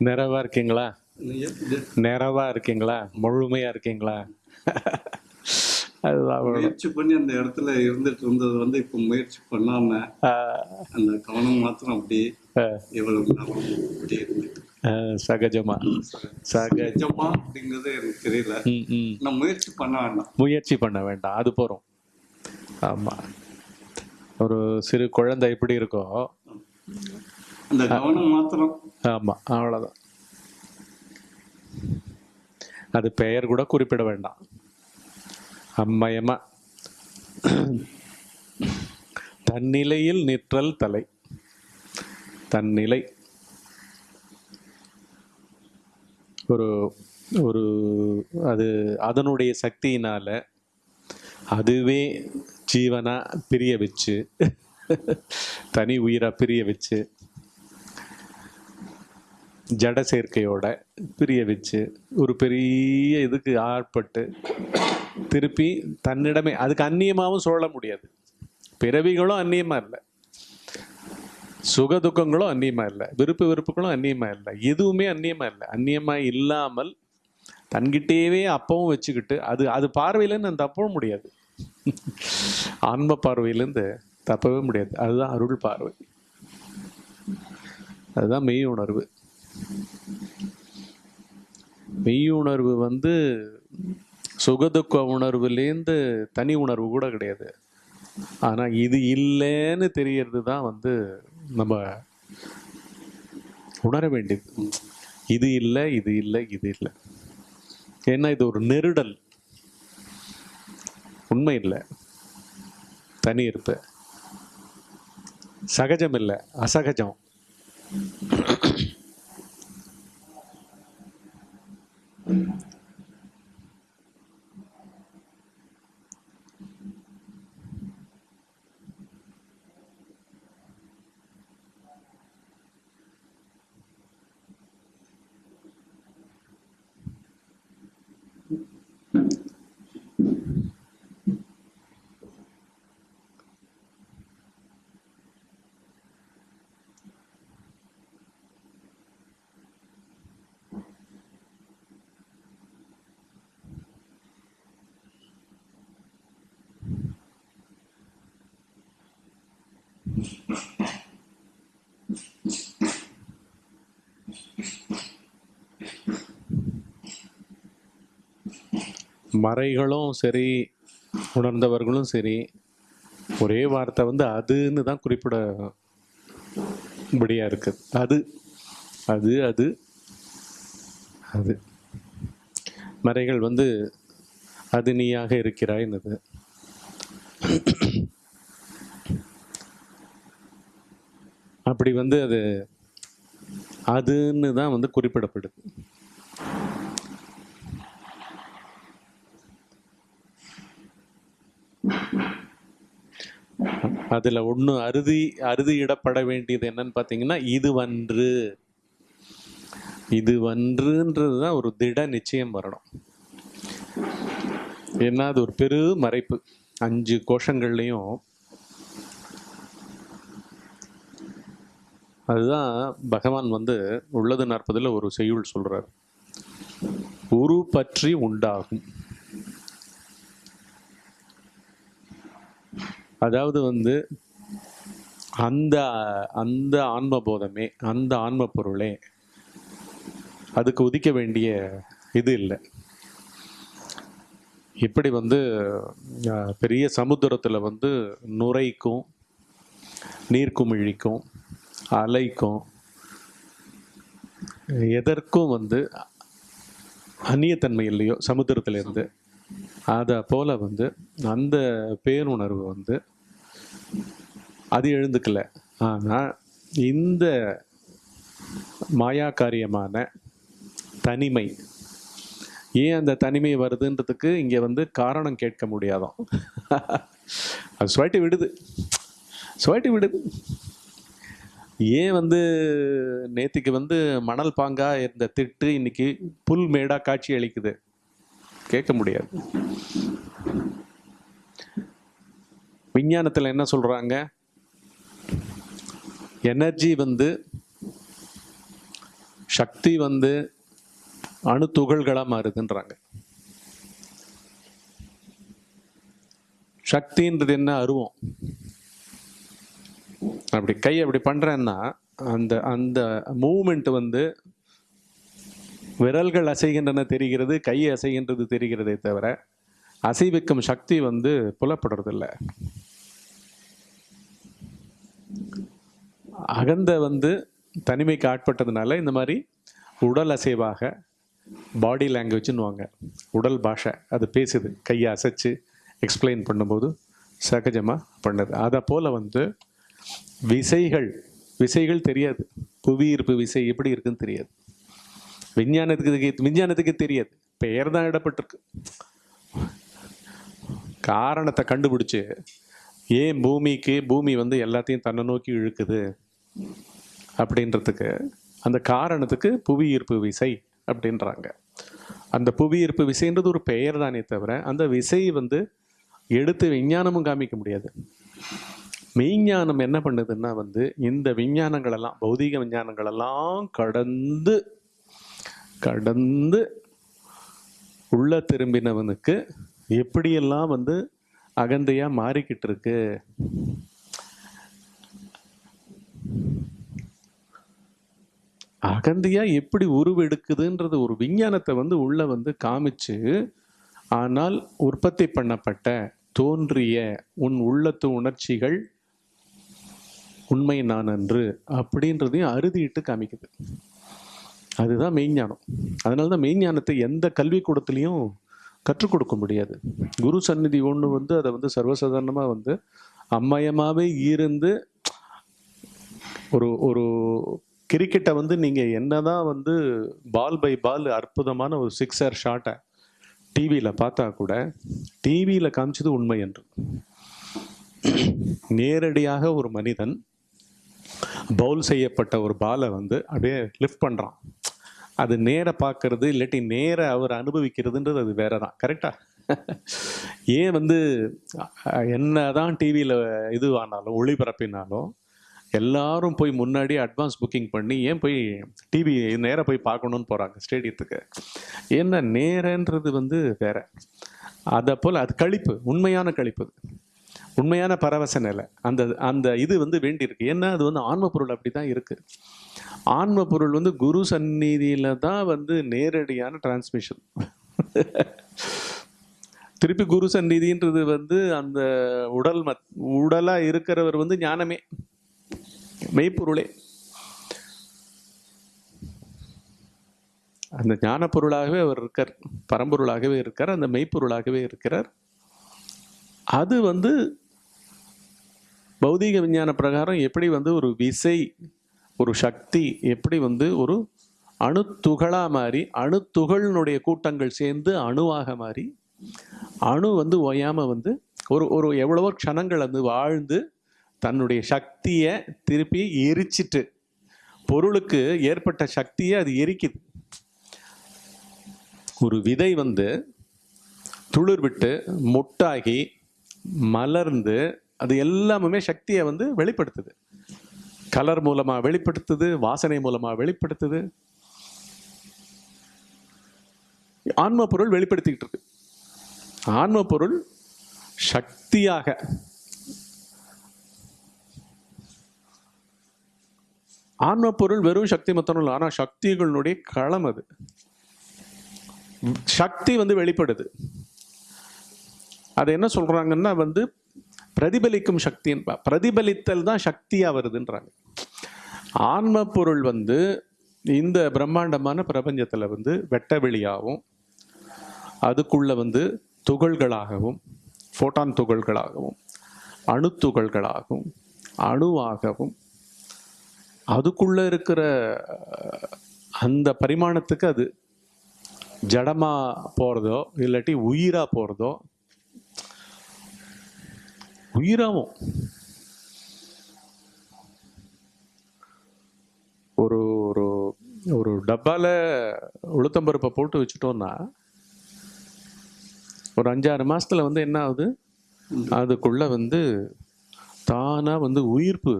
நிறைவா இருக்கீங்களா? இது நிறைவா இருக்கீங்களா? முழுமையா இருக்கீங்களா? அதுதான். முயற்சி பண்ணி அந்த இடத்துல இருந்துட்டு இருந்தது வந்து இப்போ முயற்சி பண்ணாம அந்த கவனம் மாத்திரம் அப்படி எவ்வளவு அப்படி இருந்துட்டு. சகஜமா. சக நிஜமா அப்படிங்கிறது எனக்கு தெரியல. நான் முயற்சி பண்ண வேண்டாம். முயற்சி பண்ண வேண்டாம். அது போறோம். ஆமா. ஒரு சிறு குழந்தை எப்படி இருக்கோ அந்த கவனம் மாத்திரம். ஆமா அவ்வளவுதான். அது பெயர் கூட குறிப்பிட வேண்டாம். அம்மயமா தன்னிலையில் நிற்றல் தலை. தன்னிலை. ஒரு ஒரு அது அதனுடைய சக்தியினால அதுவே ஜீவனா பிரிய வச்சு தனி உயிரா பிரிய வச்சு ஜட சேர்க்கையோட பிரிய வச்சு ஒரு பெரிய இதுக்கு ஆட்பட்டு திருப்பி தன்னிடமே அதுக்கு அந்நியமாகவும் சொல்ல முடியாது. பிறவிகளும் அந்நியமாக இல்லை. சுக துக்கங்களும் அந்நியமாக இல்லை. விருப்பு வெறுப்புகளும் அந்நியமாக இல்லை. எதுவுமே அந்நியமாக இல்லை. அந்நியமாக இல்லாமல் தன்கிட்டேவே அப்பவும் வச்சுக்கிட்டு அது அது பார்வையிலேருந்து நான் தப்பவும் முடியாது. ஆன்ம பார்வையிலேருந்து தப்பவே முடியாது. அதுதான் அருள் பார்வை. அதுதான் மெய் உணர்வு. மெய் உணர்வு வந்து சுகதுக்க உணர்வுலேருந்து தனி உணர்வு கூட கிடையாது. ஆனால் இது இல்லைன்னு தெரியறது தான் வந்து நம்ம உணர வேண்டியது. இது இல்லை இது இல்லை இது இல்லை. ஏன்னா இது ஒரு நெருடல். உண்மை இல்லை. தனி இருப்பு. சகஜம் இல்லை. அசகஜம். Mm-hmm. மறைகளும் சரி உணர்ந்தவர்களும் சரி ஒரே வார்த்தை வந்து அதுன்னு தான் குறிப்பிட முடியா இருக்குது அது அது அது அது. மறைகள் வந்து அது நீயாக இருக்கிறாய்னது. அப்படி வந்து அது அதுன்னு தான் வந்து குறிப்பிடப்படுது. அதில் ஒன்று அறுதி அறுதியிடப்பட வேண்டியது என்னன்னு பார்த்தீங்கன்னா இது வன்று. இது வன்றுன்றது தான் ஒரு திட நிச்சயம் வரணும். ஏன்னா அது ஒரு பெரு மறைப்பு. அஞ்சு கோஷங்கள்லையும் அதுதான் பகவான் வந்து உள்ளது நாற்பதில் ஒரு செய்யுள் சொல்கிறார் உரு பற்றி உண்டாகும். அதாவது வந்து அந்த அந்த ஆன்ம போதமே அந்த ஆன்ம பொருளே அதுக்கு உதிக்க வேண்டிய இது இல்லை. இப்படி வந்து பெரிய சமுத்திரத்தில் வந்து நுரைக்கும் நீர்க்குமிழிக்கும் அலைக்கும் எதற்கும் வந்து அந்நியத்தன்மை இல்லையோ சமுத்திரத்திலேருந்து. அதை போல் வந்து அந்த பேருணர்வு வந்து அது எழுந்துக்கல. ஆனால் இந்த மாயாக்காரியமான தனிமை ஏன் அந்த தனிமை வருதுன்றதுக்கு இங்கே வந்து காரணம் கேட்க முடியாதோம் அது சுவாட்டி விடுது. சுவாட்டி விடுது. ஏன் வந்து நேத்திக்கு வந்து மணல் பாங்கா இருந்த திட்டு இன்னைக்கு புல் மேடா காட்சி அளிக்குது. கேட்க முடியாது. விஞ்ஞானத்தில் என்ன சொல்கிறாங்க எனர்ஜி வந்து சக்தி வந்து அணு துகள்களாக மாறுதுன்றாங்க. சக்தின்றது என்ன? அருவம். அப்படி கை அப்படி பண்ணுறேன்னா அந்த அந்த மூமெண்ட் வந்து விரல்கள் அசைகின்றன தெரிகிறது கை அசைகின்றது தெரிகிறதே தவிர அசைவிக்கும் சக்தி வந்து புலப்படுறதில்ல. அகந்த வந்து தனிமைக்கு ஆட்பட்டதுனால இந்த மாதிரி உடல் அசைவாக பாடி லாங்குவேஜ்னுவாங்க உடல் பாஷை அது பேசுது. கையை அசைச்சு எக்ஸ்பிளைன் பண்ணும்போது சகஜமாக பண்ணுது. அதை போல் வந்து விசைகள் விசைகள் தெரியாது. புவியீர்ப்பு விசை எப்படி இருக்குன்னு தெரியாது. விஞ்ஞானத்துக்கு விஞ்ஞானத்துக்கு தெரியாது. பெயர் தான் இடப்பட்டிருக்கு. காரணத்தை கண்டுபிடிச்சு ஏன் பூமிக்கு பூமி வந்து எல்லாத்தையும் தன்னை நோக்கி இழுக்குது? அப்படின்றதுக்கு அந்த காரணத்துக்கு புவி ஈர்ப்பு விசை அப்படின்றாங்க. அந்த புவி ஈர்ப்பு விசைன்றது ஒரு பெயர் தானே தவிர அந்த விசை வந்து எடுத்து விஞ்ஞானமும் காமிக்க முடியாது. மெய்ஞானம் என்ன பண்ணுதுன்னா வந்து இந்த விஞ்ஞானங்களெல்லாம் பௌதீக விஞ்ஞானங்களெல்லாம் கடந்து கடந்து உள்ள திரும்பினவனுக்கு எப்படியெல்லாம் வந்து அகந்தையாக மாறிக்கிட்டு இருக்கு அகந்தையா எப்படி உருவெடுக்குதுன்றது ஒரு விஞ்ஞானத்தை வந்து உள்ள வந்து காமிச்சு ஆனால் உற்பத்தி பண்ணப்பட்ட தோன்றிய உன் உள்ளத்து உணர்ச்சிகள் உண்மை நான் அன்று அப்படின்றதையும் அறுதிட்டு காமிக்குது. அதுதான் மெய்ஞானம் அதனால தான் மெய்ஞானத்தை எந்த கல்விக்கூடத்துலேயும் கற்றுக் கொடுக்க முடியாது. குரு சந்நிதி ஒன்று வந்து அதை வந்து சர்வசாதாரணமாக வந்து அம்மயமாகவே இருந்து ஒரு ஒரு கிரிக்கெட்டை வந்து நீங்கள் என்னதான் வந்து பால் பை பால் அற்புதமான ஒரு சிக்ஸர் ஷாட்டை டிவியில் பார்த்தா கூட டிவியில் காமிச்சது உண்மை என்று. நேரடியாக ஒரு மனிதன் பவுல் செய்யப்பட்ட ஒரு பாலை வந்து அப்படியே லிஃப்ட் பண்ணுறான் அது நேர பார்க்கறது இல்லாட்டி நேராக அவர் அனுபவிக்கிறதுன்றது அது வேற தான் கரெக்டாக ஏன் வந்து என்ன என்னதான் டிவியில் இது ஆனாலும் ஒளிபரப்பினாலும் எல்லாரும் போய் முன்னாடி அட்வான்ஸ் புக்கிங் பண்ணி ஏன் போய் டிவி நேராக போய் பார்க்கணுன்னு போகிறாங்க ஸ்டேடியத்துக்கு ஏன்னா நேரன்றது வந்து வேற. அதை போல் அது கழிப்பு உண்மையான கழிப்பு. உண்மையான பரவச நிலை. அந்த அந்த இது வந்து வேண்டியிருக்கு. ஏன்னா அது வந்து ஆன்ம பொருள் அப்படி தான் இருக்குது ஆன்ம பொருள் வந்து குரு சந்நிதியில் தான் வந்து நேரடியான டிரான்ஸ்மிஷன் திருப்பி குரு சந்நிதின்றது வந்து அந்த உடல் மத் உடலாக இருக்கிறவர் வந்து ஞானமே. மெய்ப்பொருளே. அந்த ஞான பொருளாகவே அவர் இருக்கார். பரம்பொருளாகவே இருக்கார். அந்த மெய்ப்பொருளாகவே இருக்கிறார். அது வந்து பௌதீக விஞ்ஞான பிரகாரம் எப்படி வந்து ஒரு விசை ஒரு சக்தி எப்படி வந்து ஒரு அணுத்துகளாக மாறி அணுத்துகளினுடைய கூட்டங்கள் சேர்ந்து அணுவாக மாறி அணு வந்து ஓயாமல் வந்து ஒரு ஒரு எவ்வளவோ க்ஷணங்கள் வந்து வாழ்ந்து தன்னுடைய சக்தியை திருப்பி எரிச்சிட்டு பொருளுக்கு ஏற்பட்ட சக்தியை அது எரிக்குது. ஒரு விதை வந்து துளிர் விட்டு முட்டாகி மலர்ந்து அது எல்லாமுமே சக்தியை வந்து வெளிப்படுத்துது. கலர் மூலமா வெளிப்படுத்துது வாசனை மூலமா வெளிப்படுத்துது. ஆன்ம பொருள் வெளிப்படுத்திக்கிட்டு இருக்கு ஆன்ம பொருள் சக்தியாக ஆன்ம பொருள் வெறும் சக்தி மொத்தம் இல்லை ஆனால் சக்திகளுடைய களம் அது. சக்தி வந்து வெளிப்படுது. அது என்ன சொல்றாங்கன்னா வந்து பிரதிபலிக்கும் சக்தின் பிரதிபலித்தல் தான் சக்தியாக வருதுன்றாங்க. ஆன்ம பொருள் வந்து இந்த பிரம்மாண்டமான பிரபஞ்சத்தில் வந்து வெட்ட வெளியாகவும் அதுக்குள்ளே வந்து துகள்களாகவும் ஃபோட்டான் துகள்களாகவும் அணுத்துகள்களாகவும் அணுவாகவும் அதுக்குள்ளே இருக்கிற அந்த பரிமாணத்துக்கு அது ஜடமாக போகிறதோ இல்லாட்டி உயிராக போகிறதோ உயிராகும் ஒரு ஒரு ஒரு டப்பால உளுத்தம்பருப்பை போட்டு வச்சுட்டோம்னா ஒரு அஞ்சாறு மாசத்துல வந்து என்ன ஆகுது? அதுக்குள்ள வந்து தானா வந்து உயிர்ப்பு.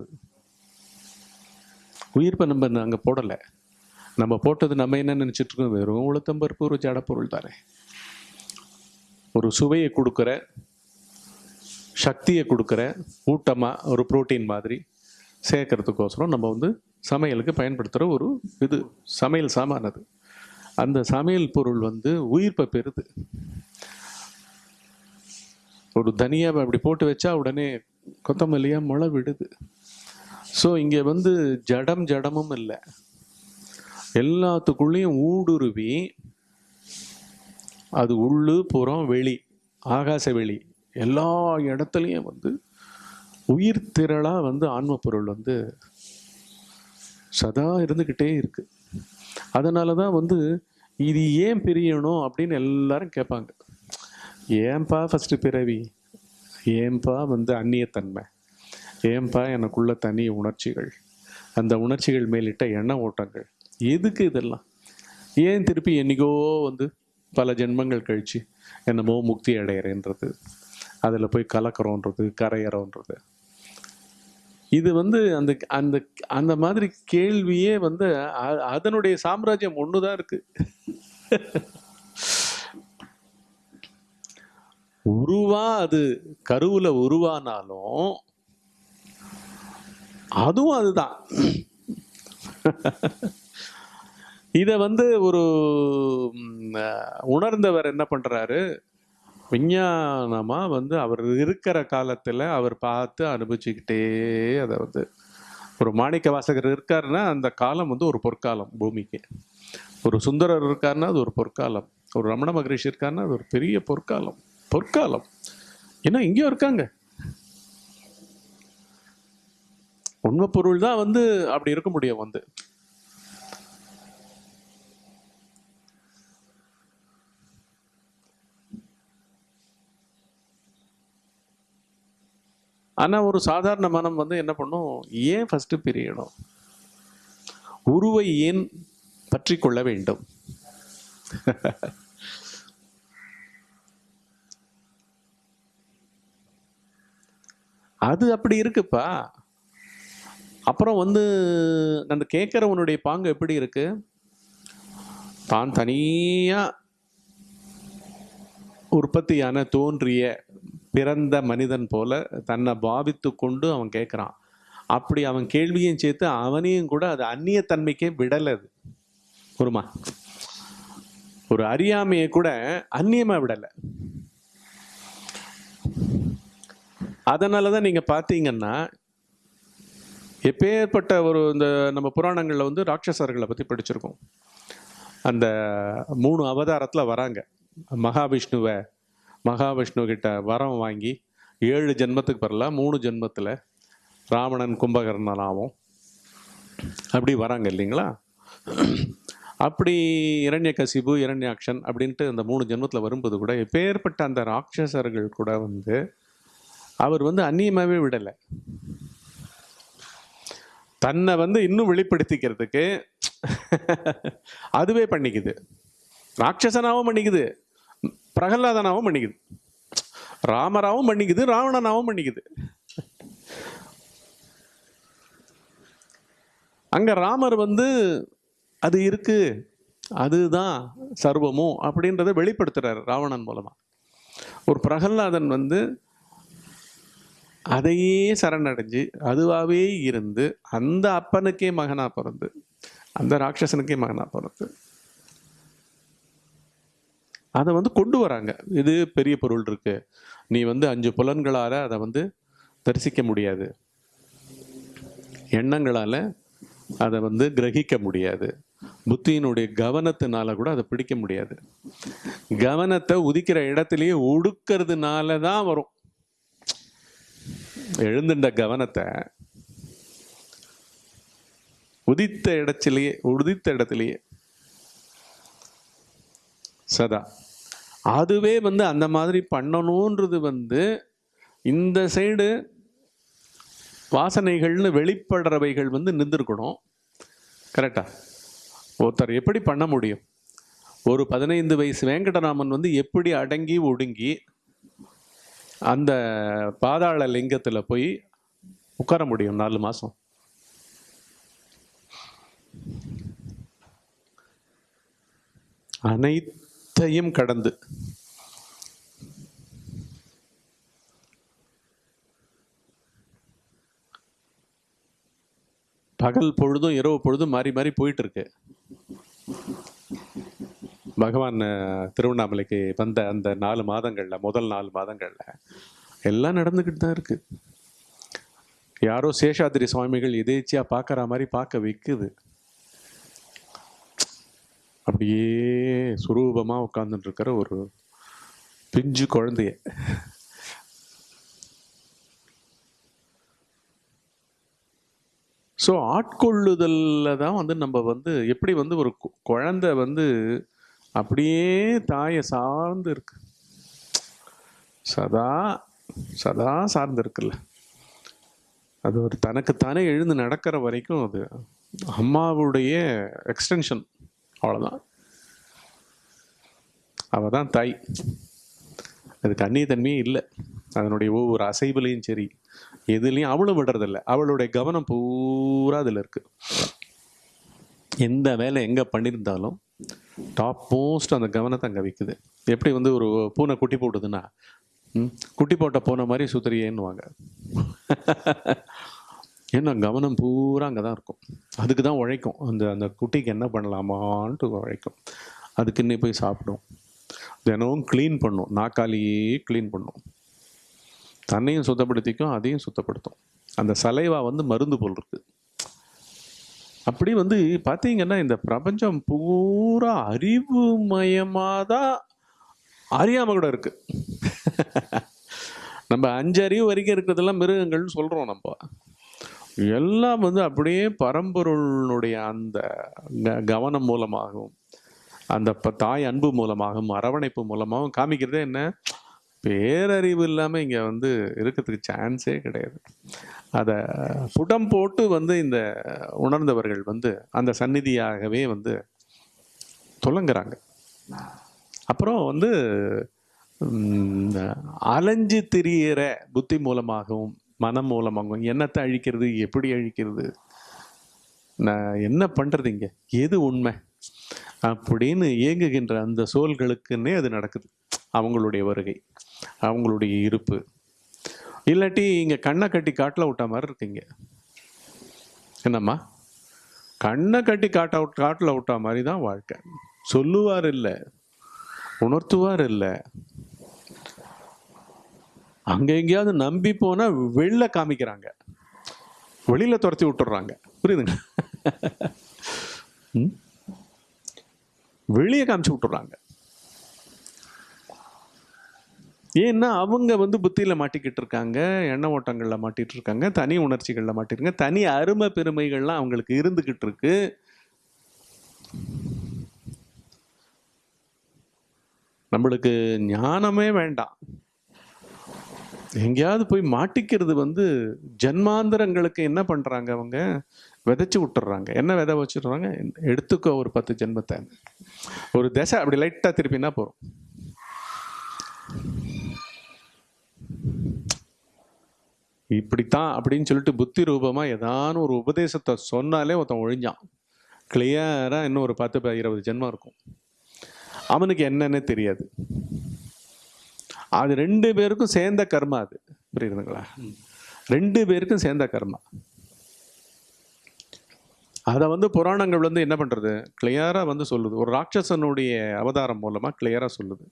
உயிர்ப்பை நம்ம அங்கே போடலை. நம்ம போட்டது நம்ம என்ன நினச்சிட்ருக்கோம் வெறும் உளுத்தம்பருப்பு ஒரு ஜடப்பொருள் தானே. ஒரு சுவையை கொடுக்குற சக்தியை கொடுக்குற ஊட்டமாக ஒரு ப்ரோட்டீன் மாதிரி சேர்க்கறதுக்கோசரம் நம்ம வந்து சமையலுக்கு பயன்படுத்துகிற ஒரு இது சமையல் சாமானது. அந்த சமையல் பொருள் வந்து உயிர்ப்பை பெறுது. ஒரு தனியாவை அப்படி போட்டு வச்சா உடனே கொத்தமல்லியாக முளை விடுது. ஸோ இங்கே வந்து ஜடம் ஜடமும் இல்லை. எல்லாத்துக்குள்ளேயும் ஊடுருவி அது உள்ளு புறம் வெளி ஆகாச வெளி எல்லா இடத்துலையும் வந்து உயிர் திரளாக வந்து ஆன்ம பொருள் வந்து சதா இருந்துக்கிட்டே இருக்கு. அதனால தான் வந்து இது ஏன் பிரியணும் அப்படின்னு எல்லாரும் கேட்பாங்க. ஏன்பா ஃபஸ்ட்டு பிறவி? ஏன்பா வந்து அந்நியத்தன்மை? ஏன்பா எனக்குள்ள தனி உணர்ச்சிகள்? அந்த உணர்ச்சிகள் மேலிட்ட எண்ண ஓட்டங்கள்? எதுக்கு இதெல்லாம்? ஏன் திருப்பி என்னைக்கோ வந்து பல ஜென்மங்கள் கழித்து என்னமோ முக்தி அடையிறேன்றது? அதில் போய் கலக்கிறோன்றது கரையிறோன்றது. இது வந்து அந்த அந்த அந்த மாதிரி கேள்வியே வந்து அதனுடைய சாம்ராஜ்யம் ஒன்று தான் இருக்கு. உருவா அது கருவில் உருவானாலும் அதுவும் அதுதான். இதை வந்து ஒரு உணர்ந்தவர் என்ன பண்றாரு? விஞ்ஞானமாக வந்து அவர் இருக்கிற காலத்தில் அவர் பார்த்து அனுபவிச்சுக்கிட்டே அதை வந்து ஒரு மாணிக்க வாசகர் இருக்காருன்னா அந்த காலம் வந்து ஒரு பொற்காலம் பூமிக்கு. ஒரு சுந்தரர் இருக்காருன்னா அது ஒரு பொற்காலம். ஒரு ரமண மகரிஷி இருக்காருன்னா அது ஒரு பெரிய பொற்காலம். பொற்காலம். ஏன்னா இங்கேயும் இருக்காங்க. உண்மை பொருள் தான் வந்து அப்படி இருக்க முடியும் வந்து. ஆனால் ஒரு சாதாரண மனம் வந்து என்ன பண்ணும்? ஏன் ஃபஸ்ட்டு பிரியணும்? உருவை ஏன் பற்றி கொள்ள வேண்டும்? அது அப்படி இருக்குப்பா. அப்புறம் வந்து அந்த கேட்குறவனுடைய பாங்கு எப்படி இருக்கு? தான் தனியாக உற்பத்தியான தோன்றிய பிறந்த மனிதன் போல தன்னை பாவித்து கொண்டு அவன் கேட்குறான் அப்படி அவன் கேள்வியும் சேர்த்து அவனையும் கூட அது அந்நியத்தன்மைக்கே விடலை அது. ஒருமா ஒரு அறியாமையை கூட அந்நியமாக விடலை. அதனால தான் நீங்கள் பார்த்தீங்கன்னா எப்பேற்பட்ட ஒரு இந்த நம்ம புராணங்களில் வந்து ராட்சசர்களை பற்றி படிச்சிருக்கோம். அந்த மூணு அவதாரத்தில் வராங்க. மகாவிஷ்ணுவை மகாவிஷ்ணு கிட்ட வரம் வாங்கி ஏழு ஜென்மத்துக்கு பரல மூணு ஜென்மத்தில் ராவணன் கும்பகர்ணனாவும் அப்படி வராங்க இல்லைங்களா? அப்படி இரண்யகசிபு இரண்யாக்ஷன் அப்படின்ட்டு அந்த மூணு ஜென்மத்தில் வரும்போது கூட எப்பேற்பட்ட அந்த ராட்சசர்கள் கூட வந்து அவர் வந்து அந்நியமாகவே விடலை. தன்னை வந்து இன்னும் வெளிப்படுத்திக்கிறதுக்கு அதுவே பண்ணிக்குது. ராட்சசனாகவும் பண்ணிக்குது. பிரகலாதனாவும் பண்ணிக்குது. ராமராவும் பண்ணிக்குது ராவணனாவும் பண்ணிக்குது. அங்க ராமர் வந்து அது இருக்கு அதுதான் சர்வமும் அப்படின்றத வெளிப்படுத்துறாரு ராவணன் மூலமா. ஒரு பிரகல்லாதன் வந்து அதையே சரணடைஞ்சு அதுவாகவே இருந்து அந்த அப்பனுக்கே மகனாக பிறந்து அந்த ராட்சசனுக்கே மகனாக பிறந்து அதை வந்து கொண்டு வராங்க. இது பெரிய பொருள் இருக்கு. நீ வந்து அஞ்சு புலன்களால் அதை வந்து தரிசிக்க முடியாது. எண்ணங்களால் அதை வந்து கிரகிக்க முடியாது. புத்தியினுடைய கவனத்தினால கூட அதை பிடிக்க முடியாது. கவனத்தை உதிக்கிற இடத்துலயே ஒடுக்கிறதுனால தான் வரும். எழுந்துட்ட கவனத்தை உதித்த இடத்திலேயே உதித்த இடத்திலேயே. சதா. அதுவே வந்து அந்த மாதிரி பண்ணணுன்றது வந்து இந்த சைடு வாசனைகள்னு வெளிப்படுறவைகள் வந்து நின்றுருக்கணும். கரெக்டா ஒருத்தர் எப்படி பண்ண முடியும்? ஒரு பதினைந்து வயசு வெங்கடராமன் வந்து எப்படி அடங்கி ஒடுங்கி அந்த பாதாள லிங்கத்தில் போய் உட்கார முடியும் நாலு மாதம் அனைத்து அனைத்தையும் கடந்து. பகல் பொழுதும் இரவு பொழுதும் மாறி மாறி போயிட்டு இருக்கு பகவான் திருவண்ணாமலைக்கு வந்த அந்த நாலு மாதங்கள்ல முதல் நாலு மாதங்கள்ல எல்லாம் நடந்துக்கிட்டு தான் இருக்கு. யாரோ சேஷாதிரி சுவாமிகள் எதேச்சியா பார்க்கற மாதிரி பார்க்க வைக்குது. அப்படியே சுரூபமாக உட்கார்ந்துட்டு இருக்கிற ஒரு பிஞ்சு குழந்தைய. ஸோ ஆட்கொள்ளுதல்ல தான் வந்து நம்ம வந்து எப்படி வந்து ஒரு கு- குழந்தை வந்து அப்படியே தாயை சார்ந்து இருக்கு. சதா சதா சார்ந்து இருக்குல்ல. அது ஒரு தனக்குத்தானே எழுந்து நடக்கிற வரைக்கும் அது அம்மாவுடைய எக்ஸ்டென்ஷன் அவ்வளோதான் அவள் தான் தாய் அதுக்கு அந்நியத்தன்மையே இல்லை. அதனுடைய ஒவ்வொரு அசைவுலையும் சரி எதுலேயும் அவளும் விடுறதில்ல. அவளுடைய கவனம் பூரா அதில் இருக்குது எந்த வேலை எங்கே பண்ணியிருந்தாலும் டாப் மோஸ்ட் அந்த கவனத்தை அங்கே வைக்குது. எப்படி வந்து ஒரு பூனை குட்டி போட்டுதுன்னா குட்டி போட்ட பூனை மாதிரி சுத்தறியேன்னுவாங்க. ஏன்னா கவனம் பூரா அங்கே தான் இருக்கும். அதுக்கு தான் உழைக்கும். அந்த அந்த குட்டிக்கு என்ன பண்ணலாமான்ட்டு உழைக்கும். அதுக்கு இன்னே போய் சாப்பிடும். தினமும் க்ளீன் பண்ணும். நாக்காலியே க்ளீன் பண்ணும். தன்னையும் சுத்தப்படுத்திக்கும் அதையும் சுத்தப்படுத்தும். அந்த சலைவா வந்து மருந்து போல் இருக்குது அப்படி வந்து பார்த்தீங்கன்னா இந்த பிரபஞ்சம் பூரா அறிவுமயமாக தான் அறியாமல் கூட இருக்குது நம்ம அஞ்சு அறிவு வரைக்கும் இருக்கிறதெல்லாம் மிருகங்கள்னு சொல்கிறோம் நம்ம. எல்லாம் வந்து அப்படியே பரம்பொருளுடைய அந்த க- கவனம் மூலமாகவும் அந்த ப- தாய் அன்பு மூலமாகவும் அரவணைப்பு மூலமாகவும் காமிக்கிறதே என்ன? பேரறிவு இல்லாமல் இங்கே வந்து இருக்கிறதுக்கு சான்ஸே கிடையாது. அதை புடம் போட்டு வந்து இந்த உணர்ந்தவர்கள் வந்து அந்த சந்நிதியாகவே வந்து துலங்குறாங்க. அப்புறம் வந்து அலைஞ்சு திரியிற புத்தி மூலமாகவும் மனம் மூலமாகவும் என்னத்தை அழிக்கிறது? எப்படி அழிக்கிறது? நான் என்ன பண்ணுறது இங்கே? எது உண்மை? அப்படின்னு இயங்குகின்ற அந்த சோல்களுக்குன்னே அது நடக்குது. அவங்களுடைய வருகை அவங்களுடைய இருப்பு. இல்லாட்டி இங்கே கண்ணை கட்டி காட்டில் விட்ட மாதிரி இருக்கீங்க என்னம்மா? கண்ணை கட்டி காட்ட காட்டில் விட்டா மாதிரி தான் வாழ்க்கை. சொல்லுவார் இல்லை உணர்த்துவார் இல்லை. அங்கே எங்கேயாவது நம்பி போனால் வெளில காமிக்கிறாங்க. வெளியில் துரத்தி விட்டுறாங்க. புரியுதுங்க? ம்? வெளியே காமிச்சு விட்டுறாங்க. ஏன்னா அவங்க வந்து புத்தியில் மாட்டிக்கிட்டு இருக்காங்க எண்ண ஓட்டங்களில் மாட்டிகிட்டு இருக்காங்க தனி உணர்ச்சிகளில் மாட்டிருக்காங்க தனி அருமை பெருமைகள்லாம் அவங்களுக்கு இருந்துக்கிட்டு இருக்கு. நம்மளுக்கு ஞானமே வேண்டாம். எங்கேயாவது போய் மாட்டிக்கிறது வந்து ஜென்மாந்திரங்களுக்கு என்ன பண்ணுறாங்க அவங்க? விதைச்சி விட்டுறாங்க என்ன விதை வச்சுடுறாங்க எடுத்துக்கோ ஒரு பத்து ஜென்மத்தை. ஒரு திசை அப்படி லைட்டா திருப்பினா போகிறோம் இப்படித்தான் அப்படின்னு சொல்லிட்டு புத்தி ரூபமாக ஏதான ஒரு உபதேசத்தை சொன்னாலே ஒருத்தன் ஒழிஞ்சான். கிளியராக இன்னும் ஒரு பத்து ப- இருபது ஜென்மம் இருக்கும். அவனுக்கு என்னன்னே தெரியாது. அது ரெண்டு பேருக்கும் சேர்ந்த கர்மா அது. புரியுதுங்களா? ரெண்டு பேருக்கும் சேர்ந்த கர்மா. அதை வந்து புராணங்கள் வந்து என்ன பண்ணுறது கிளியராக வந்து சொல்லுது. ஒரு ராட்சசனுடைய அவதாரம் மூலமாக கிளியராக சொல்லுது.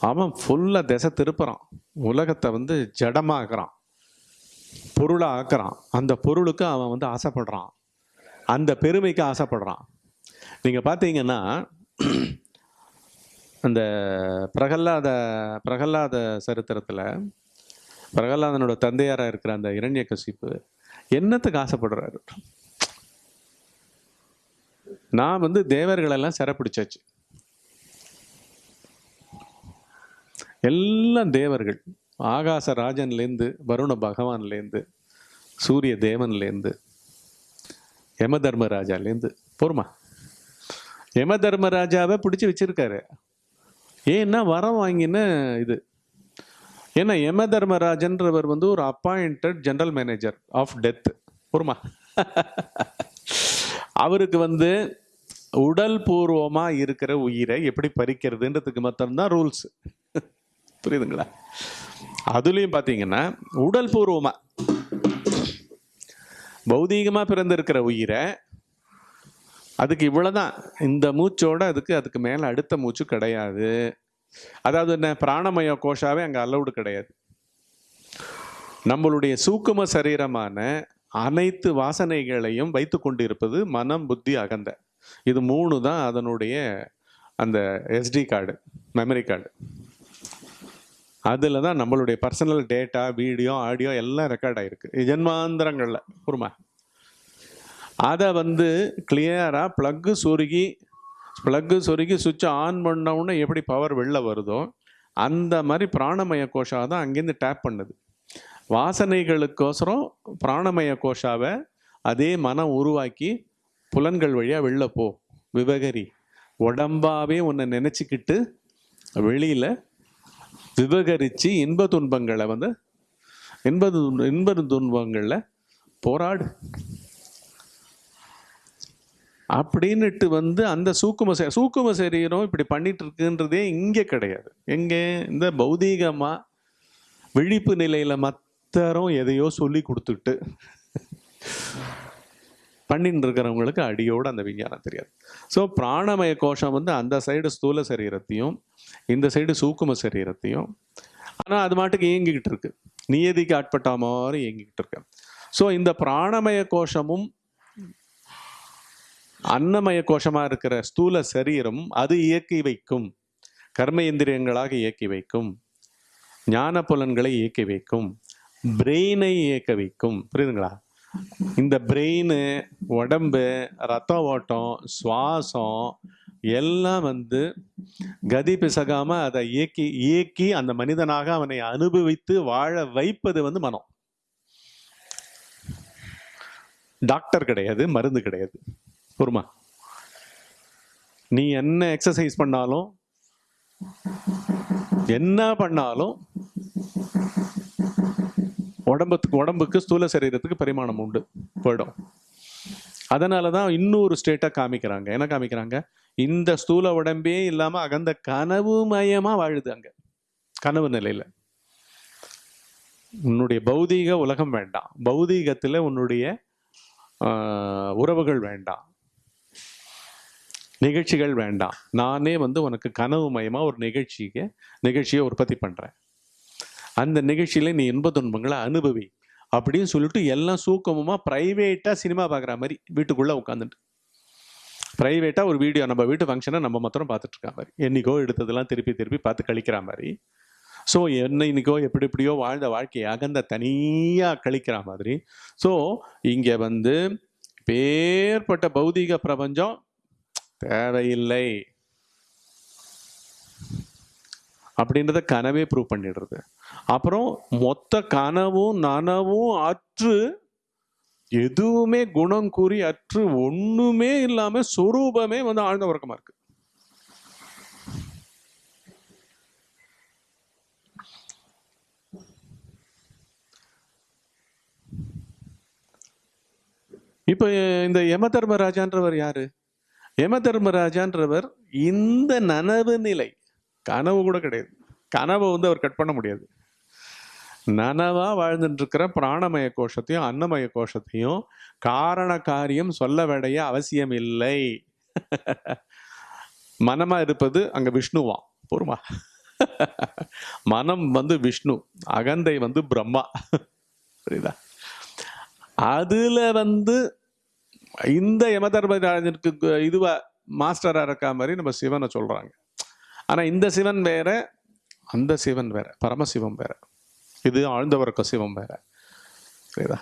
அவன் ஃபுல்லாக திசை திருப்புறான். உலகத்தை வந்து ஜடமாக்குறான். பொருளாக ஆக்குறான். அந்த பொருளுக்கு அவன் வந்து ஆசைப்படுறான். அந்த பெருமைக்கு ஆசைப்படுறான். நீங்கள் பார்த்தீங்கன்னா அந்த பிரகல்லாத பிரகல்லாத சரித்திரத்தில் பிரகல்லாதனோட தந்தையாராக இருக்கிற அந்த இரண்யகசிப்பு என்னத்துக்கு ஆசைப்படுறாரு? நான் வந்து தேவர்களெல்லாம் சிறப்பிடிச்சாச்சு. எல்லாம் தேவர்கள். ஆகாச ராஜன்லேருந்து வருண பகவான்லேருந்து சூரிய தேவன்லேருந்து யம தர்மராஜாலேருந்து போருமா? யம தர்மராஜாவை பிடிச்சி வச்சிருக்காரு. ஏன்னா வரம் வாங்கின இது. ஏன்னா யம தர்மராஜன்றவர் வந்து ஒரு appointed general manager of death போருமா அவருக்கு வந்து உடல் பூர்வமாக இருக்கிற உயிரை எப்படி பறிக்கிறதுன்றதுக்கு மட்டும்தான் ரூல்ஸ் புரியுதுங்களா? அதுலேயும் பார்த்தீங்கன்னா உடல் பூர்வமாக பௌதீகமாக பிறந்திருக்கிற உயிரை அதுக்கு இவ்வளோதான் இந்த மூச்சோட அதுக்கு அதுக்கு மேலே அடுத்த மூச்சு கிடையாது. அதாவது என்ன? பிராணமய கோஷாவே அங்கே அலௌடு கிடையாது. நம்மளுடைய சூக்கும சரீரமான அனைத்து வாசனைகளையும் வைத்து கொண்டிருப்பது மனம் புத்தி அகந்த. இது மூணு தான் அதனுடைய அந்த எஸ்டி கார்டு மெமரி கார்டு அதில் தான் நம்மளுடைய பர்சனல் டேட்டா வீடியோ ஆடியோ எல்லாம் ரெக்கார்ட் ஆகிருக்கு ஜென்மாந்திரங்களில். உருமா அதை வந்து கிளியராக ப்ளக்கு சொருகி ப்ளக்கு சொருகி சுவிட்சை ஆன் பண்ணவுடனே எப்படி பவர் வெளில வருதோ அந்த மாதிரி பிராணமய கோஷா தான் அங்கேருந்து டேப் பண்ணுது. வாசனைகளுக்கோசரம் பிராணமய கோஷாவை அதே மனம் உருவாக்கி புலன்கள் வழியாக வெளில போ விவகரி. உடம்பாவே உன்னை நினச்சிக்கிட்டு வெளியில் விவகரித்து இன்ப துன்பங்களை வந்து இன்ப துன்ப இன்ப துன்பங்களில் போராடு. அப்படின்னுட்டு வந்து அந்த சூக்கும சூக்கும சரீரம் இப்படி பண்ணிட்டு இருக்குன்றதே இங்கே கிடையாது. எங்கே? இந்த பௌதீகமாக விழிப்பு நிலையில் மத்தரும் எதையோ சொல்லி கொடுத்துட்டு பண்ணிட்டு இருக்கிறவங்களுக்கு அடியோடு அந்த விஞ்ஞானம் தெரியாது. ஸோ பிராணமய கோஷம் வந்து அந்த சைடு ஸ்தூல சரீரத்தையும் இந்த சைடு சூக்கும சரீரத்தையும் ஆனால் அது மாட்டுக்கு இயங்கிக்கிட்டு இருக்கு. நியதிக்கு ஆட்பட்ட மாதிரி இயங்கிக்கிட்டு இருக்கு. ஸோ இந்த பிராணமய கோஷமும் அன்னமய கோஷமா இருக்கிற ஸ்தூல சரீரம் அது இயக்கி வைக்கும். கர்ம எந்திரியங்களாக இயக்கி வைக்கும். ஞான புலன்களை இயக்கி வைக்கும். பிரெயினை இயக்க வைக்கும். புரியுதுங்களா? இந்த பிரெயின் உடம்பு ரத்த ஓட்டம் சுவாசம் எல்லாம் வந்து கதி பிசகாம அதை இயக்கி இயக்கி அந்த மனிதனாக அவனை அனுபவித்து வாழ வைப்பது வந்து மனம். டாக்டர் கிடையாது மருந்து கிடையாது. பொறுமா நீ என்ன எக்ஸசைஸ் பண்ணாலும் என்ன பண்ணாலும் உடம்புக்கு உடம்புக்கு ஸ்தூல சரீரத்துக்கு பரிமாணம் உண்டு. போயிடும். அதனால தான் இன்னொரு ஸ்டேட்டாக காமிக்கிறாங்க. என்ன காமிக்கிறாங்க? இந்த ஸ்தூல உடம்பே இல்லாமல் அகந்த கனவு மயமாக வாழுது அங்கே. கனவு நிலையில். உன்னுடைய பௌதீக உலகம் வேண்டாம். பௌதீகத்தில் உன்னுடைய உறவுகள் வேண்டாம். நிகழ்ச்சிகள் வேண்டாம். நானே வந்து உனக்கு கனவு மயமாக ஒரு நிகழ்ச்சிக்கு நிகழ்ச்சியை உற்பத்தி பண்ணுறேன் அந்த நிகழ்ச்சியில் நீ இன்ப துன்பங்களை அனுபவி அப்படின்னு சொல்லிட்டு எல்லாம் சூக்கமமாக ப்ரைவேட்டாக சினிமா பார்க்குற மாதிரி வீட்டுக்குள்ளே உட்காந்துட்டு ப்ரைவேட்டாக ஒரு வீடியோ நம்ம வீட்டு ஃபங்க்ஷனை நம்ம மாத்திரம் பார்த்துட்ருக்கா மாதிரி. என்னைக்கோ எடுத்ததெல்லாம் திருப்பி திருப்பி பார்த்து கழிக்கிற மாதிரி. ஸோ என்ன இன்னைக்கோ எப்படி எப்படியோ வாழ்ந்த வாழ்க்கையை அகந்த தனியாக கழிக்கிற மாதிரி. ஸோ இங்கே வந்து பேர்பட்ட பௌதீக பிரபஞ்சம் தேவையில்லை. அப்படின்றத கனவே ப்ரூவ் பண்ணிடுறது. அப்புறம் மொத்த கனவும் நனவும் அற்று எதுவுமே குணம் கூறி அற்று ஒண்ணுமே இல்லாம சொரூபமே வந்து ஆழ்ந்த உறக்கமா இருக்கு. இப்ப இந்த யம தர்மராஜான்றவர் யாரு? யம தர்மராஜான்றவர் இந்த நனவு நிலை கனவு கூட கிடையாது. கனவை வந்து அவர் கட் பண்ண முடியாது. நனவா வாழ்ந்துட்டு இருக்கிற பிராணமய கோஷத்தையும் அன்னமய கோஷத்தையும் காரண காரியம் சொல்ல வேண்டிய அவசியம் இல்லை. மனமா இருப்பது அங்க விஷ்ணுவாம் பொறுமா. மனம் வந்து விஷ்ணு அகந்தை வந்து பிரம்மா. புரியுதா? அதுல வந்து இந்த யமதர்மராஜனுக்கு இதுவா மாஸ்டராக இருக்கா மாதிரி நம்ம சிவனை சொல்கிறாங்க ஆனால் இந்த சிவன் வேற அந்த சிவன் வேற பரமசிவம் வேற. இது ஆழ்ந்தவர்க்க சிவம் வேற. சரிதா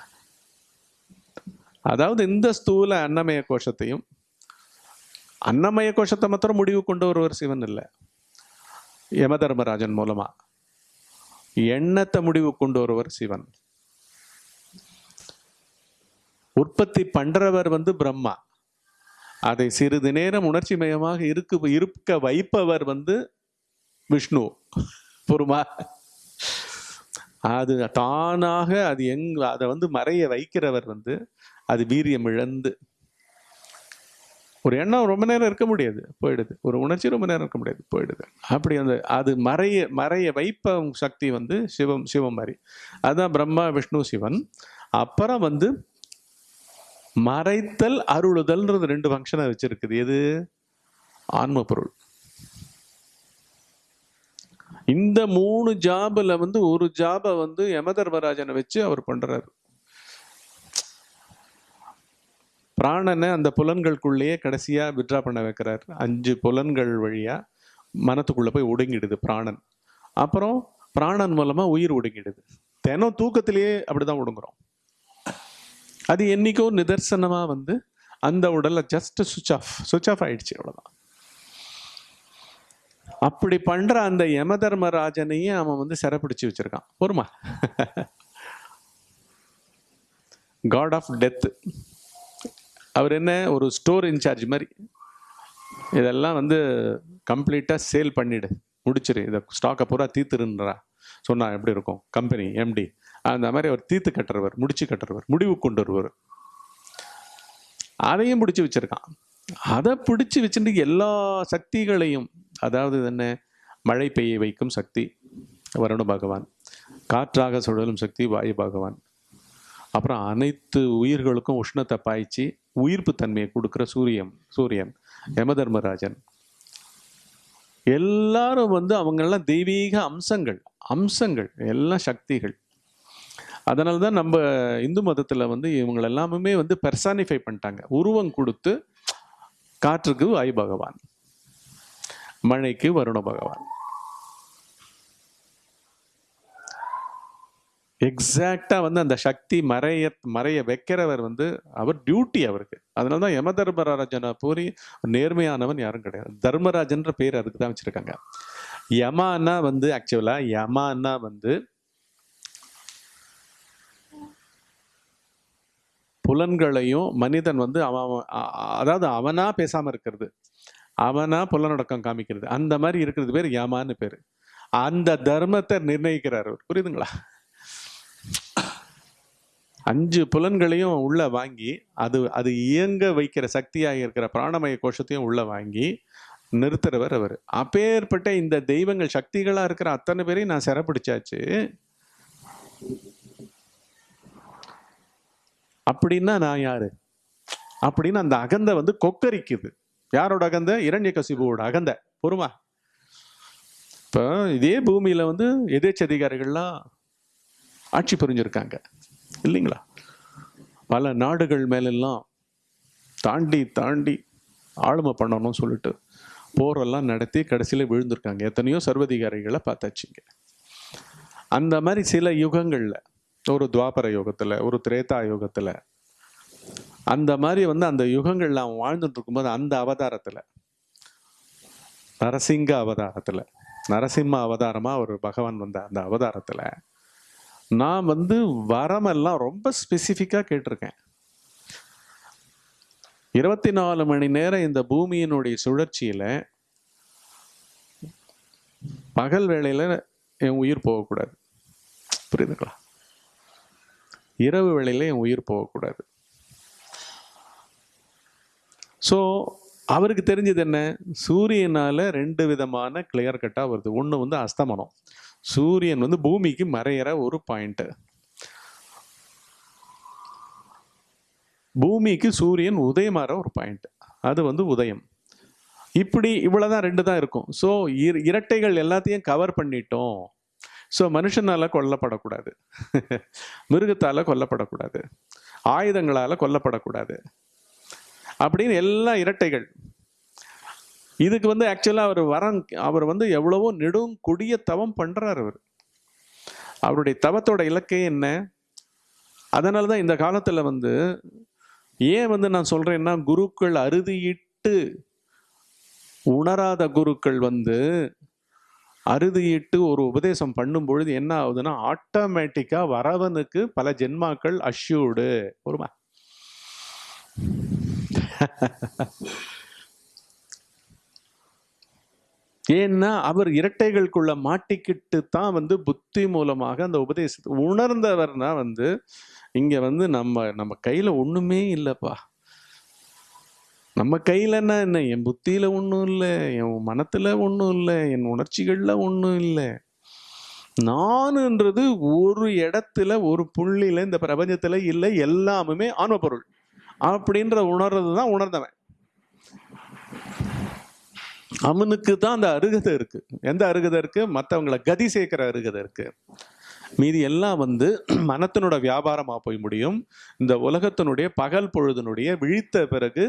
அதாவது இந்த ஸ்தூல அன்னமய கோஷத்தையும் அன்னமய கோஷத்தை மாத்திரம் முடிவு கொண்டு வருவர் சிவன் இல்லை. யமதர்மராஜன் மூலமா. எண்ணத்தை முடிவு கொண்டு வருவர் சிவன். உற்பத்தி பண்றவர் வந்து பிரம்மா. அதை சிறிது நேரம் உணர்ச்சிமயமாக இருக்கு இருக்க வைப்பவர் வந்து விஷ்ணு. பொறுமா அது தானாக அது எங் அதை வந்து மறைய வைக்கிறவர் வந்து அது வீரியம் இழந்து. ஒரு எண்ணம் ரொம்ப நேரம் இருக்க முடியாது போயிடுது. ஒரு உணர்ச்சி ரொம்ப நேரம் இருக்க முடியாது போயிடுது. அப்படி அந்த அது மறைய மறைய வைப்ப சக்தி வந்து சிவம் சிவம் மாதிரி. அதுதான் பிரம்மா விஷ்ணு சிவன். அப்புறம் வந்து மறைத்தல் அருளுதல்ன்றது ரெண்டு ஃபங்க்ஷனை வச்சிருக்குது. எது? ஆன்ம பொருள் இந்த மூணு ஜாபில் வந்து ஒரு ஜாபை வந்து யமதர்மராஜனை வச்சு அவர் பண்ணுறாரு பிராணனை அந்த புலன்களுக்குள்ளேயே கடைசியாக விட்ரா பண்ண வைக்கிறார். அஞ்சு புலன்கள் வழியாக மனத்துக்குள்ளே போய் ஒடுங்கிடுது பிராணன். அப்புறம் பிராணன் மூலமாக உயிர் ஒடுங்கிடுது. தினம் தூக்கத்திலேயே அப்படிதான் ஒடுங்குறோம். அது என்றைக்கோ நிதர்சனமாக வந்து அந்த உடலை just switch off switch off ஆயிடுச்சு அவ்வளோதான் அப்படி பண்ணுற அந்த யமதர்மராஜனையும் அவன் வந்து சிறப்பிடிச்சு வச்சிருக்கான். பொறுமா. காட் ஆஃப் டெத்து அவர் என்ன ஒரு ஸ்டோர் இன்சார்ஜ் மாதிரி. இதெல்லாம் வந்து கம்ப்ளீட்டாக சேல் பண்ணிவிடு முடிச்சிரு. இதை ஸ்டாக்கை பூரா தீர்த்துருன்றா. சொன்னால் எப்படி இருக்கும்? கம்பெனி எம்டி அந்த மாதிரி அவர் தீத்து கட்டுறவர் முடிச்சு கட்டுறவர் முடிவு கொண்டு வருவர் அதையும் பிடிச்சி வச்சிருக்கான். அதை பிடிச்சி வச்சுட்டு எல்லா சக்திகளையும் அதாவது என்ன? மழை பெய்ய வைக்கும் சக்தி வருண பகவான். காற்றாக சுழலும் சக்தி வாயு பகவான். அப்புறம் அனைத்து உயிர்களுக்கும் உஷ்ணத்தை பாய்ச்சி உயிர்ப்பு தன்மையை கொடுக்குற சூரியன் சூரியன் யமதர்மராஜன். எல்லாரும் வந்து அவங்கெல்லாம் தெய்வீக அம்சங்கள் அம்சங்கள் எல்லாம் சக்திகள். அதனால தான் நம்ம இந்து மதத்தில் வந்து இவங்களை எல்லாமே வந்து பெர்சானிஃபை பண்ணிட்டாங்க. உருவம் கொடுத்து காற்றுக்கு வாயு பகவான் மழைக்கு வருண பகவான். எக்ஸாக்டாக வந்து அந்த சக்தி மறைய மறைய வைக்கிறவர் வந்து அவர் டியூட்டி அவருக்கு. அதனால தான் யம தர்மராஜனை பூரி நேர்மையானவன் யாரும் கிடையாது. தர்மராஜன்ற பேர் அதுக்கு தான் வச்சுருக்காங்க. யமானா வந்து ஆக்சுவலாக யமானா வந்து புலன்களையும் மனிதன் வந்து அவன் அதாவது அவனாக பேசாமல் இருக்கிறது. அவனாக புலனடக்கம் காமிக்கிறது. அந்த மாதிரி இருக்கிறது பேர் யமான்னு பேர். அந்த தர்மத்தை நிர்ணயிக்கிறார் அவர். புரியுதுங்களா? அஞ்சு புலன்களையும் உள்ளே வாங்கி அது அது இயங்க வைக்கிற சக்தியாக இருக்கிற பிராணமய கோஷத்தையும் உள்ளே வாங்கி நிறுத்துறவர் அவர். அப்பேற்பட்ட இந்த தெய்வங்கள் சக்திகளாக இருக்கிற அத்தனை பேரையும் நான் சிறப்பிடிச்சாச்சு அப்படின்னா நான் யாரு? அப்படின்னு அந்த அகந்தை வந்து கொக்கரிக்குது. யாரோட அகந்தை? இரண்யகசிபுவோட அகந்தை. பொறுமா? இப்போ இதே பூமியில வந்து எதேச்சதிகாரிகள்லாம் ஆட்சி புரிஞ்சிருக்காங்க. இல்லைங்களா? பல நாடுகள் மேலெல்லாம் தாண்டி தாண்டி ஆளுமை பண்ணணும்னு சொல்லிட்டு போரெல்லாம் நடத்தி கடைசியில் விழுந்திருக்காங்க. எத்தனையோ சர்வதிகாரிகளை பார்த்தாச்சுங்க அந்த மாதிரி சில யுகங்களில் ஒரு துவாபர யுகத்தில் ஒரு திரேதா யுகத்தில். அந்த மாதிரி வந்து அந்த யுகங்கள்ல அவன் வாழ்ந்துட்டு இருக்கும்போது அந்த அவதாரத்தில் நரசிங்க அவதாரத்தில் நரசிம்ம அவதாரமாக ஒரு பகவான் வந்த அந்த அவதாரத்தில் நான் வந்து வரமெல்லாம் ரொம்ப ஸ்பெசிஃபிக்காக கேட்டிருக்கேன். இருபத்தி நாலு மணி நேரம் இந்த பூமியினுடைய சுழற்சியில் பகல் வேளையில் என் உயிர் போகக்கூடாது. புரியுதுங்களா? இரவு வேளையில் என் உயிர் போகக்கூடாது. ஸோ அவருக்கு தெரிஞ்சது என்ன? சூரியனால் ரெண்டு விதமான கிளியர் கட்டாக வருது. ஒன்று வந்து அஸ்தமனம். சூரியன் வந்து பூமிக்கு மறையிற ஒரு பாயிண்ட்டு பூமிக்கு சூரியன் உதயமாற ஒரு பாயிண்ட் அது வந்து உதயம். இப்படி இவ்வளோதான் ரெண்டு தான் இருக்கும். ஸோ இரட்டைகள் எல்லாத்தையும் கவர் பண்ணிட்டோம். ஸோ மனுஷனால கொல்லப்படக்கூடாது. மிருகத்தால் கொல்லப்படக்கூடாது. ஆயுதங்களால் கொல்லப்படக்கூடாது. அப்படின்னு எல்லா இரட்டைகள். இதுக்கு வந்து ஆக்சுவலாக அவர் வரம் அவர் வந்து எவ்வளவோ நெடும் கொடிய தவம் பண்ணுறார் அவர். அவருடைய தவத்தோட இலக்கே என்ன? அதனால தான் இந்த காலத்தில் வந்து ஏன் வந்து நான் சொல்கிறேன்னா குருக்கள் அறுதியிட்டு உணராத குருக்கள் வந்து அறுதியிட்டு ஒரு உபதேசம் பண்ணும் பொழுது என்ன ஆகுதுன்னா ஆட்டோமேட்டிக்கா வரவனுக்கு பல ஜென்மாக்கள் அஷ்யூடு ஒருமா ஏன்னா அவர் இரட்டைகளுக்குள்ள மாட்டிக்கிட்டு தான் வந்து புத்தி மூலமாக அந்த உபதேசத்தை உணர்ந்தவர்னா வந்து இங்க வந்து நம்ம நம்ம கையில ஒண்ணுமே இல்லப்பா. நம்ம கையில் என்ன என்ன? என் புத்தியில் ஒன்றும் இல்லை. என் மனத்தில் ஒன்றும் இல்லை. என் உணர்ச்சிகளில் ஒன்றும் இல்லை. நானுன்றது ஒரு இடத்துல ஒரு புள்ளியில் இந்த பிரபஞ்சத்தில் இல்லை. எல்லாமுமே ஆன்ம பொருள் அப்படின்ற உணர்றது தான் உணர்ந்தவன். அவனுக்கு தான் அந்த அருகதை இருக்கு. எந்த அருகதை இருக்கு? மற்றவங்களை கதி சேர்க்கிற அருகதை இருக்கு. மீதி எல்லாம் வந்து மனத்தினோட வியாபாரமாக போய் முடியும். இந்த உலகத்தினுடைய பகல் பொழுதினுடைய விழித்த பிறகு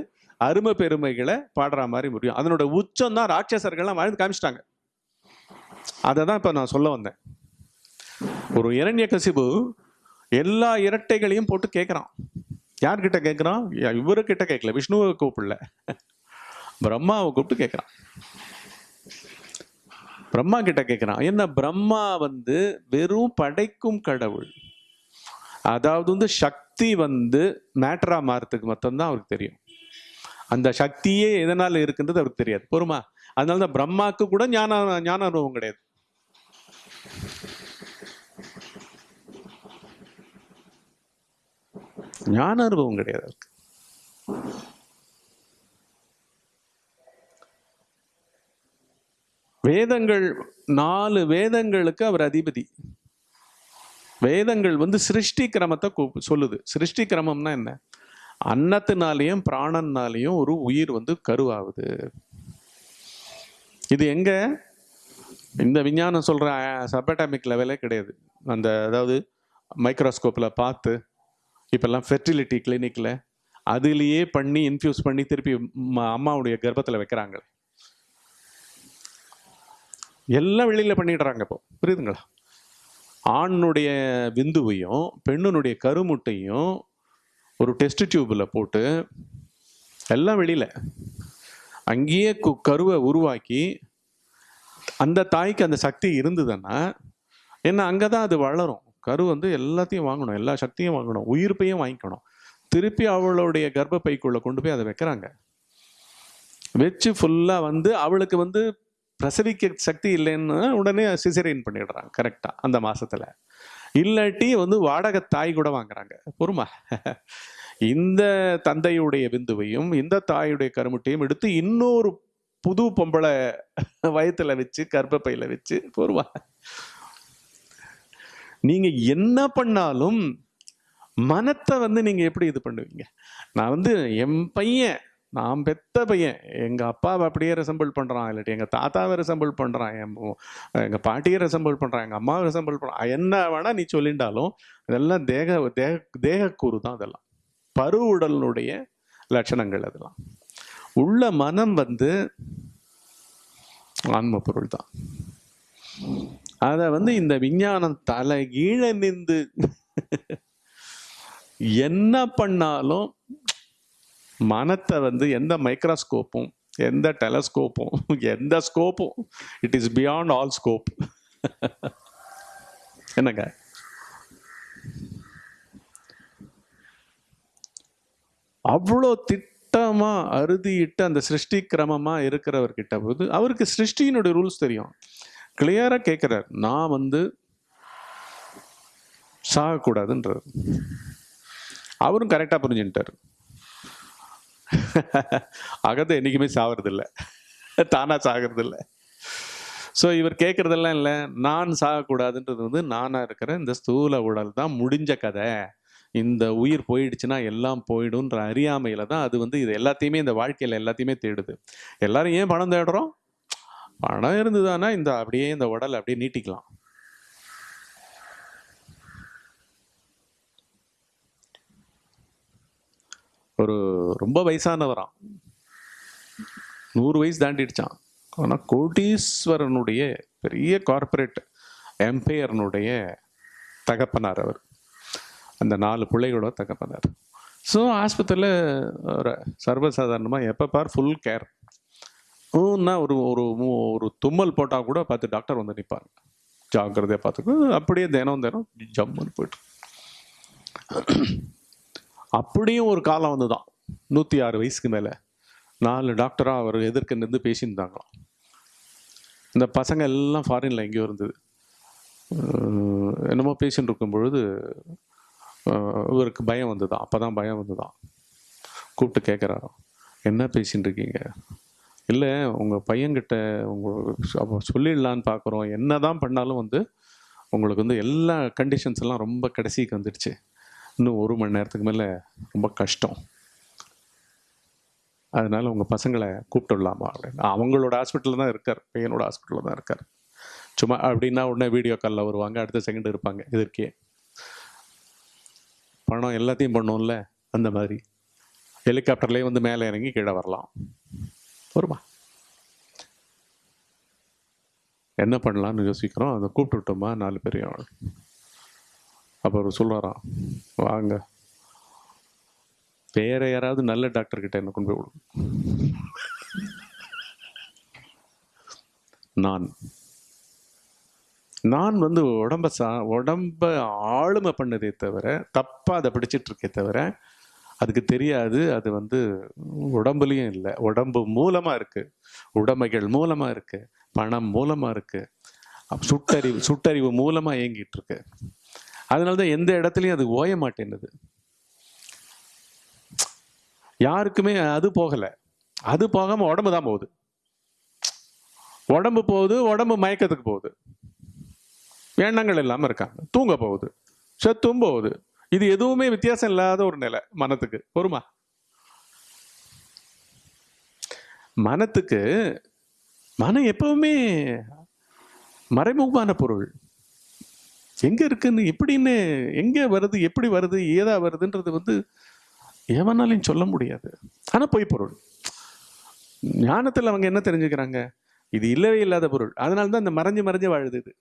அருமை பெருமைகளை பாடுற மாதிரி முடியும். அதனோட உச்சம் தான் ராட்சசர்கள்லாம் வாழ்ந்து காமிச்சிட்டாங்க. அதை தான் இப்போ நான் சொல்ல வந்தேன். ஒரு இரண்ய கசிபு எல்லா இரட்டைகளையும் போட்டு கேட்குறான் யார்கிட்ட கேட்குறான் இவருக்கிட்ட கேட்கல விஷ்ணுவை கூப்பிடல. பிரம்மாவை கூப்பிட்டு கேட்குறான் பிரம்மா கிட்ட கேட்குறான் என்ன? பிரம்மா வந்து வெறும் படைக்கும் கடவுள். அதாவது வந்து சக்தி வந்து மேட்டராக மாறத்துக்கு மட்டும்தான் அவருக்கு தெரியும். அந்த சக்தியே எதனால இருக்குன்றது அவருக்கு தெரியாது. பொறுமா? அதனால தான் பிரம்மாக்கு கூட ஞான ஞான அனுபவம் கிடையாது. ஞான அனுபவம் கிடையாது அவருக்கு. வேதங்கள் நாலு வேதங்களுக்கு அவர் அதிபதி. வேதங்கள் வந்து சிருஷ்டி கிரமத்தை சொல்லுது. சிருஷ்டி கிரமம்னா என்ன? அன்னத்தினாலேயும் பிராணன்னாலேயும் ஒரு உயிர் வந்து கருவாகுது. இது எங்க? இந்த விஞ்ஞானம் சொல்ற சபட்டாமிக் லெவலே கிடையாது. அந்த அதாவது மைக்ரோஸ்கோப்பில் பார்த்து இப்போல்லாம் ஃபெர்டிலிட்டி கிளினிக்கில் அதுலேயே பண்ணி இன்ஃபியூஸ் பண்ணி திருப்பி அம்மாவுடைய கர்ப்பத்தில் வைக்கிறாங்க. எல்லாம் வெளியில் பண்ணிடுறாங்க இப்போ. புரியுதுங்களா? ஆணுடைய விந்துவையும் பெண்ணுனுடைய கருமுட்டையும் ஒரு டெஸ்ட் டியூப்பில் போட்டு எல்லாம் வெளியில. அங்கேயே கு- கருவை உருவாக்கி அந்த தாய்க்கு அந்த சக்தி இருந்ததுன்னா என்ன அங்கே தான் அது வளரும். கரு வந்து எல்லாத்தையும் வாங்கணும் எல்லா சக்தியும் வாங்கணும் உயிர்ப்பையும் வாங்கிக்கணும். திருப்பி அவளுடைய கர்ப்பப்பைக்குள்ளே கொண்டு போய் அதை வைக்கிறாங்க. வச்சு ஃபுல்லாக வந்து அவளுக்கு வந்து பிரசவிக்க சக்தி இல்லைன்னு உடனே சிசரியன் பண்ணிடுறாங்க கரெக்டாக அந்த மாதத்தில் இல்லாட்டி வந்து வாடகை தாய் கூட வாங்குறாங்க. பொறுமா. இந்த தந்தையுடைய விந்துவையும் இந்த தாயுடைய கருமுட்டையும் எடுத்து இன்னொரு புது பொம்பளை வயத்துல வச்சு கர்ப்பப்பையில வச்சு பொறுமா. நீங்க என்ன பண்ணாலும் மனத்தை வந்து நீங்க எப்படி இது பண்ணுவீங்க? நான் வந்து என் பையன் நான் பெத்த பையன். எங்கள் அப்பாவை அப்படியே ரெசம்பிள் பண்ணுறான் இல்லாட்டி எங்கள் தாத்தாவை ரெசம்பிள் பண்ணுறான் என் எங்கள் பாட்டியை ரெசம்பிள் பண்ணுறான் எங்கள் அம்மாவை ரெசம்பிள் பண்ணுறான் என்ன வேணால் நீ சொல்லிண்டாலும் இதெல்லாம் தேக தேக தேகக்கூறு தான் அதெல்லாம். பருவுடலினுடைய லட்சணங்கள் அதெல்லாம். உள்ள மனம் வந்து ஆன்ம பொருள் தான். அதை வந்து இந்த விஞ்ஞானம் தலை கீழே நின்று என்ன பண்ணாலும் மனத்தை வந்து எந்த மைக்ரோஸ்கோப்பும் எந்த டெலஸ்கோப்பும் எந்த ஸ்கோப்பும் it is beyond all scope என்னங்க? அவ்வளோ திட்டமாக அறுதியிட்டு அந்த சிருஷ்டி கிரமமாக இருக்கிறவர்கிட்ட போது அவருக்கு சிருஷ்டியினுடைய ரூல்ஸ் தெரியும். கிளியராக கேட்குறார் நான் வந்து சாகக்கூடாதுன்றார். அவரும் கரெக்டாக புரிஞ்சுட்டார் அகத்தை என்றைக்குமே சாவறது தானாக தானா சாகிறது ஸோ இவர் கேட்குறதெல்லாம் இல்லை. நான் சாகக்கூடாதுன்றது வந்து நானாக இருக்கிற இந்த ஸ்தூல உடல் தான் முடிஞ்ச கதை. இந்த உயிர் போயிடுச்சுன்னா எல்லாம் போயிடும்ன்ற அறியாமையில் தான் அது வந்து இது எல்லாத்தையுமே இந்த வாழ்க்கையில் எல்லாத்தையுமே தேடுது. எல்லாரும் ஏன் பணம் தேடுறோம்? பணம் இருந்ததுன்னா இந்த அப்படியே இந்த உடலை அப்படியே நீட்டிக்கலாம். ஒரு ரொம்ப வயசானவராம். நூறு வயசு தாண்டிடுச்சான் ஆனால் கோட்டீஸ்வரனுடைய பெரிய கார்ப்பரேட் எம்பையர்னுடைய தகப்பனார் அவர். அந்த நாலு பிள்ளைகளோட தகப்பனார். ஸோ ஆஸ்பத்திரியில் ஒரு சர்வசாதாரணமாக எப்போ பார் ஃபுல் கேர் ஊன்னா ஒரு ஒரு ஒரு தும்மல் போட்டால் கூட பார்த்து டாக்டர் வந்து நிற்பாங்க ஜாக்கிரதையாக பார்த்துக்கோ. அப்படியே தினம் தினம் ஜம்முன்னு போய்ட்டு. அப்படியும் ஒரு காலம் வந்துதான். நூற்றி ஆறு வயசுக்கு மேலே. நாலு டாக்டராக அவர் எதிர்க்க நின்று பேசியிருந்தாங்களாம். இந்த பசங்க எல்லாம் ஃபாரினில் எங்கேயோ இருந்தது. என்னமோ பேஷண்ட் இருக்கும் பொழுது இவருக்கு பயம் வந்துதான் அப்போ தான் பயம் வந்துதான் கூப்பிட்டு கேட்குறாராம் என்ன பேசின்னு இருக்கீங்க? இல்லை உங்கள் பையன்கிட்ட உங்கள் அப்போ சொல்லிடலான்னு பார்க்குறோம் என்ன தான் பண்ணாலும் வந்து உங்களுக்கு வந்து எல்லா கண்டிஷன்ஸ் எல்லாம் ரொம்ப கடைசிக்கு வந்துடுச்சு. இன்னும் ஒரு மணி நேரத்துக்கு மேலே ரொம்ப கஷ்டம். அதனால் உங்கள் பசங்களை கூப்பிட்டு விடலாமா அப்படின்னு. அவங்களோட ஹாஸ்பிட்டலில் தான் இருக்கார். பையனோட ஹாஸ்பிட்டலில் தான் இருக்கார். சும்மா அப்படின்னா உடனே வீடியோ காலில் வருவாங்க. அடுத்த செகண்ட் இருப்பாங்க. இதற்கே பணம் எல்லாத்தையும் பண்ணோம்ல அந்த மாதிரி. ஹெலிகாப்டர்லேயே வந்து மேலே இறங்கி கீழே வரலாம். வருமா? என்ன பண்ணலாம்னு யோசிக்கிறோம். அதை கூப்பிட்டு விட்டோமா? நாலு பேரையும். அப்போ அவர் சொல்லுவாராம் வாங்க. வேற யாராவது நல்ல டாக்டர் கிட்ட என்ன கொண்டு போய் விடும் நான். நான் வந்து உடம்ப சா உடம்ப ஆளுமை பண்ணதே தவிர தப்பாக அதை பிடிச்சிட்டு இருக்கே தவிர அதுக்கு தெரியாது. அது வந்து உடம்புலையும் இல்லை. உடம்பு மூலமாக இருக்குது உடமைகள் மூலமாக இருக்குது பணம் மூலமாக இருக்குது சுட்டறிவு சுட்டறிவு மூலமாக இயங்கிட்டு இருக்கு. அதனால்தான் எந்த இடத்துலையும் அது ஓய மாட்டேன்னுது. யாருக்குமே அது போகலை. அது போகாமல் உடம்பு தான் போகுது. உடம்பு போகுது உடம்பு மயக்கத்துக்கு போகுது. எண்ணங்கள் இல்லாமல் இருக்காங்க. தூங்க போகுது. செத்தும் போகுது. இது எதுவுமே வித்தியாசம் இல்லாத ஒரு நிலை மனத்துக்கு. பொறுமா மனத்துக்கு மனம் எப்பவுமே மறைமுகமான பொருள். எங்கே இருக்குன்னு எப்படின்னு எங்கே வருது எப்படி வருது ஏதா வருதுன்றது வந்து எவனாலையும் சொல்ல முடியாது. ஆனால் பொய் பொருள். ஞானத்தில் அவங்க என்ன தெரிஞ்சுக்கிறாங்க? இது இல்லவே இல்லாத பொருள். அதனால தான் இந்த மறைஞ்சு மறைஞ்சு வாழுது இது.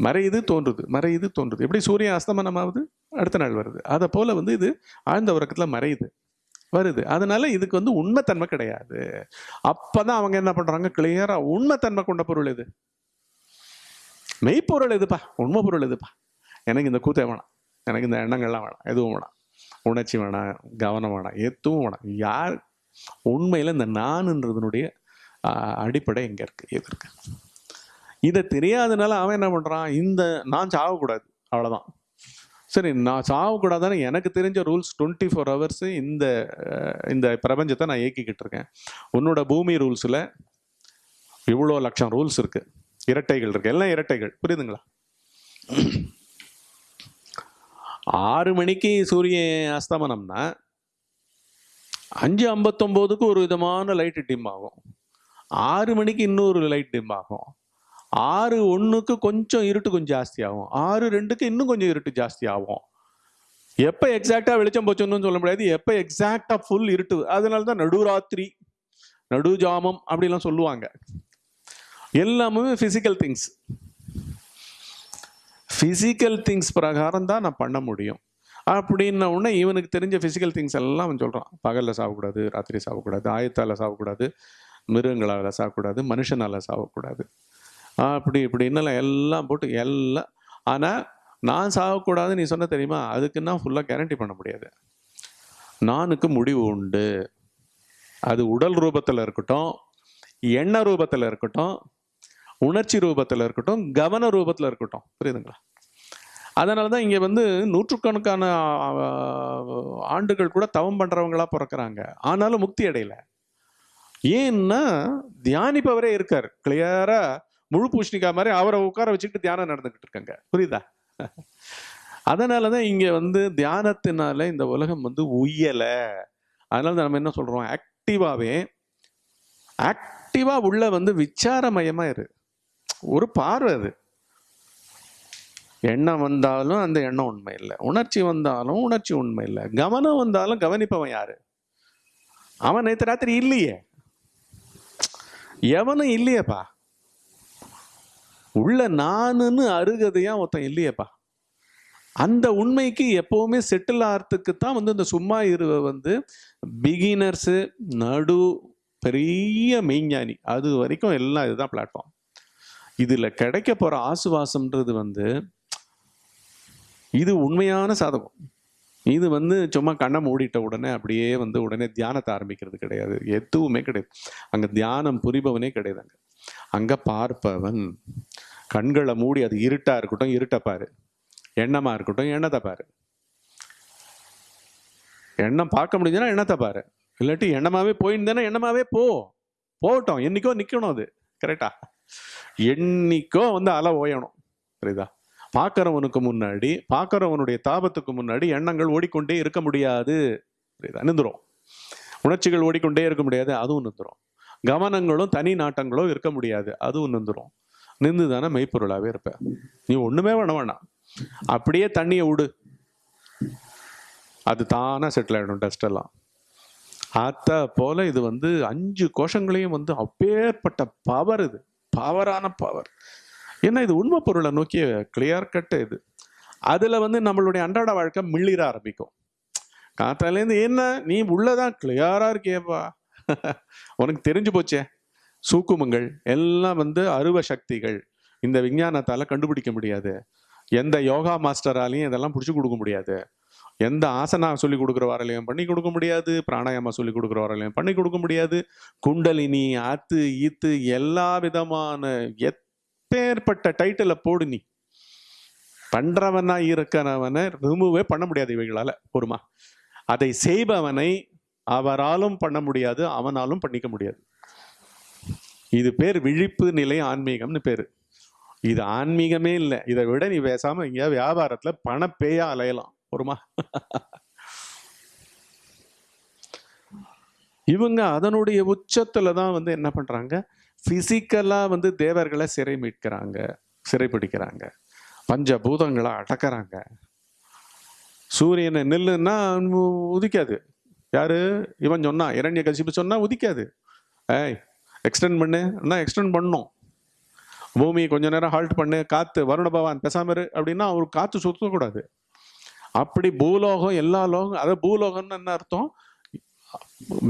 மறையுது தோன்றுது. மறையுது தோன்றுது. எப்படி சூரியன் அஸ்தமனம் ஆகுது அடுத்த நாள் வருது. அதை போல் வந்து இது ஆழ்ந்த உறக்கத்தில் மறையுது. வருது. அதனால இதுக்கு வந்து உண்மைத்தன்மை கிடையாது. அப்போ தான் அவங்க என்ன பண்ணுறாங்க கிளியராக உண்மைத்தன்மை கொண்ட பொருள் இது. மெய்ப்பொருள் எதுப்பா? உண்மை பொருள் எதுப்பா? எனக்கு இந்த கூத்தே வேணாம். எனக்கு இந்த எண்ணங்கள்லாம் வேணாம். எதுவும் வேணாம். உணர்ச்சி வேணாம். கவனம் வேணாம். எதுவும் வேணாம். யார்? உண்மையில் இந்த நான்ன்றதுனுடைய அடிப்படை எங்கே இருக்கு. எது இருக்கு? இதை தெரியாதனால அவன் என்ன பண்ணுறான் இந்த நான் சாகக்கூடாது. அவ்வளோதான் சரி நான் சாகக்கூடாதானே எனக்கு தெரிஞ்ச ரூல்ஸ் டுவெண்ட்டி ஃபோர் ஹவர்ஸு இந்த இந்த பிரபஞ்சத்தை நான் இயக்கிக்கிட்டு இருக்கேன். உன்னோட பூமி ரூல்ஸில் இவ்வளோ லட்சம் ரூல்ஸ் இருக்குது இரட்டைகள் இருக்கு. எல்லாம் இரட்டைகள். புரியுதுங்களா? ஆறு மணிக்கு சூரியன் அஸ்தமனம்னா அஞ்சு ஐம்பத்தொம்போதுக்கு ஒரு விதமான லைட்டு டிம் ஆகும். ஆறு மணிக்கு இன்னொரு லைட் டிம் ஆகும். ஆறு ஒன்றுக்கு கொஞ்சம் இருட்டு கொஞ்சம் ஜாஸ்தி ஆகும். ஆறு ரெண்டுக்கு இன்னும் கொஞ்சம் இருட்டு ஜாஸ்தி ஆகும். எப்போ எக்ஸாக்டாக வெளிச்சம் போச்சுன்னு சொல்ல முடியாது. எப்போ எக்ஸாக்டாக ஃபுல் இருட்டு. அதனால தான் நடுராத்திரி நடுஜாமம் அப்படிலாம் சொல்லுவாங்க. எல்லாமே ஃபிசிக்கல் திங்ஸ் ஃபிசிக்கல் திங்ஸ் பிரகாரம் தான் நான் பண்ண முடியும். அப்படின்ன உடனே இவனுக்கு தெரிஞ்ச ஃபிசிக்கல் திங்ஸ் எல்லாம் அவன் சொல்கிறான் பகலில் சாகக்கூடாது ராத்திரி சாகக்கூடாது ஆயத்தால் சாகக்கூடாது மிருகங்களால் சாகக்கூடாது மனுஷனால் சாகக்கூடாது அப்படி இப்படின்னு எல்லாம் போட்டு எல்லாம். ஆனால் நான் சாகக்கூடாது நீ சொன்ன தெரியுமா? அதுக்குன்னா ஃபுல்லாக கேரண்டி பண்ண முடியாது. நானுக்கு முடிவு உண்டு. அது உடல் ரூபத்தில் இருக்கட்டும் எண்ண ரூபத்தில் இருக்கட்டும் உணர்ச்சி ரூபத்தில் இருக்கட்டும் கவன ரூபத்தில் இருக்கட்டும். புரியுதுங்களா? அதனால தான் இங்கே வந்து நூற்றுக்கணக்கான ஆண்டுகள் கூட தவம் பண்ணுறவங்களா பிறக்கறாங்க. ஆனாலும் முக்தி அடையலை. ஏன்னா தியானிப்பவரே இருக்கார். கிளியராக முழு பூஷணிக்கா மாதிரி அவரை உட்கார வச்சுக்கிட்டு தியானம் நடந்துக்கிட்டு இருக்காங்க. புரியுதா? அதனால தான் இங்கே வந்து தியானத்தினால இந்த உலகம் வந்து உயலை அதனால நம்ம என்ன சொல்கிறோம் ஆக்டிவாகவே ஆக்டிவாக உள்ள வந்து விச்சாரமயமாக இரு. ஒரு பார்வை அது. எண்ணம் வந்தாலும் அந்த எண்ணம் உண்மை இல்லை. உணர்ச்சி வந்தாலும் உணர்ச்சி உண்மை இல்லை. கவனம் வந்தாலும் கவனிப்பவன் யாரு? அவன் நேற்று ராத்திரி இல்லையே. எவனும் இல்லையேப்பா. உள்ள நானுன்னு அருகதையா ஒருத்தன் இல்லையேப்பா. அந்த உண்மைக்கு எப்பவுமே செட்டில் ஆகிறதுக்கு தான் வந்து இந்த சும்மா இருவ வந்து பிகினர்ஸு நடு பெரிய மெய்ஞானி. அது வரைக்கும் எல்லாம் இதுதான் பிளாட்ஃபார்ம் இதில் கிடைக்க போகிற ஆசுவாசம்ன்றது வந்து இது உண்மையான சாதகம். இது வந்து சும்மா கண்ணை மூடிட்ட உடனே அப்படியே வந்து உடனே தியானத்தை ஆரம்பிக்கிறது கிடையாது. எதுவுமே கிடையாது. அங்கே தியானம் புரிபவனே கிடையாது அங்கே. அங்கே பார்ப்பவன் கண்களை மூடி அது இருட்டாக இருக்கட்டும் இருட்டை பாரு. எண்ணமாக இருக்கட்டும் எண்ணத்தை பாரு. எண்ணம் பார்க்க முடிஞ்சதுன்னா எண்ணத்தை பாரு. இல்லாட்டி எண்ணமாகவே போயிருந்தேன்னா எண்ணமாகவே போ. போகட்டும். என்னைக்கோ நிற்கணும் அது. கரெக்டாக என்னைக்கோ வந்து அலை ஓயணும். சரிதா பார்க்கறவனுக்கு முன்னாடி பார்க்கறவனுடைய தாபத்துக்கு முன்னாடி எண்ணங்கள் ஓடிக்கொண்டே இருக்க முடியாது. சரிதா நின்றுரும் உணர்ச்சிகள் ஓடிக்கொண்டே இருக்க முடியாது அதுவும் நின்றுரும் கவனங்களும் தனி நாட்டங்களும் இருக்க முடியாது அதுவும் நின்றுரும் நின்று தானே மெய்ப்பொருளாகவே இருப்பேன் நீ ஒன்றுமே வேண வேணாம். அப்படியே தண்ணியை விடு அது தானாக செட்டில் ஆகிடும் டஸ்ட் எல்லாம். அத்த போல இது வந்து அஞ்சு கோஷங்களையும் வந்து அப்பேற்பட்ட பவர் இது. பவரான பவர் ஏன்னா இது உண்மை பொருளை நோக்கிய கிளியர் கட்டு இது. அதில் வந்து நம்மளுடைய அன்றாட வாழ்க்கை மிள்ளிர ஆரம்பிக்கும். காத்தாலேருந்து என்ன நீ உள்ளதான் கிளியராக இருக்கியேப்பா. உனக்கு தெரிஞ்சு போச்சே. சூக்குமங்கள் எல்லாம் வந்து அருவ சக்திகள். இந்த விஞ்ஞானத்தால் கண்டுபிடிக்க முடியாது. எந்த யோகா மாஸ்டராலையும் இதெல்லாம் பிடிச்சி கொடுக்க முடியாது. எந்த ஆசனா சொல்லி கொடுக்குறவராலையும் பண்ணி கொடுக்க முடியாது பிராணாயாமா சொல்லி கொடுக்குறவராலையும் பண்ணி கொடுக்க முடியாது. குண்டலினி ஆத்து ஈத்து எல்லா விதமான எப்பேற்பட்ட டைட்டில போடு நீ. பண்றவனா இருக்கிறவனை ரிமூவே பண்ண முடியாது இவைகளால பொறுமா. அதை செய்பவனை அவராலும் பண்ண முடியாது அவனாலும் பண்ணிக்க முடியாது. இது பேர் விழிப்பு நிலை ஆன்மீகம்னு பேரு. இது ஆன்மீகமே இல்லை. இதை விட நீ பேசாம இங்க வியாபாரத்துல பணப்பேயா அலையலாம். போருமா இவங்க அதனுடைய உச்சத்துல தான் வந்து என்ன பண்றாங்க? பிசிக்கலா வந்து தேவர்களை சிறை மீட்கிறாங்க சிறைப்பிடிக்கிறாங்க பஞ்சபூதங்களை அடக்கிறாங்க. சூரியனை நெல்லுன்னா உதிக்காது. யாரு? இவன் சொன்னா இரண்ய கசிப்பு சொன்னா உதிக்காது. ஏய் எக்ஸ்டெண்ட் பண்ணு. எக்ஸ்டெண்ட் பண்ணும்? பூமி கொஞ்ச நேரம் ஹால்ட் பண்ணு. காத்து வருண பவான் பெசாமரு அப்படின்னா அவர் காத்து சுத்தக்கூடாது. அப்படி பூலோகம் எல்லா லோகம் அதாவது பூலோகம்னு என்ன அர்த்தம்?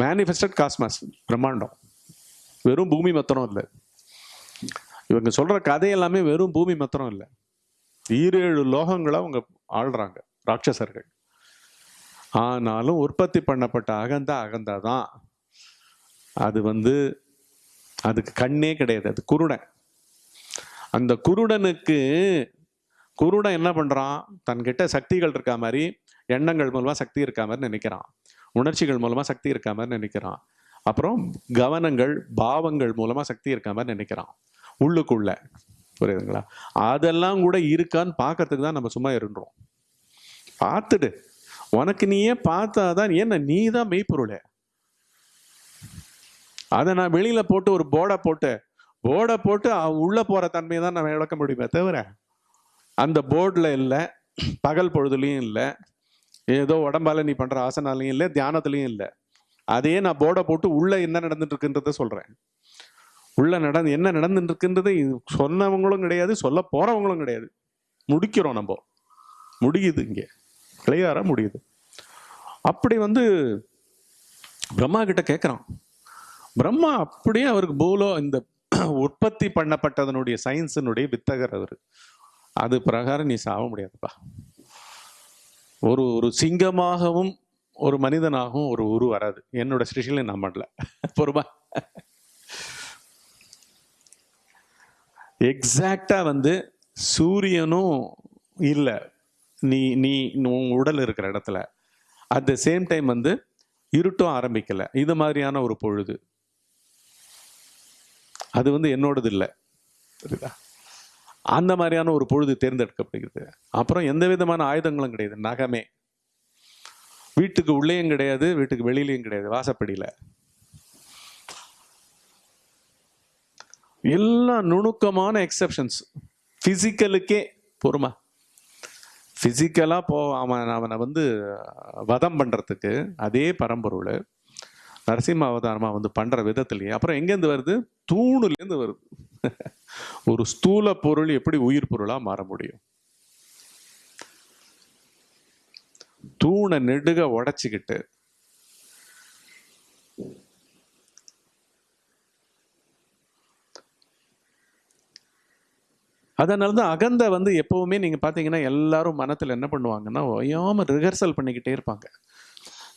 மேனிஃபெஸ்டட் காஸ்மாஸ் பிரம்மாண்டம். வெறும் பூமி மத்திரம் இல்லை. இவங்க சொல்ற கதை எல்லாமே வெறும் பூமி மத்திரம் இல்லை. ஈரேழு லோகங்களை அவங்க ஆள்றாங்க ராட்சசர்கள். ஆனாலும் உற்பத்தி பண்ணப்பட்ட அகந்தா அகந்தா தான். அது வந்து அதுக்கு கண்ணே கிடையாது அது குருடன். அந்த குருடனுக்கு குருடன் என்ன பண்ணுறான் தன்கிட்ட சக்திகள் இருக்கா மாதிரி எண்ணங்கள் மூலமாக சக்தி இருக்கா மாதிரி நினைக்கிறான். உணர்ச்சிகள் மூலமாக சக்தி இருக்கா மாதிரி நினைக்கிறான். அப்புறம் கவனங்கள் பாவங்கள் மூலமாக சக்தி இருக்கா மாதிரி நினைக்கிறான். உள்ளுக்குள்ள. புரியுதுங்களா? அதெல்லாம் கூட இருக்கான்னு பார்க்கறதுக்கு தான் நம்ம சும்மா இருன்றோம். பார்த்துடு. உனக்கு நீயே பார்த்தாதான் என்ன நீ தான் மெய்ப்பொருள். அதை நான் வெளியில் போட்டு ஒரு போர்டை போட்டு போர்டை போட்டு உள்ளே போகிற தன்மையை தான் நம்ம விளக்க முடியுமே தவிர அந்த போர்டில் இல்லை பகல் பொழுதுலையும் இல்லை ஏதோ உடம்பால நீ பண்ணுற ஆசனாலையும் இல்லை தியானத்துலையும் இல்லை. அதையே நான் போர்டை போட்டு உள்ளே என்ன நடந்துட்டு இருக்குன்றத சொல்கிறேன் உள்ளே நடந்து என்ன நடந்துட்டு இருக்குன்றது சொன்னவங்களும் கிடையாது சொல்ல போகிறவங்களும் கிடையாது. முடிக்கிறோம் நம்ம. முடியுது இங்கே. கிளியரா முடியுது. அப்படி வந்து பிரம்மா கிட்ட கேட்குறான் பிரம்மா அப்படியே அவருக்கு பூலோ இந்த உற்பத்தி பண்ணப்பட்டதனுடைய சயின்ஸினுடைய வித்தகர் அவர். அது பிரகாரம் நீ சாக முடியாதுப்பா. ஒரு ஒரு சிங்கமாகவும் ஒரு மனிதனாகவும் ஒரு உரு வராது. என்னோட ஸ்டிஷில் நான் பண்ணல. பொறுமா. எக்ஸாக்டாக வந்து சூரியனும் இல்லை. நீ நீ உன் உடல் இருக்கிற இடத்துல. அட் த சேம் டைம் வந்து இருட்டும் ஆரம்பிக்கலை. இது மாதிரியான ஒரு பொழுது. அது வந்து என்னோடது இல்லை. புரியுதா? அந்த மாதிரியான ஒரு பொழுது தேர்ந்தெடுக்கப்படுகிறது. அப்புறம் எந்த விதமான ஆயுதங்களும் கிடையாது. நகமே. வீட்டுக்கு உள்ளேயும் கிடையாது வீட்டுக்கு வெளியிலையும் கிடையாது. வாசப்படியில். எல்லா நுணுக்கமான எக்ஸப்ஷன்ஸ் ஃபிசிக்கலுக்கே பொறுமா. ஃபிசிக்கலாக போ அவன் அவனை வந்து வதம் பண்ணுறதுக்கு அதே பரம்பொருள். நரசிம்ம அவதாரமாக வந்து பண்ணுற விதத்துலேயே. அப்புறம் எங்கேருந்து வருது? தூணுலேருந்து வருது. ஒரு ஸ்தூல பொருள் எப்படி உயிர் பொருளாக மாற முடியும்? தூணை நெடுக உடைச்சிக்கிட்டு அதனால தான் அகந்த வந்து எப்பவுமே நீங்க பாத்தீங்கன்னா எல்லாரும் மனத்துல என்ன பண்ணுவாங்கன்னா ஓயாம ரிஹர்சல் பண்ணிக்கிட்டே இருப்பாங்க.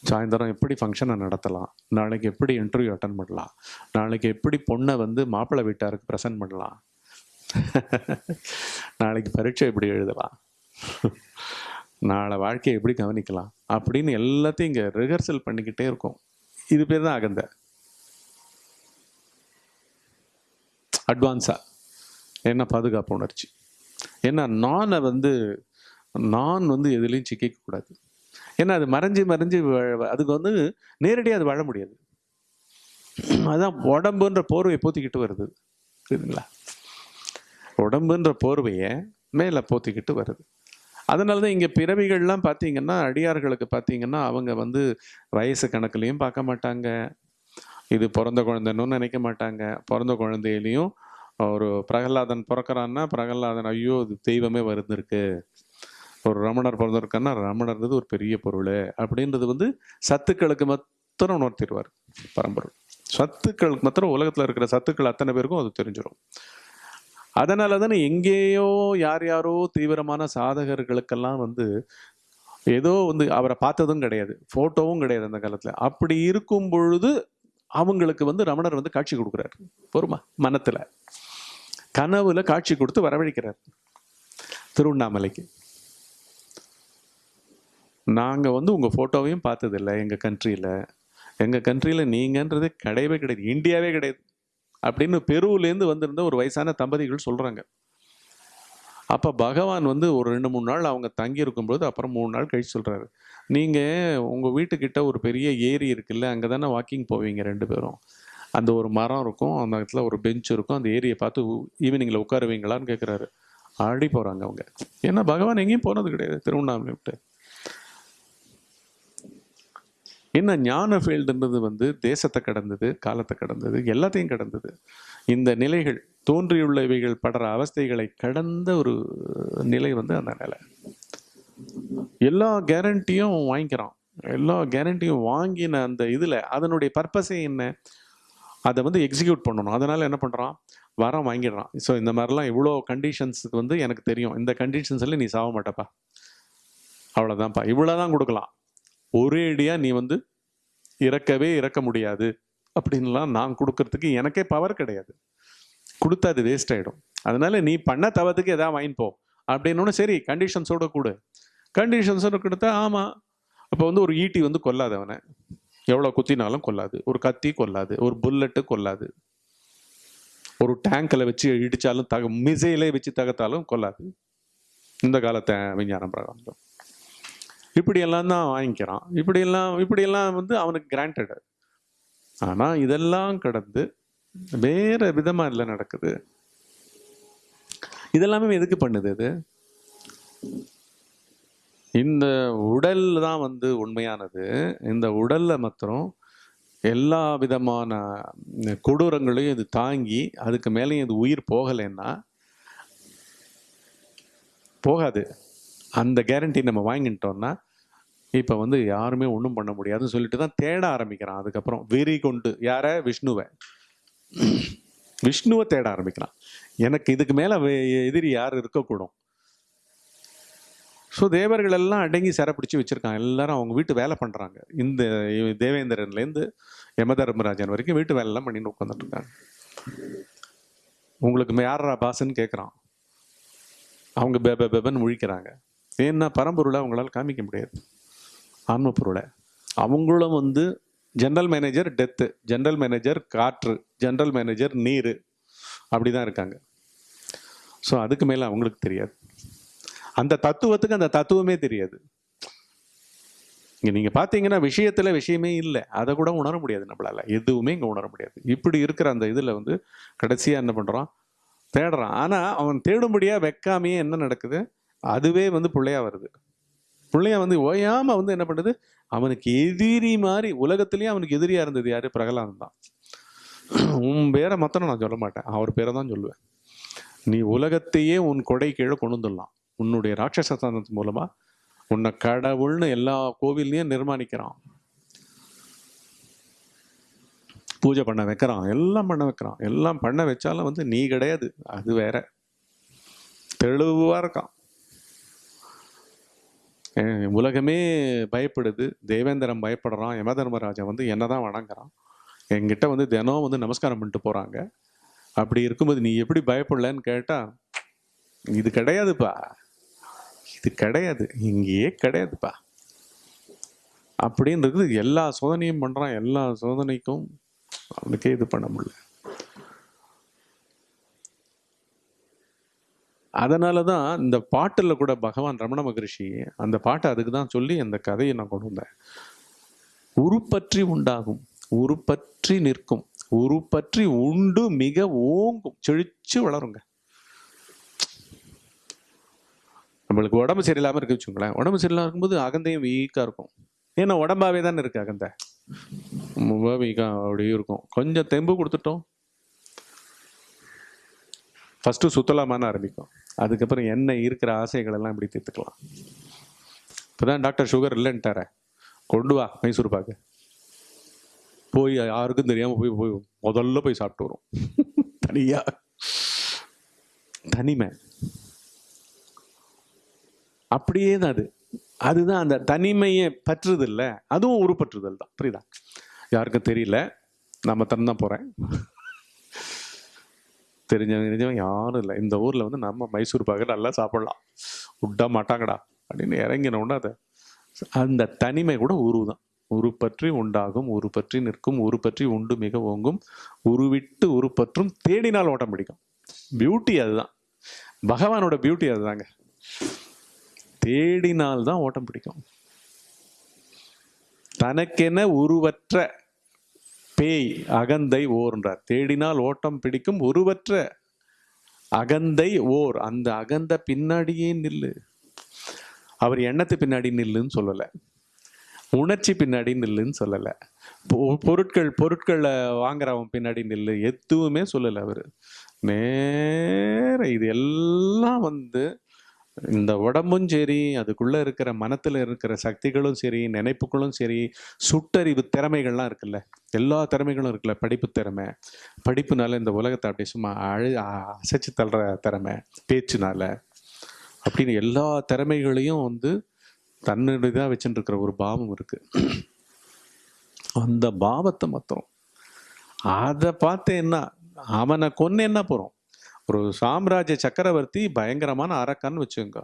சாயந்தரம் எப்படி ஃபங்க்ஷனை நடத்தலாம்? நாளைக்கு எப்படி இன்டர்வியூ அட்டன் பண்ணலாம்? நாளைக்கு எப்படி பொண்ணை வந்து மாப்பிள்ளை வீட்டாருக்கு ப்ரெசென்ட் பண்ணலாம்? நாளைக்கு பரீட்சை எப்படி எழுதலாம்? நாளை வாழ்க்கையை எப்படி கவனிக்கலாம்? அப்படின்னு எல்லாத்தையும் இங்கே ரிஹர்சல் பண்ணிக்கிட்டே இருக்கும். இது பேர் தான் அகந்த. அட்வான்ஸாக என்ன பாதுகாப்பு உணர்ச்சி? ஏன்னா நானை வந்து நான் வந்து எதுலேயும் சிக்கிக்க கூடாது. ஏன்னா அது மறைஞ்சு மறைஞ்சு அதுக்கு வந்து நேரடியாக அது வாழ முடியாது. அதுதான் உடம்புன்ற போர்வையை போத்திக்கிட்டு வருது. சரிங்களா உடம்புன்ற போர்வையை மேலே போத்திக்கிட்டு வருது. அதனால தான் இங்கே பிறவிகள்லாம் பார்த்தீங்கன்னா அடியார்களுக்கு பார்த்தீங்கன்னா அவங்க வந்து வயசு கணக்குலையும் பார்க்க மாட்டாங்க. இது பிறந்த குழந்தைன்னு நினைக்க மாட்டாங்க. பிறந்த குழந்தையிலையும் ஒரு பிரகலாதன் பிறக்கறான்னா பிரகலாதன் ஐயோ இது தெய்வமே வருந்திருக்கு ஒரு ரமணர் பிறந்திருக்கான்னா ரமணர்ன்றது ஒரு பெரிய பொருள். அப்படின்றது வந்து சத்துக்களுக்கு மாத்திரம் உணர்த்திடுவார் பரம்பொருள். சத்துக்களுக்கு மாத்திரம் உலகத்தில் இருக்கிற சத்துக்கள் அத்தனை பேருக்கும் அது தெரிஞ்சிடும் அதனால தானே எங்கேயோ யார் யாரோ தீவிரமான சாதகர்களுக்கெல்லாம் வந்து ஏதோ வந்து அவரை பார்த்ததும் கிடையாது ஃபோட்டோவும் கிடையாது அந்த காலத்தில். அப்படி இருக்கும் பொழுது அவங்களுக்கு வந்து ரமணர் வந்து காட்சி கொடுக்குறாரு. பொறுமா மனத்தில். கனவுல காட்சி கொடுத்து வரவழைக்கிறார். திருவண்ணாமலைக்கு. நாங்கள் வந்து உங்கள் ஃபோட்டோவையும் பார்த்ததில்ல எங்கள் கண்ட்ரியில் எங்கள் கண்ட்ரியில் நீங்கன்றது கிடையவே கிடையாது இந்தியாவே கிடையாது அப்படின்னு பெருவிலேருந்து வந்திருந்த ஒரு வயசான தம்பதிகள் சொல்கிறாங்க அப்போ பகவான் வந்து ஒரு ரெண்டு மூணு நாள் அவங்க தங்கி இருக்கும்போது அப்புறம் மூணு நாள் கழிச்சு சொல்கிறாரு நீங்கள் உங்கள் வீட்டுக்கிட்ட ஒரு பெரிய ஏரி இருக்குல்ல அங்கே தானே வாக்கிங் போவீங்க ரெண்டு பேரும். அந்த ஒரு மரம் இருக்கும் அந்த இடத்துல ஒரு பெஞ்ச் இருக்கும் அந்த ஏரியை பார்த்து ஈவினிங்கில் உட்காருவீங்களான்னு கேட்குறாரு ஆடி போகிறாங்க அவங்க. ஏன்னா பகவான் எங்கேயும் போனது கிடையாது திருவண்ணாமலை விட்டு. என்ன ஞான ஃபீல்டுன்றது வந்து தேசத்தை கடந்தது காலத்தை கடந்தது எல்லாத்தையும் கடந்தது. இந்த நிலைகள் தோன்றியுள்ள இவைகள் படுற அவஸ்தைகளை கடந்த ஒரு நிலை வந்து அந்த நிலை. எல்லா கேரண்டியும் வாங்கிக்கிறான். எல்லா கேரண்டியும் வாங்கின அந்த இதில் அதனுடைய பர்பஸே என்ன? அதை வந்து எக்ஸிக்யூட் பண்ணணும். அதனால் என்ன பண்ணுறான் வரம் வாங்கிடுறான். ஸோ இந்த மாதிரிலாம் இவ்வளோ கண்டிஷன்ஸுக்கு வந்து எனக்கு தெரியும். இந்த கண்டிஷன்ஸில் நீ சாக மாட்டப்பா. அவ்வளோதான்ப்பா இவ்வளோ தான் கொடுக்கலாம். ஒரேடியாக நீ வந்து இறக்கவே இறக்க முடியாது. அப்படின்லாம் நான் கொடுக்கறதுக்கு எனக்கே பவர் கிடையாது. கொடுத்தா அது வேஸ்ட் ஆகிடும் அதனால நீ பண்ண தவத்துக்கு எதாவது வாங்கிப்போ போ. அப்படின்னு சரி கண்டிஷன்ஸோட கொடு. கண்டிஷன்ஸோட கொடுத்தா ஆமாம் அப்போ வந்து ஒரு ஈட்டி வந்து கொல்லாது அவனை எவ்வளோ குத்தினாலும் கொல்லாது. ஒரு கத்தி கொல்லாது. ஒரு புல்லட்டு கொல்லாது. ஒரு டேங்கில் வச்சு இடித்தாலும் தக மிசைலே வச்சு தகத்தாலும் கொல்லாது. இந்த காலத்தை விஞ்ஞானம் பிரகாரம். இப்படியெல்லாம் தான் வாங்கிக்கிறான். இப்படியெல்லாம் இப்படியெல்லாம் வந்து அவனுக்கு கிராண்டடு ஆனால் இதெல்லாம் கடந்து வேற விதமாக இல்லை நடக்குது. இதெல்லாமே எதுக்கு பண்ணுது இது? இந்த உடல் தான் வந்து உண்மையானது. இந்த உடலில் மாத்திரம் எல்லா விதமான கொடூரங்களையும் இது தாங்கி அதுக்கு மேலேயும் இது உயிர் போகலைன்னா போகாது. அந்த கேரண்டி நம்ம வாங்கிட்டோம்னா இப்போ வந்து யாருமே ஒன்றும் பண்ண முடியாதுன்னு சொல்லிட்டு தான் தேட ஆரம்பிக்கிறான். அதுக்கப்புறம் வெறி கொண்டு யார? விஷ்ணுவை. விஷ்ணுவை தேட ஆரம்பிக்கிறான். எனக்கு இதுக்கு மேலே எதிரி யார் இருக்கக்கூடும்? ஸோ தேவர்கள் எல்லாம் அடங்கி சிறை பிடிச்சி எல்லாரும் அவங்க வீட்டு வேலை பண்ணுறாங்க இந்த தேவேந்திரன்லேருந்து யமதர்மராஜன் வரைக்கும் வீட்டு வேலைலாம் பண்ணிட்டு உட்காந்துட்டு இருக்காங்க உங்களுக்கு யாரா பாசுன்னு கேட்குறான் அவங்க பெப பெபன்னு முழிக்கிறாங்க. ஏன்னா பரம்பொருளை அவங்களால காமிக்க முடியாது. ஆன்ம பொருளை அவங்களும் வந்து general manager death general manager காற்று ஜென்ரல் மேனேஜர் நீர் அப்படி தான் இருக்காங்க. ஸோ அதுக்கு மேலே அவங்களுக்கு தெரியாது. அந்த தத்துவத்துக்கு அந்த தத்துவமே தெரியாது. இங்கே நீங்கள் பார்த்தீங்கன்னா விஷயத்தில் விஷயமே இல்லை. அதை கூட உணர முடியாது நம்மளால். எதுவுமே இங்கே உணர முடியாது. இப்படி இருக்கிற அந்த இதில் வந்து கடைசியாக என்ன பண்ணுறான் தேடுறான். ஆனால் அவன் தேடும்படியாக வைக்காமையே என்ன நடக்குது? அதுவே வந்து பிள்ளையா வருது. பிள்ளையா வந்து ஓயாம வந்து என்ன பண்ணுது? அவனுக்கு எதிரி மாதிரி உலகத்திலேயே அவனுக்கு எதிரியா இருந்தது யாரு? பிரகலாதன் தான். உன் பேரை மத்தனை நான் சொல்ல மாட்டேன். அவர் பேரை தான் சொல்லுவேன். நீ உலகத்தையே உன் கொடை கீழே கொண்டு வந்துடலாம். உன்னுடைய ராட்சச தந்தத்து மூலமா உன்னை கடவுள்னு எல்லா கோவில்லையும் நிர்மாணிக்கிறான். பூஜை பண்ண வைக்கிறான். எல்லாம் பண்ண வைக்கிறான். எல்லாம் பண்ண வச்சாலும் வந்து நீ கிடையாது. அது வேற. தெளிவா இருக்கான். உலகமே பயப்படுது. தேவேந்திரன் பயப்படுறான். யமதர்மராஜன் வந்து என்னதான் வணங்குறான். என்கிட்ட வந்து தினம் வந்து நமஸ்காரம் பண்ணிட்டு போறாங்க. அப்படி இருக்கும்போது நீ எப்படி பயப்படலன்னு கேட்டா இது கிடையாதுப்பா. இது கிடையாது. இங்கேயே கிடையாதுப்பா. அப்படின்றது எல்லா சோதனையும் பண்றான். எல்லா சோதனைக்கும் அவனுக்கே இது பண்ண முடியல. அதனால தான் இந்த பாட்டில் கூட பகவான் ரமண மகரிஷி அந்த பாட்டை அதுக்கு தான் சொல்லி அந்த கதையை நான் கொண்டு வந்தேன். உருப்பற்றி உண்டாகும் உருப்பற்றி நிற்கும் உருப்பற்றி உண்டு மிக ஓங்கும். செழிச்சு வளருங்க. நம்மளுக்கு உடம்பு சரியில்லாமல் இருக்கு வச்சுக்கோங்களேன். உடம்பு சரியில்லாம இருக்கும்போது அகந்தையும் வீக்காக இருக்கும். ஏன்னா உடம்பாவே தானே இருக்கு அகந்தை. ரொம்ப வீக்காக அப்படியே இருக்கும். கொஞ்சம் தெம்பு கொடுத்துட்டோம். ஃபஸ்ட்டு சுத்தலாமான ஆரம்பிக்கும். அதுக்கப்புறம் என்ன இருக்கிற ஆசைகள் எல்லாம் இப்படி தீர்த்துக்கலாம். இப்போதான் டாக்டர் சுகர் இல்லைன்ட்டார. கொண்டு வா மைசூர் பாக்கு. போய் யாருக்கும் தெரியாம போய் போய் முதல்ல போய் சாப்பிட்டு வரும். தனியா. தனிமை. அப்படியே தான் அது. அதுதான் அந்த தனிமையை பற்றுதல் அதுவும் உருப்பற்றுதல் தான் புரியுதா? யாருக்கும் தெரியல. நம்ம தான் போறேன். தெரிஞ்சவங்க தெரிஞ்சவன் யாரும் இல்லை. இந்த ஊரில் வந்து நம்ம மைசூர் பாக்கு நல்லா சாப்பிட்லாம். விட்டா மாட்டாங்கடா. அப்படின்னு இறங்கின உடனே அதை அந்த தனிமை கூட உருவு தான் உரு பற்றி உண்டாகும் உரு பற்றி நிற்கும் உரு பற்றி உண்டு மிக ஓங்கும் உருவிட்டு உருப்பற்றும் தேடினால் ஓட்டம் பிடிக்கும். பியூட்டி அதுதான். பகவானோட பியூட்டி அதுதாங்க. தேடினால் தான் ஓட்டம் பிடிக்கும். தனக்கென உருவற்ற பேய் அகந்தை ஓர்ன்றார். தேடினால் ஓட்டம் பிடிக்கும் உருவற்ற அகந்தை ஓர். அந்த அகந்த பின்னாடியே நில்லு. அவர் எண்ணத்து பின்னாடி நில்லுன்னு சொல்லலை. உணர்ச்சி பின்னாடி நில்லுன்னு சொல்லலை. பொ- பொருட்கள் பொருட்களை வாங்குறவன் பின்னாடி நில்லு. எதுவுமே சொல்லலை அவர். நேர இது எல்லாம் வந்து இந்த உடம்பும் சரி அதுக்குள்ளே இருக்கிற மனத்தில் இருக்கிற சக்திகளும் சரி நினைப்புகளும் சரி சுட்டறிவு திறமைகள்லாம் இருக்குல்ல. எல்லா திறமைகளும் இருக்குல்ல. படிப்பு திறமை. படிப்புனால இந்த உலகத்தை அப்படியே சும்மா அழு அசைச்சு தள்ளுற திறமை பேச்சுனால. அப்படின்னு எல்லா திறமைகளையும் வந்து தன்னுடையதாக வச்சுட்டு இருக்கிற ஒரு பாவம் இருக்குது அந்த பாவத்தை மொத்தம் அதை பார்த்து என்ன அவனை கொன்னு என்ன போகிறோம் ஒரு சாம்ராஜ்ய சக்கரவர்த்தி பயங்கரமான அரக்கன்னு வச்சுங்க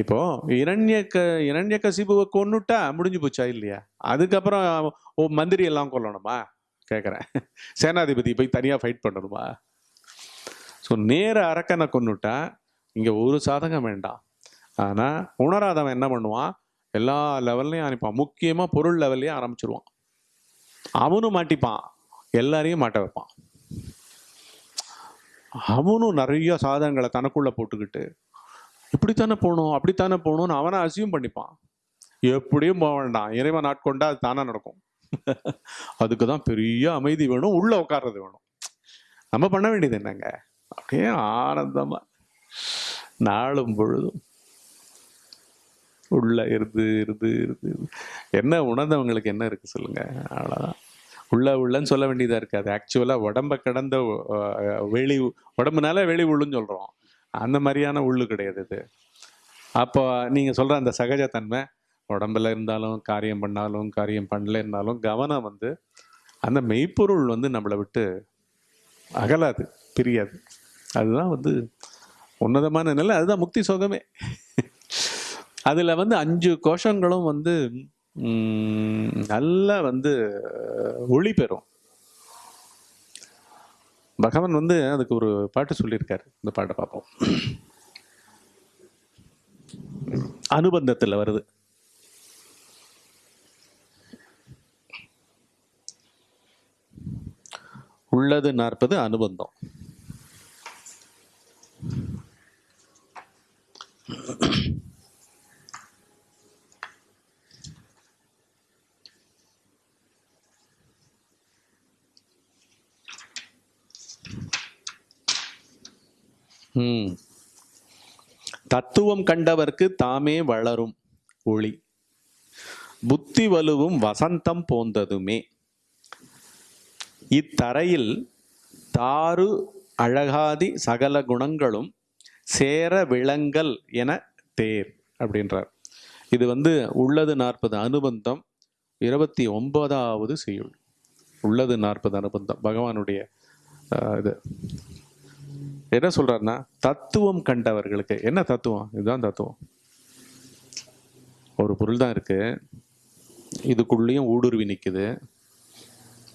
இப்போ இரண்யக்க இரண்யக்க சிபுவை கொன்னுட்டா முடிஞ்சு போச்சா இல்லையா? அதுக்கப்புறம் ஓ மந்திரி எல்லாம் கொல்லணுமா? கேட்குறேன் சேனாதிபதி போய் தனியாக ஃபைட் பண்ணணுமா? ஸோ நேர அரக்கனை கொண்டுட்டா இங்கே ஒரு சாதகம் வேண்டாம். ஆனால் உணராதவன் என்ன பண்ணுவான்? எல்லா லெவல்லையும் அனுப்பான் முக்கியமாக பொருள் லெவல்லையும் ஆரம்பிச்சிருவான். அவனும் மாட்டிப்பான். எல்லாரையும் மாட்ட வைப்பான். அவனும் நிறைய சாதனங்களை தனக்குள்ள போட்டுக்கிட்டு இப்படித்தானே போகணும் அப்படித்தானே போகணும்னு அவனை அசியூம் பண்ணிப்பான். எப்படியும் போக வேண்டாம். இறைவன் நாட்கொண்டா அது தானாக நடக்கும். அதுக்கு தான் பெரிய அமைதி வேணும் உள்ள உட்கார்றது வேணும். நம்ம பண்ண வேண்டியது என்னங்க? அப்படியே ஆனந்தமா நாளும் பொழுதும் உள்ள இருது இருந்து இருந்து இருந்து. என்ன உணர்ந்தவங்களுக்கு என்ன இருக்கு சொல்லுங்க? அவ்வளோதான் உள்ள உள்ளன்னு சொல்ல வேண்டியதாக இருக்காது. ஆக்சுவலாக உடம்ப கடந்த வெளி உடம்புனால வெளி உள்ளுன்னு சொல்கிறோம் அந்த மாதிரியான உள்ளு கிடையாது இது. அப்போ நீங்கள் சொல்கிற அந்த சகஜத்தன்மை உடம்புல இருந்தாலும் காரியம் பண்ணாலும் காரியம் பண்ணல இருந்தாலும் கவனம் வந்து அந்த மெய்ப்பொருள் வந்து நம்மளை விட்டு அகலாது பிரியாது. அதுதான் வந்து உன்னதமான நிலை அதுதான் முக்தி சோகமே. அதில் வந்து அஞ்சு கோஷங்களும் வந்து நல்லா வந்து ஒளி பெறும். பகவான் வந்து அதுக்கு ஒரு பாட்டு சொல்லியிருக்காரு. இந்த பாட்டை பார்ப்போம். அனுபந்தத்தில் வருது. உள்ளது நாற்பது அனுபந்தம். தத்துவம் கண்டவர்க்கு தாமே வளரும் ஒளி. புத்தி வலுவும் வசந்தம் போந்ததுமே. இத்தரையில் தாறு அழகாதி சகல குணங்களும் சேர விளங்கல் என தேர் அப்படின்றார். இது வந்து உள்ளது நாற்பது அனுபந்தம் இருபத்தி ஒன்பதாவது செய்யுள். உள்ளது நாற்பது அனுபந்தம் பகவானுடைய இது. என்ன சொல்றாருன்னா தத்துவம் கண்டவர்களுக்கு. என்ன தத்துவம்? இதுதான் தத்துவம். ஒரு பொருள் தான் இருக்கு. இதுக்குள்ளேயும் ஊடுருவி நிற்குது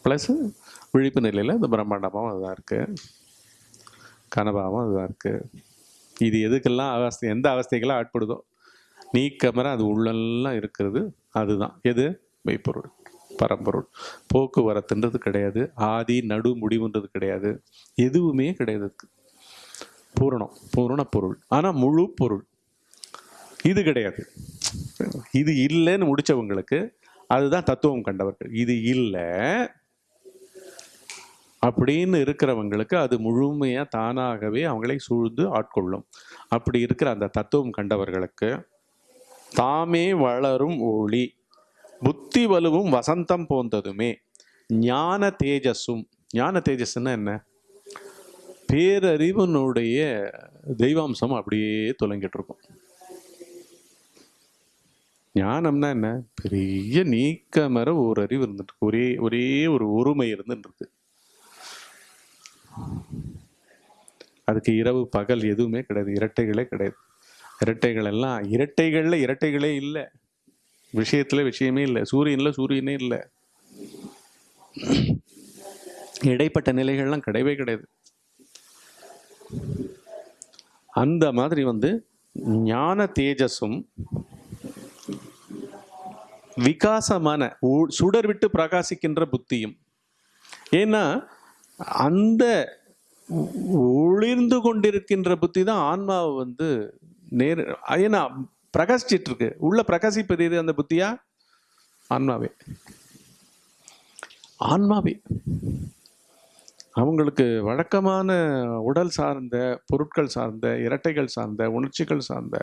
ப்ளஸ் விழிப்பு நிலையில் இந்த பிரம்மாண்டமும் அதுதான் இருக்குது கனபாவும் அதுதான் இருக்குது இது எதுக்கெல்லாம் அவஸ்தை எந்த அவஸ்தைக்கெல்லாம் ஆட்படுதோ நீக்கமர அது உள்ளெல்லாம் இருக்கிறது அதுதான். எது? மெய்ப்பொருள் பரம்பொருள். போக்குவரத்துன்றது கிடையாது. ஆதி நடு முடிவுன்றது கிடையாது. எதுவுமே கிடையாது. பூரணம் பூரண பொருள். ஆனால் முழு பொருள். இது கிடையாது. இது இல்லைன்னு முடிச்சவங்களுக்கு அதுதான் தத்துவம் கண்டவர்கள். இது இல்லை அப்படின்னு இருக்கிறவங்களுக்கு அது முழுமையாக தானாகவே அவங்களை சூழ்ந்து ஆட்கொள்ளும். அப்படி இருக்கிற அந்த தத்துவம் கண்டவர்களுக்கு தாமே வளரும் ஒளி புத்தி வலுவும் வசந்தம் போந்ததுமே ஞான தேஜஸும் ஞான தேஜஸ்ன்னா என்ன? பேரறிவனுடைய தெய்வாம்சம் அப்படியே தொலைங்கிட்டு இருக்கும் ஞானம்னா என்ன? பெரிய நீக்கமர ஒரு அறிவு இருந்துட்டு ஒரே ஒரே ஒரு ஒருமை இருந்துருக்கு அதுக்கு இரவு பகல் எதுவுமே கிடையாது. இரட்டைகளே கிடையாது. இரட்டைகள் எல்லாம் இரட்டைகள்ல இரட்டைகளே இல்லை. விஷயத்துல விஷயமே இல்லை. சூரியன்ல சூரியனே இல்லை. இடைப்பட்ட நிலைகள்லாம் கிடையவே கிடையாது. அந்த மாதிரி வந்து ஞான தேஜஸும் விகாசமான சுடர் விட்டு பிரகாசிக்கின்ற புத்தியும். ஏன்னா அந்த ஒளிர்ந்து கொண்டிருக்கின்ற புத்தி தான் ஆன்மாவை வந்து நேர் ஏன்னா பிரகாசிச்சிட்டு இருக்கு உள்ள பிரகாசிப்பது எது? அந்த புத்தியா? ஆன்மாவே. ஆன்மாவே. அவங்களுக்கு வழக்கமான உடல் சார்ந்த பொருட்கள் சார்ந்த இரட்டைகள் சார்ந்த உணர்ச்சிகள் சார்ந்த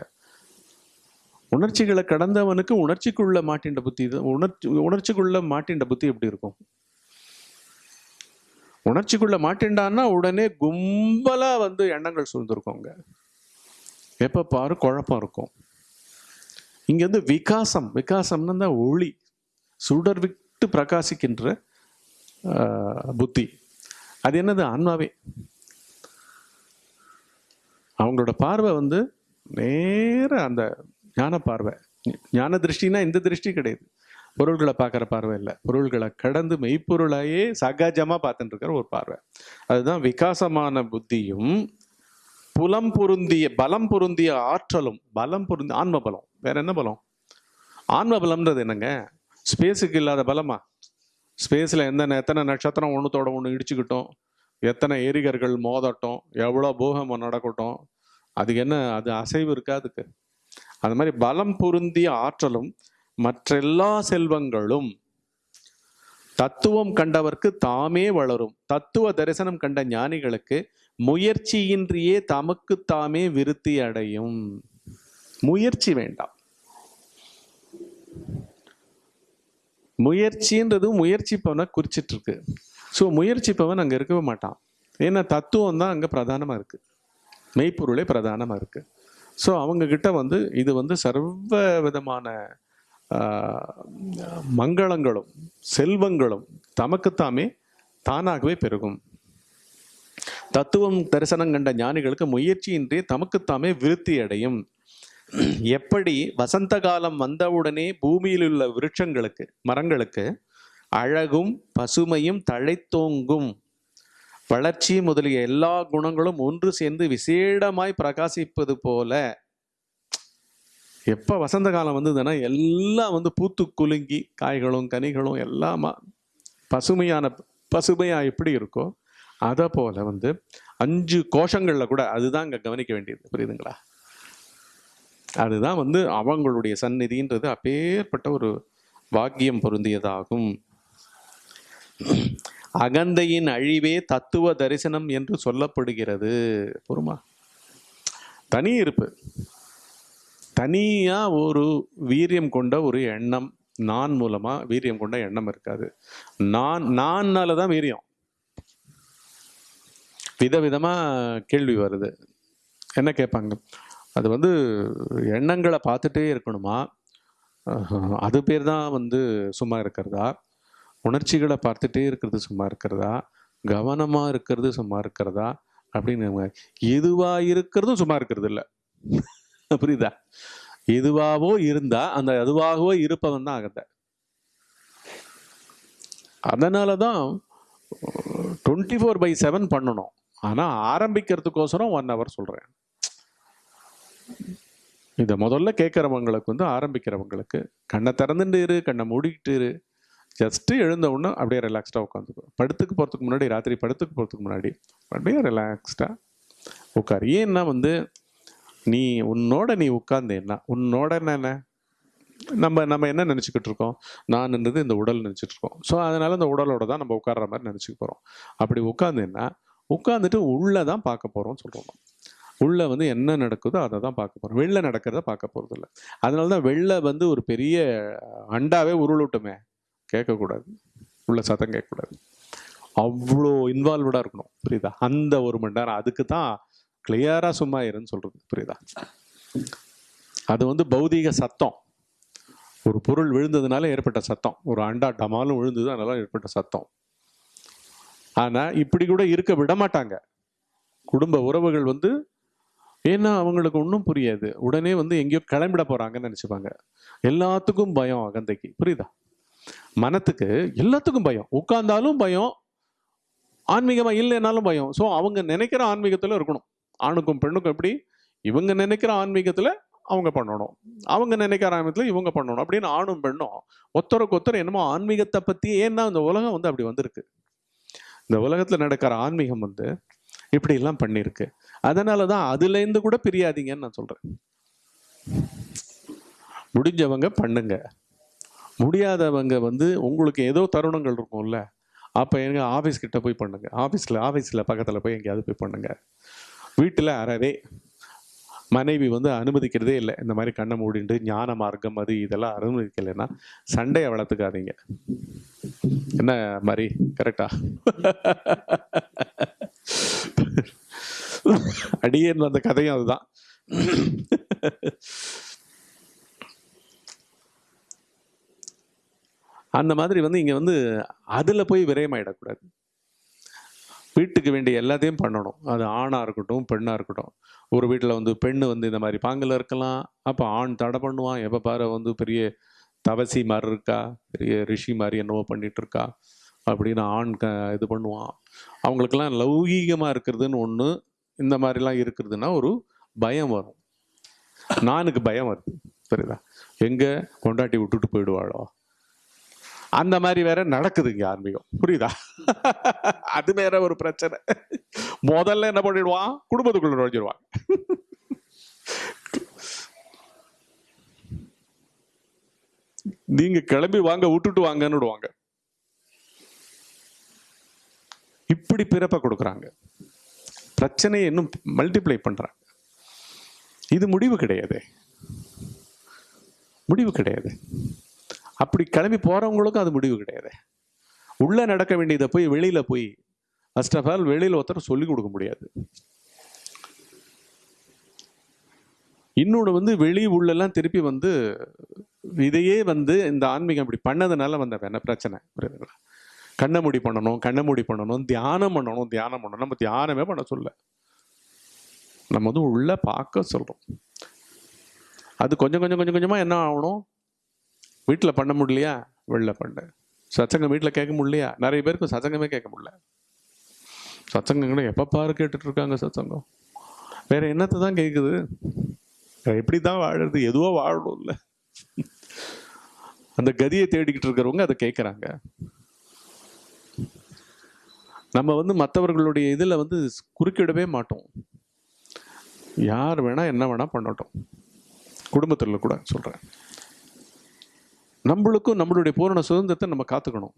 உணர்ச்சிகளை கடந்தவனுக்கு உணர்ச்சிக்குள்ள மாட்டின்ற புத்தி உணர்ச்சி உணர்ச்சிக்குள்ள மாட்டின்ற புத்தி எப்படி இருக்கும்? உணர்ச்சிக்குள்ள மாட்டின்றான்னா உடனே கும்பலா வந்து எண்ணங்கள் சூழ்ந்திருக்கோங்க எப்ப பாரு குழப்பம் இருக்கும். இங்க வந்து விகாசம் விகாசம்னு தான் ஒளி சுடர் விட்டு பிரகாசிக்கின்ற புத்தி. அது என்னது? ஆன்மாவே. அவங்களோட பார்வை வந்து நேர அந்த ஞான பார்வை. ஞான திருஷ்டினா இந்த திருஷ்டி கிடையாது. பொருள்களை பார்க்குற பார்வை இல்லை. பொருள்களை கடந்து மெய்ப்பொருளையே சகஜமாக பார்த்துட்டு இருக்கிற ஒரு பார்வை. அதுதான் விகாசமான புத்தியும் புலம் பொருந்திய பலம் பொருந்திய ஆற்றலும் பலம் பொருந்திய ஆன்ம பலம் வேற என்ன பலம்? ஆன்ம பலம்ன்றது என்னங்க? ஸ்பேஸுக்கு இல்லாத பலமா? ஸ்பேஸில் எந்த எத்தனை நட்சத்திரம் ஒன்றுத்தோட ஒன்று இடிச்சுக்கிட்டோம் எத்தனை ஏரிகர்கள் மோதட்டும் எவ்வளோ பூகமம் நடக்கட்டும் அதுக்கு என்ன அது அசைவு இருக்கா அதுக்கு? அது மாதிரி பலம் பொருந்திய ஆற்றலும் மற்றெல்லா செல்வங்களும் தத்துவம் கண்டவர்க்கு தாமே வளரும். தத்துவ தரிசனம் கண்ட ஞானிகளுக்கு முயற்சியின்றியே தமக்கு தாமே விருத்தி அடையும். முயற்சி வேண்டாம். முயற்சின்றதும் முயற்சிப்பவனை குறிச்சிட்டு இருக்கு ஸோ முயற்சிப்பவன் அங்கே இருக்கவே மாட்டான். ஏன்னா தத்துவம் தான் அங்கே பிரதானமாக இருக்கு. மெய்ப்பொருளே பிரதானமாக இருக்கு. ஸோ அவங்கக்கிட்ட வந்து இது வந்து சர்வ விதமான மங்களங்களும் செல்வங்களும் தமக்குத்தாமே தானாகவே பெருகும். தத்துவம் தரிசனம் கண்ட ஞானிகளுக்கு முயற்சியின்றி தமக்குத்தாமே விருத்தி அடையும் எப்படி வசந்த காலம் வந்தவுடனே பூமியில் உள்ள விருட்சங்களுக்கு மரங்களுக்கு அழகும் பசுமையும் தழைத்தோங்கும். வளர்ச்சி முதலிய எல்லா குணங்களும் ஒன்று சேர்ந்து விசேடமாய் பிரகாசிப்பது போல. எப்ப வசந்த காலம் வந்ததுன்னா எல்லாம் வந்து பூத்து குலுங்கி காய்களும் கனிகளும் எல்லாமா பசுமையான பசுமையா எப்படி இருக்கோ அதை போல வந்து அஞ்சு கோஷங்கள்ல கூட அதுதான் அங்க கவனிக்க வேண்டியது. புரியுதுங்களா? அதுதான் வந்து அவங்களுடைய சந்நிதின்றது அப்பேற்பட்ட ஒரு வாக்கியம் பொருந்தியதாகும். அகந்தையின் அழிவே தத்துவ தரிசனம் என்று சொல்லப்படுகிறது. பொறுமா? தனி இருப்பு. தனியா ஒரு வீரியம் கொண்ட ஒரு எண்ணம். நான் மூலமா வீரியம் கொண்ட எண்ணம் இருக்காது. நான் நான்னால தான் வீரியம். விதவிதமா கேள்வி வருது. என்ன கேட்பாங்க? அது வந்து எண்ணங்களை பார்த்துட்டே இருக்கணுமா? அது பேர் தான் வந்து சும்மா இருக்கிறதா? உணர்ச்சிகளை பார்த்துட்டே இருக்கிறது சும்மா இருக்கிறதா? கவனமாக இருக்கிறது சும்மா இருக்கிறதா? அப்படின்னு எதுவாக இருக்கிறதும் சும்மா இருக்கிறது இல்லை. புரியுதா? எதுவாகவோ இருந்தா அந்த அதுவாகவோ இருப்பவன் தான் அகந்த. அதனால தான் டுவெண்ட்டி ஃபோர் பை செவன் பண்ணணும். ஆனால் ஆரம்பிக்கிறதுக்கோசரம் ஒன் ஹவர் சொல்கிறேன் இதை முதல்ல கேட்குறவங்களுக்கு வந்து ஆரம்பிக்கிறவங்களுக்கு கண்ணை திறந்துட்டு இரு கண்ணை மூடிக்கிட்டு இரு. ஜஸ்ட்டு எழுந்த உடனே அப்படியே ரிலாக்ஸ்டாக உட்காந்துக்கோ. படுத்துக்கு போகிறதுக்கு முன்னாடி ராத்திரி படுத்துக்கு போகிறதுக்கு முன்னாடி அப்படியே ரிலாக்ஸ்டாக உட்கார். ஏன்னா வந்து நீ உன்னோட நீ உட்கார்ந்தேன்னா உன்னோட என்ன நம்ம நம்ம என்ன நினச்சிக்கிட்டு இருக்கோம்? நான்ன்றது இந்த உடல் நினச்சிட்டு இருக்கோம். ஸோ அதனால் இந்த உடலோட தான் நம்ம உட்கார்ற மாதிரி நினச்சிக்க போகிறோம் அப்படி உட்காந்தேன்னா உட்காந்துட்டு உள்ளே தான் பார்க்க போகிறோம்னு சொல்கிறோம் உள்ளே வந்து என்ன நடக்குதோ அதை தான் பார்க்க போகிறோம் வெளில நடக்கிறத பார்க்க போகிறது இல்லை அதனால தான் வெளில வந்து ஒரு பெரிய அண்டாவே உருளட்டுமே. கேட்கக்கூடாது. உள்ள சத்தம் கேட்கக்கூடாது. அவ்வளோ இன்வால்வ்டாக இருக்கணும். புரியுதா? அந்த ஒரு மணி நேரம். அதுக்கு தான் கிளியராக சும்மா இருன்னு சொல்கிறது புரியுதா? அது வந்து பௌதீக சத்தம். ஒரு பொருள் விழுந்ததுனால ஏற்பட்ட சத்தம். ஒரு அண்டா டமாலும் விழுந்தது அதனால ஏற்பட்ட சத்தம். ஆனால் இப்படி கூட இருக்க விட மாட்டாங்க. குடும்ப உறவுகள் வந்து ஏன்னா அவங்களுக்கு ஒன்றும் புரியாது. உடனே வந்து எங்கேயோ கிளம்பிட போகிறாங்கன்னு நினச்சிப்பாங்க. எல்லாத்துக்கும் பயம் அகந்தைக்கு. புரியுதா? மனத்துக்கு எல்லாத்துக்கும் பயம். உட்கார்ந்தாலும் பயம். ஆன்மீகமாக இல்லைனாலும் பயம். ஸோ அவங்க நினைக்கிற ஆன்மீகத்தில் இருக்கணும். ஆணுக்கும் பெண்ணுக்கும் எப்படி? இவங்க நினைக்கிற ஆன்மீகத்தில் அவங்க பண்ணணும். அவங்க நினைக்கிற ஆன்மீகத்தில் இவங்க பண்ணணும். அப்படின்னு ஆணும் பெண்ணும் ஒத்தருக்கு ஒத்தர் என்னமோ ஆன்மீகத்தை பற்றி ஏன்னா இந்த உலகம் வந்து அப்படி வந்திருக்கு. இந்த உலகத்தில் நடக்கிற ஆன்மீகம் வந்து இப்படி எல்லாம் பண்ணியிருக்கு. அதனால தான் அதுலேருந்து கூட பிரியாதீங்கன்னு நான் சொல்கிறேன் முடிஞ்சவங்க பண்ணுங்க. முடியாதவங்க வந்து உங்களுக்கு ஏதோ தருணங்கள் இருக்கும்ல அப்போ எங்க ஆஃபீஸ் கிட்ட போய் பண்ணுங்க. ஆஃபீஸில் ஆஃபீஸில் பக்கத்தில் போய் எங்கேயாவது போய் பண்ணுங்க. வீட்டில் அறவே மனைவி வந்து அனுமதிக்கிறதே இல்லை. இந்த மாதிரி கண்ணை மூடிண்டு ஞான மார்க்கம் அது இதெல்லாம் அனுமதிக்கலைன்னா சண்டையை வளர்த்துக்காதீங்க. என்ன மாதிரி கரெக்டா அடியேன் வந்த கதையும் அதுதான். அந்த மாதிரி வந்து இங்க வந்து அதுல போய் விரயமாயிடக்கூடாது. வீட்டுக்கு வேண்டிய எல்லாத்தையும் பண்ணணும். அது ஆணா இருக்கட்டும் பெண்ணா இருக்கட்டும். ஒரு வீட்டில் வந்து பெண்ணு வந்து இந்த மாதிரி பாங்கில் இருக்கலாம். அப்போ ஆண் தடை பண்ணுவான். எப்போ பாரு வந்து பெரிய தவசி மாதிரி இருக்கா? பெரிய ரிஷி மாதிரி என்னவோ பண்ணிட்டு இருக்கா? அப்படின்னு ஆண் க இது பண்ணுவான். அவங்களுக்கெல்லாம் லௌகீகமாக இருக்கிறதுன்னு ஒன்று இந்த மாதிரிலாம் இருக்கிறதுனா ஒரு பயம் வரும். நானுக்கு பயம் வருது. சரிதா எங்கே கொண்டாட்டி விட்டுட்டு போயிடுவாளோ? அந்த மாதிரி வேற நடக்குது இங்கே ஆன்மீகம். புரியுதா? அது வேற ஒரு பிரச்சனை. முதல்ல என்ன பண்ணிடுவான்? குடும்பத்துக்குள்ள நுழைஞ்சிடுவான் நீங்க கிளம்பி வாங்க விட்டுட்டு வாங்கன்னு விடுவாங்க. இப்படி பிறப்பை கொடுக்குறாங்க. பிரச்சனையை இன்னும் மல்டிப்ளை பண்ணுறாங்க இது முடிவு கிடையாது. முடிவு கிடையாது. அப்படி கிளம்பி போகிறவங்களுக்கும் அது முடிவு கிடையாது. உள்ளே நடக்க வேண்டியதை போய் வெளியில் போய் ஃபர்ஸ்ட் ஆஃப் ஆல் வெளியில் ஒருத்தர் சொல்லிக் கொடுக்க முடியாது. இன்னொன்று வந்து வெளி உள்ளெல்லாம் திருப்பி வந்து இதையே வந்து இந்த ஆன்மீகம் இப்படி பண்ணதுனால வந்த என்ன பிரச்சனை. புரியுதுங்களா? கண்ணை மூடி பண்ணணும் கண்ணை மூடி பண்ணணும் தியானம் பண்ணணும் தியானம் பண்ணணும். நம்ம தியானமே பண்ண சொல்ல. நம்ம வந்து உள்ள பார்க்க சொல்றோம். அது கொஞ்சம் கொஞ்சம் கொஞ்சம் கொஞ்சமா என்ன ஆகணும்? வீட்டில் பண்ண முடியலையா? வெளில பண்ணு. சச்சங்கம் வீட்டில் கேட்க முடியலையா? நிறைய பேருக்கு சச்சங்கமே கேட்க முடியல. சச்சங்கம் எப்போ பாரு கேட்டுட்டு இருக்காங்க சச்சங்கம் வேற என்னத்தை தான் கேட்குது எப்படி தான் வாழறது? எதுவோ வாழணும் இல்லை அந்த கதியை தேடிக்கிட்டு இருக்கிறவங்க அதை கேட்குறாங்க நம்ம வந்து மற்றவர்களுடைய இதில் வந்து குறுக்கிடவே மாட்டோம். யார் வேணால் என்ன வேணால் பண்ணட்டும். குடும்பத்தில் கூட சொல்கிறேன் நம்மளுக்கும் நம்மளுடைய பூரண சுதந்திரத்தை நம்ம காத்துக்கணும்.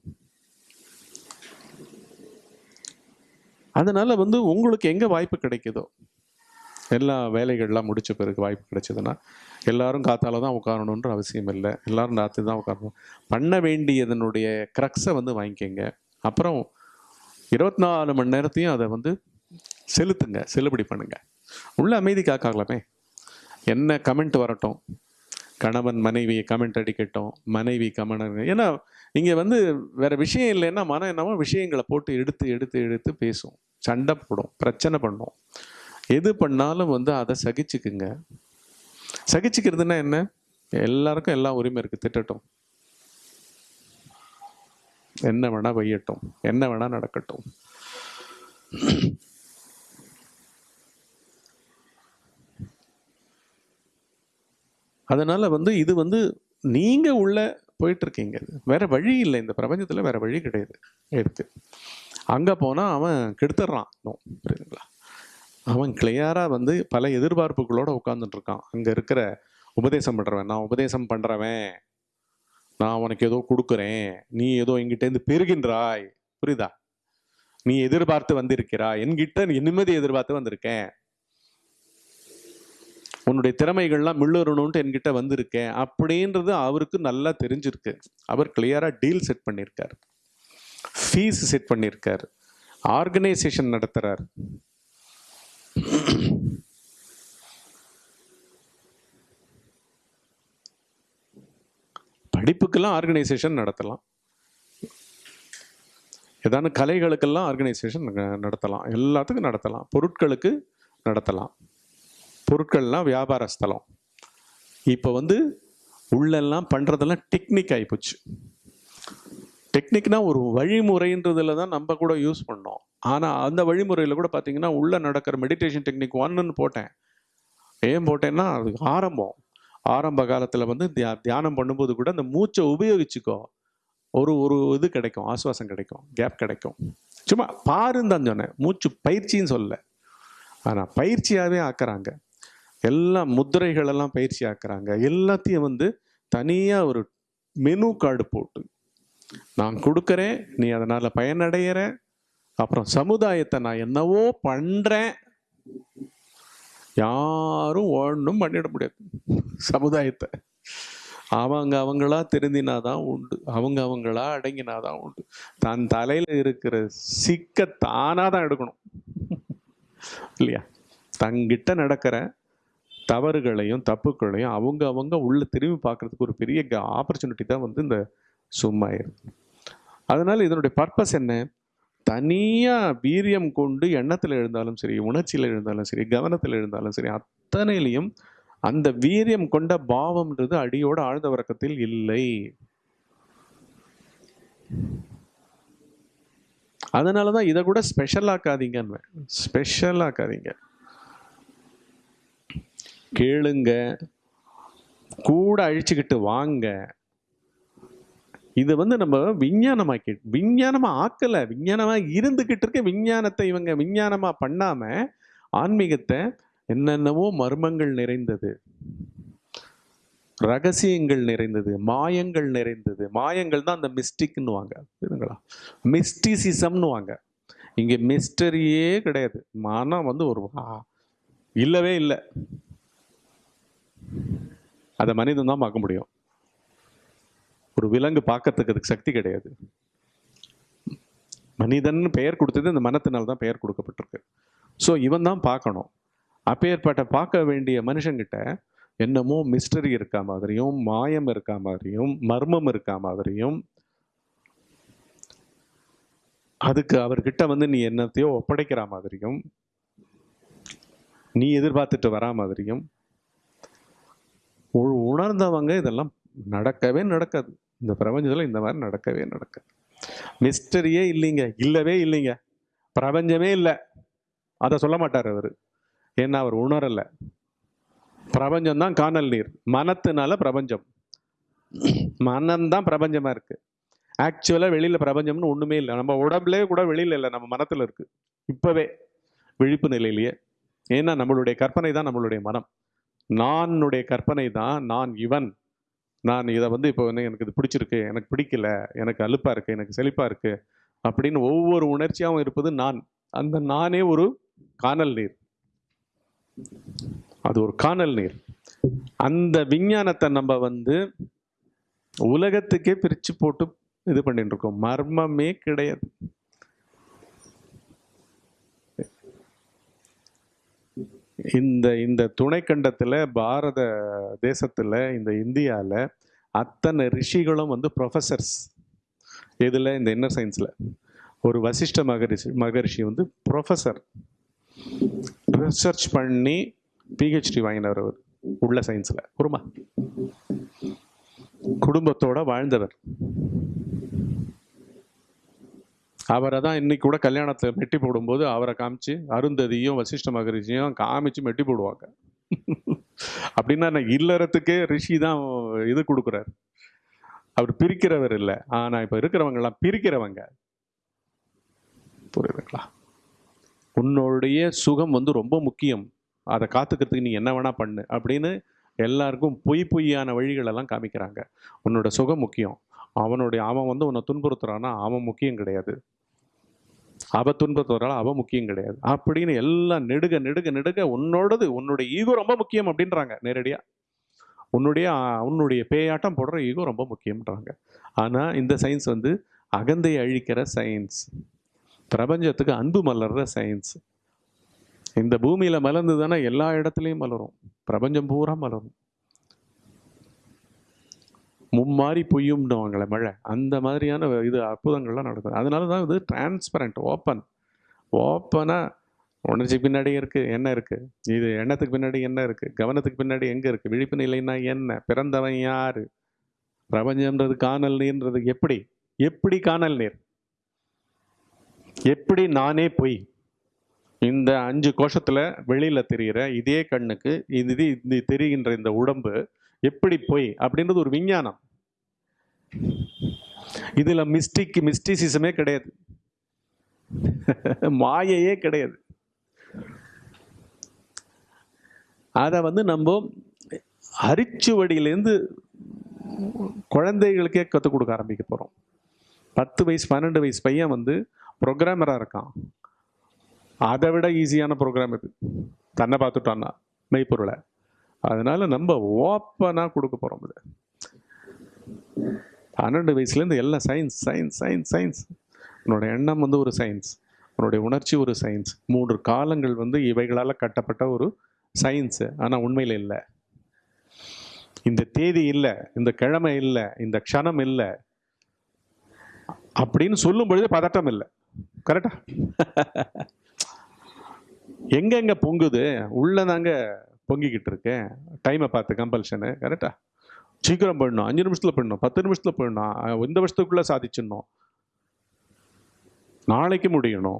அதனால் வந்து உங்களுக்கு எங்கே வாய்ப்பு கிடைக்குதோ எல்லா வேலைகள்லாம் முடித்த பிறகு வாய்ப்பு கிடைச்சதுன்னா எல்லாரும் காத்தால தான் உட்காரணுன்ற அவசியம் இல்லை. எல்லாரும் ராத்திரி தான் உட்காரணும். பண்ண வேண்டியதனுடைய க்ரக்ஸை வந்து வாங்கிக்கோங்க. அப்புறம் இருபத்தி நாலு மணி நேரத்தையும் அதை வந்து செலுத்துங்க செல்லுபடி பண்ணுங்க. உள்ள அமைதி காக்காகலாமே. என்ன கமெண்ட் வரட்டும். கணவன் மனைவி கமெண்ட் அடிக்கட்டும். மனைவி கமெண்ட் ஏன்னா இங்கே வந்து வேற விஷயம் இல்லைன்னா மனம் என்னவோ விஷயங்களை போட்டு எடுத்து எடுத்து எடுத்து பேசும். சண்டை போடும் பிரச்சனை பண்ணும். எது பண்ணாலும் வந்து அதை சகிச்சுக்குங்க. சகிச்சுக்கிறதுனா என்ன? எல்லாருக்கும் எல்லா உரிமை இருக்குது திட்டட்டும். என்ன வேணால் வையட்டும் என்ன வேணால் நடக்கட்டும். அதனால் வந்து இது வந்து நீங்கள் உள்ள போயிட்டுருக்கீங்க. வேறு வழி இல்லை. இந்த பிரபஞ்சத்தில் வேறு வழி கிடையாது. இருக்குது அங்கே போனால் அவன் கெடுத்துட்றான் புரியுதுங்களா? அவன் கிளியராக வந்து பல எதிர்பார்ப்புகளோடு உட்காந்துட்டு இருக்கான். அங்கே இருக்கிற உபதேசம் பண்ணுறவன் நான் உபதேசம் பண்ணுறவன் நான் உனக்கு ஏதோ கொடுக்குறேன். நீ ஏதோ எங்கிட்டேருந்து பெருகின்றாய் பெறுகின்றாய். புரியுதா? நீ எதிர்பார்த்து வந்திருக்கிறாய். என்கிட்ட நிம்மதி எதிர்பார்த்து வந்திருக்கேன். உன்னுடைய திறமைகள்லாம் மிள்ளுறணும்ட்டு என்கிட்ட வந்திருக்கேன். அப்படின்றது அவருக்கு நல்லா தெரிஞ்சிருக்கு. அவர் கிளியராக டீல் செட் பண்ணியிருக்கார். ஃபீஸ் செட் பண்ணியிருக்கார். ஆர்கனைசேஷன் நடத்துகிறார் படிப்புக்கெல்லாம் ஆர்கனைசேஷன் நடத்தலாம். ஏதான கலைகளுக்கெல்லாம் ஆர்கனைசேஷன் நடத்தலாம். எல்லாத்துக்கும் நடத்தலாம். பொருட்களுக்கு நடத்தலாம். பொருட்கள்லாம் வியாபார ஸ்தலம். இப்போ வந்து உள்ளெல்லாம் பண்ணுறதெல்லாம் டெக்னிக் ஆகிப்போச்சு டெக்னிக்னா ஒரு வழிமுறைன்றதுல தான் நம்ம கூட யூஸ் பண்ணோம். ஆனால் அந்த வழிமுறையில் கூட பார்த்தீங்கன்னா உள்ளே நடக்கிற மெடிடேஷன் டெக்னிக் ஒன்றுன்னு போட்டேன். ஏன் போட்டேன்னா அது ஆரம்பம். ஆரம்ப காலத்தில் வந்து தியா தியானம் பண்ணும்போது கூட அந்த மூச்சை உபயோகிச்சுக்கோ. ஒரு ஒரு இது கிடைக்கும் ஆசுவாசம் கிடைக்கும் கேப் கிடைக்கும். சும்மா பாருன்னு தான் சொன்னேன். மூச்சு பயிற்சின்னு சொல்லலை. ஆனால் பயிற்சியாகவே ஆக்குறாங்க. எல்லா முத்திரைகளெல்லாம் பயிற்சி ஆக்குறாங்க. எல்லாத்தையும் வந்து தனியாக ஒரு மெனு கார்டு போட்டு நான் கொடுக்குறேன் நீ அதனால் பயனடைகிற அப்புறம் சமுதாயத்தை நான் என்னவோ பண்ணுறேன் யாரும் ஒன்றும் பண்ணிட முடியாது. சமுதாயத்தை. அவங்க அவங்களா திருந்தினாதான் உண்டு. அவங்க அவங்களா அடங்கினாதான் உண்டு. தன் தலையில இருக்கிற சிக்க தானா தான் எடுக்கணும். இல்லையா? தங்கிட்ட நடக்கிற தவறுகளையும் தப்புகளையும் அவங்க அவங்க உள்ள திரும்பி பார்க்கறதுக்கு ஒரு பெரிய ஆப்பர்ச்சுனிட்டி தான் வந்து இந்த சும்மா இருக்கு. அதனால இதனுடைய பர்பஸ் என்ன? தனியாக வீரியம் கொண்டு எண்ணத்தில் எழுந்தாலும் சரி உணர்ச்சியில் எழுந்தாலும் சரி கவனத்தில் எழுந்தாலும் சரி அத்தனையிலையும் அந்த வீரியம் கொண்ட பாவம்ன்றது அடியோட ஆழ்ந்த உறக்கத்தில் இல்லை. அதனாலதான் இதை கூட ஸ்பெஷல் ஆக்காதீங்கன்னு ஸ்பெஷல் ஆக்காதீங்க. கேளுங்க. கூட அழிச்சுக்கிட்டு வாங்க. இது வந்து நம்ம விஞ்ஞானமாக்கி விஞ்ஞானமாக ஆக்கலை. விஞ்ஞானமாக இருந்துக்கிட்டு இருக்க விஞ்ஞானத்தை இவங்க விஞ்ஞானமாக பண்ணாமல் ஆன்மீகத்தை என்னென்னவோ மர்மங்கள் நிறைந்தது. ரகசியங்கள் நிறைந்தது. மாயங்கள் நிறைந்தது. மாயங்கள் தான் அந்த மிஸ்டிக்னுவாங்க. புரியுதுங்களா? மிஸ்டிசிசம்னு வாங்க மிஸ்டரியே கிடையாது. மனம் வந்து ஒரு இல்லவே இல்லை. அதை மனிதன் தான் பார்க்க முடியும். ஒரு விலங்கு பார்க்கறதுக்கு அதுக்கு சக்தி கிடையாது. மனிதன் பெயர் கொடுத்தது இந்த மனத்தினால் தான் பெயர் கொடுக்கப்பட்டிருக்கு. ஸோ இவன் தான் பார்க்கணும். அப்பேற்பட்ட பார்க்க வேண்டிய மனுஷங்கிட்ட என்னமோ மிஸ்டரி இருக்கா மாதிரியும் மாயம் இருக்கா மாதிரியும் மர்மம் இருக்கா மாதிரியும் அதுக்கு அவர்கிட்ட வந்து நீ என்னத்தையோ ஒப்படைக்கிற மாதிரியும் நீ எதிர்பார்த்துட்டு வரா மாதிரியும் உ- உணர்ந்தவங்க இதெல்லாம் நடக்கவே நடக்காது. இந்த பிரபஞ்சத்தில் இந்த மாதிரி நடக்கவே நடக்க. மிஸ்டரியே இல்லைங்க. இல்லவே இல்லைங்க. பிரபஞ்சமே இல்லை. அதை சொல்ல மாட்டார் அவர். ஏன்னா அவர் உணரல. பிரபஞ்சம் தான் காணல் நீர். மனத்தினால பிரபஞ்சம். மனம்தான் பிரபஞ்சமாக இருக்குது ஆக்சுவலாக வெளியில் பிரபஞ்சம்னு ஒன்றுமே இல்லை. நம்ம உடம்புலேயே கூட வெளியில் இல்லை. நம்ம மனத்தில் இருக்குது இப்போவே. விழிப்பு நிலையிலேயே. ஏன்னா நம்மளுடைய கற்பனை தான் நம்மளுடைய மனம். நானுடைய கற்பனை தான் நான் இவன். நான் இதை வந்து இப்போ வந்து எனக்கு இது பிடிச்சிருக்கு எனக்கு பிடிக்கல எனக்கு அலுப்பாக இருக்குது எனக்கு செழிப்பாக இருக்குது அப்படின்னு ஒவ்வொரு உணர்ச்சியாகவும் இருப்பது நான். அந்த நானே ஒரு காணல் நீர். அது ஒரு காணல் நீர். அந்த விஞ்ஞானத்தை நம்ம வந்து உலகத்துக்கே பிரித்து போட்டு இது பண்ணிட்டு இருக்கோம். மர்மமே கிடையாது. இந்த இந்த துணைக்கண்டத்தில் பாரத தேசத்தில் இந்த இந்தியாவில் அத்தனை ரிஷிகளும் வந்து ப்ரொஃபஸர்ஸ் இதில் இந்த இன்னர் சயின்ஸில் ஒரு வசிஷ்ட மகரிஷி மகரிஷி வந்து ப்ரொஃபசர் ரிசர்ச் பண்ணி பிஹெச்டி வாங்கினவர் அவர் உள்ள சயின்ஸில் குருமா குடும்பத்தோட வாழ்ந்தவர். அவரை தான் இன்னைக்கு கூட கல்யாணத்தில் மெட்டி போடும்போது அவரை காமிச்சு அருந்ததியும் வசிஷ்ட மகரிஷியும் காமிச்சு மெட்டி போடுவாங்க. அப்படின்னா நான் இல்லறத்துக்கே ரிஷி தான் இது கொடுக்குறாரு. அவர் பிரிக்கிறவர் இல்லை. ஆனால் இப்போ இருக்கிறவங்கெல்லாம் பிரிக்கிறவங்க. புரியுதுங்களா? உன்னுடைய சுகம் வந்து ரொம்ப முக்கியம். அதை காத்துக்கிறதுக்கு நீ என்ன வேணால் பண்ணு அப்படின்னு எல்லாருக்கும் பொய் பொய்யான வழிகளெல்லாம் காமிக்கிறாங்க. உன்னோட சுகம் முக்கியம். அவனுடைய அவன் வந்து உன்னை துன்புறுத்துறான்னா அவன் முக்கியம் கிடையாது. அவ துன்புறுத்துறாள் அவன் முக்கியம் கிடையாது. அப்படின்னு எல்லாம் நெடுக நெடுக நெடுக உன்னோடது உன்னுடைய ஈகோ ரொம்ப முக்கியம் அப்படின்றாங்க நேரடியாக உன்னுடைய உன்னுடைய பேயாட்டம் போடுற ஈகோ ரொம்ப முக்கியம்ன்றாங்க. ஆனால் இந்த சயின்ஸ் வந்து அகந்தை அழிக்கிற சயின்ஸ் பிரபஞ்சத்துக்கு அன்பு மலர்ற சயின்ஸ் இந்த பூமியில் மலர்ந்து தானே எல்லா இடத்துலையும் மலரும். பிரபஞ்சம் பூரா மலரும். மும்மாரி பொய்யும்னுவாங்களே மழை. அந்த மாதிரியான இது அற்புதங்கள்லாம் நடக்குது. அதனால தான் இது டிரான்ஸ்பரண்ட் ஓப்பன் ஓப்பனாக உணர்ச்சி பின்னாடி இருக்குது என்ன இருக்குது இது எண்ணத்துக்கு பின்னாடி என்ன இருக்குது கவனத்துக்கு பின்னாடி எங்கே இருக்குது விழிப்பு நிலைன்னா என்ன? பிறந்தவன் யார்? பிரபஞ்சம்ன்றது காணல் நீர்ன்றது எப்படி? எப்படி காணல் நீர்? எப்படி நானே பொய்? இந்த அஞ்சு கோஷத்தில் வெளியில் தெரிகிற இதே கண்ணுக்கு இது இது தெரிகின்ற இந்த உடம்பு எப்படி பொய்? அப்படின்றது ஒரு விஞ்ஞானம். இதுல மிஸ்டிக் மிஸ்டிசிசமே கிடையாது. மாயையே கிடையாது. அதை வந்து நம்ம அரிச்சுவடியிலேருந்து குழந்தைகளுக்கே கற்றுக் கொடுக்க ஆரம்பிக்க போகிறோம் பத்து வயசு பன்னெண்டு வயசு பையன் வந்து ப்ரோக்ராமராக இருக்கான். அதை விட ஈஸியான ப்ரோக்ராம் இது. தன்னை பார்த்துட்டான்னா மெய்ப்பொருளை. அதனால நம்ம ஓப்பனாக கொடுக்க போகிறோம் இது. பன்னெண்டு வயசுலேருந்து எல்லாம் சயின்ஸ் சயின்ஸ் சயின்ஸ் சயின்ஸ் உன்னோட எண்ணம் வந்து ஒரு சயின்ஸ் உன்னுடைய உணர்ச்சி ஒரு சயின்ஸ் மூன்று காலங்கள் வந்து இவைகளால் கட்டப்பட்ட ஒரு சயின்ஸு ஆனால் உண்மையில் இல்லை. இந்த தேதி இல்லை இந்த கிழமை இல்லை இந்த க்ஷணம் இல்லை அப்படின்னு சொல்லும் பொழுது பதட்டம் இல்லை. கரெக்டா எங்கெங்க பொங்குது? உள்ளதாங்க பொங்கிக்கிட்டு இருக்கேன். டைமை பார்த்து கம்பல்ஷனு கரெக்டா சீக்கிரம் பண்ணணும். அஞ்சு நிமிஷத்தில் பண்ணணும். பத்து நிமிஷத்தில் பண்ணணும். இந்த வருஷத்துக்குள்ளே சாதிச்சிடணும். நாளைக்கு முடியணும்.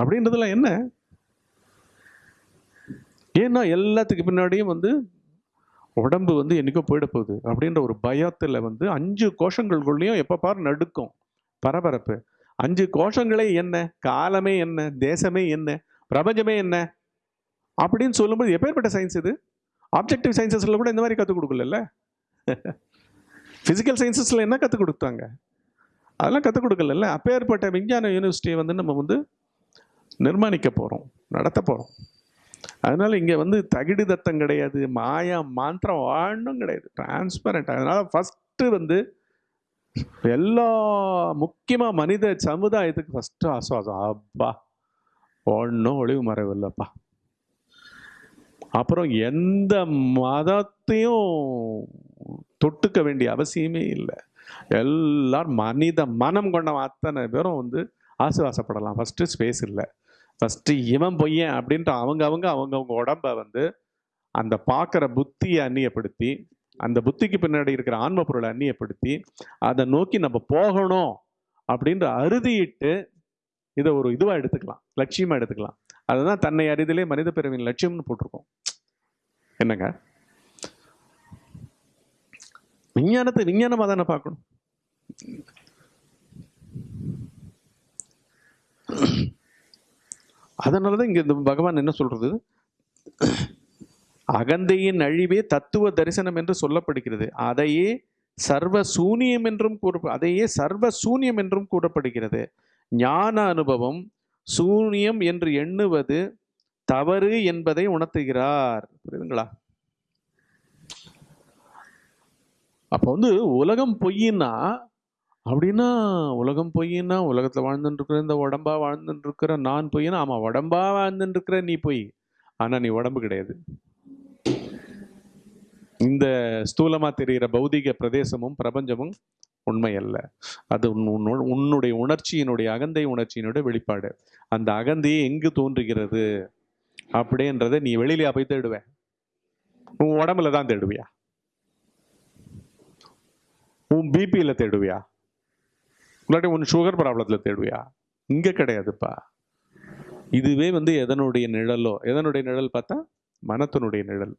அப்படின்றதுலாம் என்ன? ஏன்னா எல்லாத்துக்கு பின்னாடியும் வந்து உடம்பு வந்து என்றைக்கோ போயிட போகுது. அப்படின்ற ஒரு பயத்தில் வந்து அஞ்சு கோஷங்களுக்குள்ளேயும் எப்போ பார் நடுக்கும். பரபரப்பு. அஞ்சு கோஷங்களே என்ன? காலமே என்ன? தேசமே என்ன? பிரபஞ்சமே என்ன? அப்படின்னு சொல்லும்போது எப்பேற்பட்ட சயின்ஸ் இது? ஆப்ஜெக்டிவ் சயின்சஸில் கூட இந்த மாதிரி கற்றுக் கொடுக்கல ஃபிசிக்கல் சயின்சஸில் என்ன கற்றுக் கொடுத்தாங்க அதெல்லாம் கற்றுக் கொடுக்கல அப்பேற்பட்ட விஞ்ஞான யூனிவர்சிட்டியை வந்து நம்ம வந்து நிர்மாணிக்க போகிறோம் நடத்த போகிறோம் அதனால் இங்கே வந்து தகிடு தத்தம் கிடையாது மாயா மாந்திரம் வாழணும் கிடையாது டிரான்ஸ்பரண்ட் அதனால் ஃபஸ்ட்டு வந்து எல்லா முக்கியமாக மனித சமுதாயத்துக்கு ஃபஸ்ட்டு ஆசுவாசம் அப்பா ஒன்றும் ஒளிவு மறைவு இல்லைப்பா அப்புறம் எந்த மதத்தையும் தொட்டுக்க வேண்டிய அவசியமே இல்லை. எல்லாரும் மனித மனம் கொண்ட அத்தனை பேரும் வந்து ஆசுவாசப்படலாம் ஃபஸ்ட்டு ஸ்பேஸ் இல்லை. ஃபஸ்ட்டு இவன் பொய்யன் அப்படின்ட்டு அவங்க அவங்க அவங்கவுங்க உடம்ப வந்து அந்த பார்க்குற புத்தியை அந்நியப்படுத்தி அந்த புத்திக்கு பின்னாடி இருக்கிற ஆன்ம பொருளை அந்நியப்படுத்தி அதை நோக்கி நம்ம போகணும் அப்படின்ற அறுதியிட்டு இதை ஒரு இதுவாக எடுத்துக்கலாம். லட்சியமாக எடுத்துக்கலாம். அதுதான் தன்னை அறிதலே மனித பிறவின் லட்சியம்னு போட்டிருக்கோம். என்னங்க? விஞ்ஞானத்தை விஞ்ஞானமாக தானே பார்க்கணும். அதனால தான் இங்கே இந்த பகவான் என்ன சொல்கிறது அகந்தையின் அழிவே தத்துவ தரிசனம் என்று சொல்லப்படுகிறது. அதையே சர்வ சூனியம் என்றும் கூற அதையே சர்வ சூனியம் என்றும் கூறப்படுகிறது. ஞான அனுபவம் சூனியம் என்று எண்ணுவது தவறு என்பதை உணர்த்துகிறார். புரியுதுங்களா? அப்போ வந்து உலகம் பொய்யின்னா அப்படின்னா உலகம் பொய்யின்னா உலகத்தில் வாழ்ந்துட்டு இருக்கிற இந்த உடம்பா வாழ்ந்துட்டு இருக்கிற நான் பொய்னா ஆமாம் உடம்பா வாழ்ந்துட்டு இருக்கிற நீ பொய் ஆனால் நீ உடம்பு கிடையாது. இந்த ஸ்தூலமா தெரிகிற பௌதிக பிரதேசமும் பிரபஞ்சமும் உண்மை அல்ல. அது உன் உன்னுடைய உணர்ச்சியினுடைய அகந்தை உணர்ச்சியினுடைய வெளிப்பாடு. அந்த அகந்தையை எங்கு தோன்றுகிறது? அப்படின்றத நீ வெளியிலயா போய் தேடுவ உன் உடம்புல தான் தேடுவியா? உன் பிபியில தேடுவியா? இல்லாட்டி உன் சுகர் ப்ராப்ளத்தில் தேடுவியா? இங்கே கிடையாதுப்பா. இதுவே வந்து எதனுடைய நிழலோ? எதனுடைய நிழல் பார்த்தா? மனத்தினுடைய நிழல்.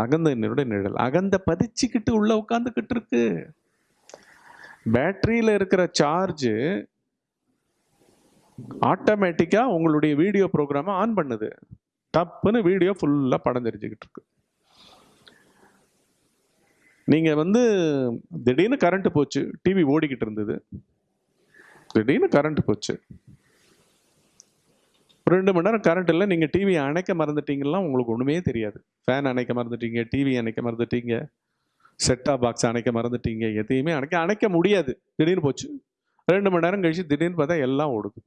அகந்தனுடைய நிழல். அகந்த பதிச்சுக்கிட்டு உள்ள உட்காந்துக்கிட்டு இருக்கு. பேட்டரியில இருக்கிற சார்ஜ் ஆட்டோமேட்டிக்கா உங்களுடைய வீடியோ ப்ரோக்ராமை ஆன் பண்ணுது. தப்புன்னு வீடியோ ஃபுல்லாக படம் தெரிஞ்சுக்கிட்டு இருக்கு. நீங்கள் வந்து திடீர்னு கரண்ட்டு போச்சு டிவி ஓடிக்கிட்டு இருந்தது. திடீர்னு கரண்ட் போச்சு. ரெண்டு மணி நேரம் கரண்ட் இல்லை நீங்கள் டிவியை அணைக்க மறந்துட்டீங்கன்னா உங்களுக்கு ஒன்றுமே தெரியாது. ஃபேன் அணைக்க மறந்துட்டீங்க டிவி அணைக்க மறந்துட்டீங்க செட்டா பாக்ஸ் அணைக்க மறந்துட்டீங்க எதையுமே அணைக்க அணைக்க முடியாது. திடீர்னு போச்சு. ரெண்டு மணி நேரம் கழிச்சு திடீர்னு பார்த்தா எல்லாம் ஓடுது.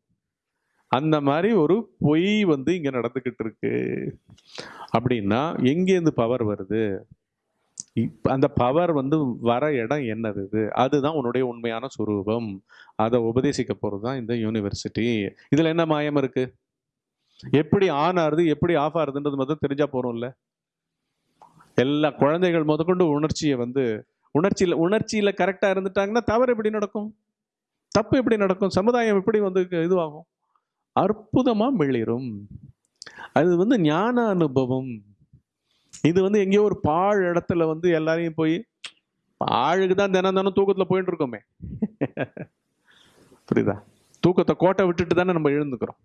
அந்த மாதிரி ஒரு பொய் வந்து இங்கே நடந்துக்கிட்டு இருக்கு. அப்படின்னா எங்கேருந்து பவர் வருது? அந்த பவர் வந்து வர இடம் என்னது இது? அதுதான் உன்னுடைய உண்மையான சுரூபம். அதை உபதேசிக்க போகிறது தான் இந்த யூனிவர்சிட்டி இதில் என்ன மாயம் இருக்கு? எப்படி ஆன் ஆறுது எப்படி ஆஃப் ஆறுதுன்றது மட்டும் தெரிஞ்சா போறோம்ல. எல்லா குழந்தைகள் முதற்கொண்டு உணர்ச்சியை வந்து உணர்ச்சியில் உணர்ச்சியில் கரெக்டாக இருந்துட்டாங்கன்னா தவறு எப்படி நடக்கும்? தப்பு எப்படி நடக்கும்? சமுதாயம் எப்படி வந்து இதுவாகும்? அற்புதமாக மிளிரும். அது வந்து ஞான அனுபவம் இது வந்து எங்கேயோ ஒரு பாழ் இடத்துல வந்து எல்லாரையும் போய் பாழுக்கு தான் தினம் தினம் தூக்கத்தில் போயிட்டு இருக்கோமே புரியுதா? தூக்கத்தை கோட்டை விட்டுட்டு தானே நம்ம எழுந்துக்கிறோம்.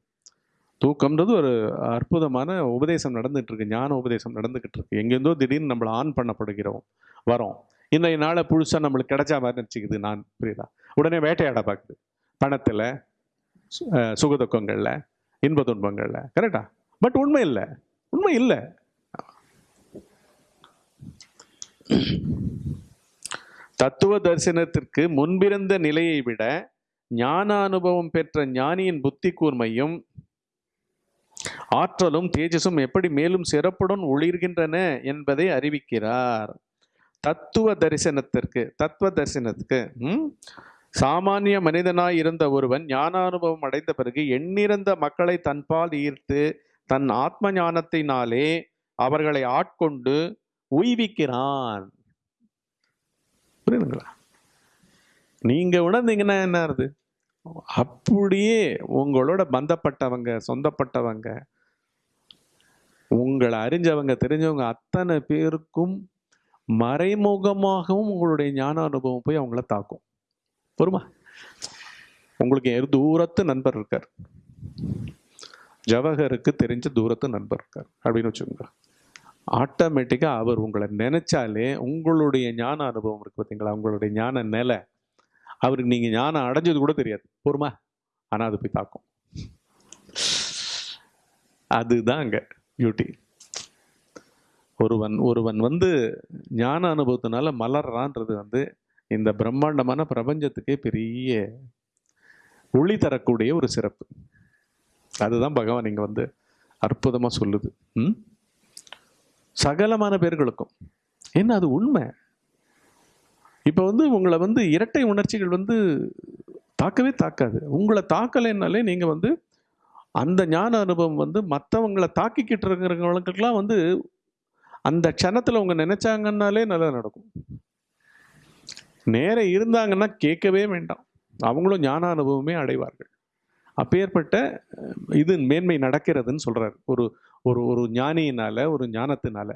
தூக்கம்ன்றது ஒரு அற்புதமான உபதேசம் நடந்துகிட்டு இருக்கு ஞான உபதேசம் நடந்துகிட்டு இருக்கு எங்கேருந்தோ திடீர்னு நம்மளை ஆன் பண்ணப்படுகிறோம் வரோம். இன்றைய நாளை புதுசாக நம்மளுக்கு கிடைச்சா மாதிரி நினச்சிக்குது நான் புரியுதா? உடனே வேட்டையாட பார்க்குது. பணத்தில் சுகதுக்கங்களில் இன்ப துன்பங்களில் கரெக்டா பட் உண்மை இல்லை. உண்மை இல்லை. தத்துவ தரிசனத்திற்கு முன்பிருந்த நிலையை விட ஞான அனுபவம் பெற்ற ஞானியின் புத்தி கூர்மையும் ஆற்றலும் தேஜஸும் எப்படி மேலும் சிறப்புடன் ஒளிர்கின்றன என்பதை அறிவிக்கிறார். தத்துவ தரிசனத்திற்கு தத்துவ தரிசனத்துக்கு ம், சாமானிய மனிதனாய் இருந்த ஒருவன் ஞானானுபவம் அடைந்த பிறகு எண்ணிறந்த மக்களை தன்பால் ஈர்த்து தன் ஆத்ம ஞானத்தினாலே அவர்களை ஆட்கொண்டு உய்விக்கிறான். புரியுதுங்களா? நீங்க உணர்ந்தீங்கன்னா என்ன ஆகுது? அப்படியே உங்களோட பந்தப்பட்டவங்க சொந்தப்பட்டவங்க உங்களை அறிஞ்சவங்க தெரிஞ்சவங்க அத்தனை பேருக்கும் மறைமுகமாகவும் உங்களுடைய ஞான அனுபவம் போய் அவங்கள தாக்கும். பொறுமா? உங்களுக்கு எரு தூரத்து நண்பர் இருக்கார். ஜவஹருக்கு தெரிஞ்ச தூரத்து நண்பர் இருக்கார். அப்படின்னு வச்சுக்கோங்க. ஆட்டோமேட்டிக்காக அவர் உங்களை நினைச்சாலே உங்களுடைய ஞான அனுபவம் இருக்குது பார்த்தீங்களா உங்களுடைய ஞான நிலை. அவருக்கு நீங்கள் ஞானம் அடைஞ்சது கூட தெரியாது. பொறுமா? ஆனால் அது போய் தாக்கும் அதுதான் அங்கே பியூட்டி ஒருவன் ஒருவன் வந்து ஞான அனுபவத்தினால மலர்றான்றது வந்து இந்த பிரம்மாண்டமான பிரபஞ்சத்துக்கே பெரிய ஒளி தரக்கூடிய ஒரு சிறப்பு. அதுதான் பகவான் இங்கே வந்து அற்புதமாக சொல்லுது. ம்? சகலமான பேர்களுக்கும். என்ன அது உண்மை? இப்போ வந்து உங்களை வந்து இரட்டை உணர்ச்சிகள் வந்து தாக்கவே தாக்காது. உங்களை தாக்கலைன்னாலே நீங்கள் வந்து அந்த ஞான அனுபவம் வந்து மற்றவங்களை தாக்கிக்கிட்டு இருக்கிறவங்களுக்கெல்லாம் வந்து அந்த க்ஷணத்தில் அவங்க நினச்சாங்கன்னாலே நல்லா நடக்கும். நேரம் இருந்தாங்கன்னா கேட்கவே வேண்டாம். அவங்களும் ஞான அனுபவமே அடைவார்கள். அப்பேற்பட்ட இது மேன்மை நடக்கிறதுன்னு சொல்கிறார் ஒரு ஒரு ஒரு ஞானியினால ஒரு ஞானத்தினால.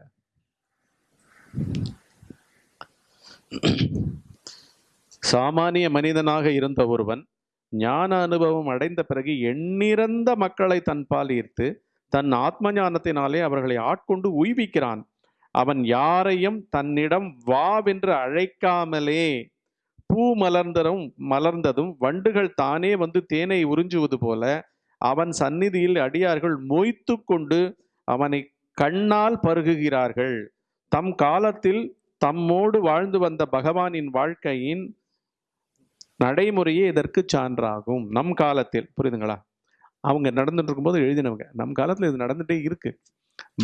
சாமானிய மனிதனாக இருந்த ஒருவன் ஞான அனுபவம் அடைந்த பிறகு எண்ணிறந்த மக்களை தன்பால் ஈர்த்து தன் ஆத்ம ஞானத்தினாலே அவர்களை ஆட்கொண்டு உய்விக்கிறான். அவன் யாரையும் தன்னிடம் வாவென்று அழைக்காமலே பூ மலர்ந்ததும் மலர்ந்ததும் வண்டுகள் தானே வந்து தேனை உறிஞ்சுவது போல அவன் சந்நிதியில் அடியார்கள் மொய்த்து கொண்டு அவனை கண்ணால் பருகுகிறார்கள். தம் காலத்தில் தம்மோடு வாழ்ந்து வந்த பகவானின் வாழ்க்கையின் நடைமுறையே இதற்கு சான்றாகும். நம் காலத்தில் புரியுதுங்களா? அவங்க நடந்துட்டு இருக்கும்போது எழுதினவங்க நம் காலத்தில் இது நடந்துகிட்டே இருக்குது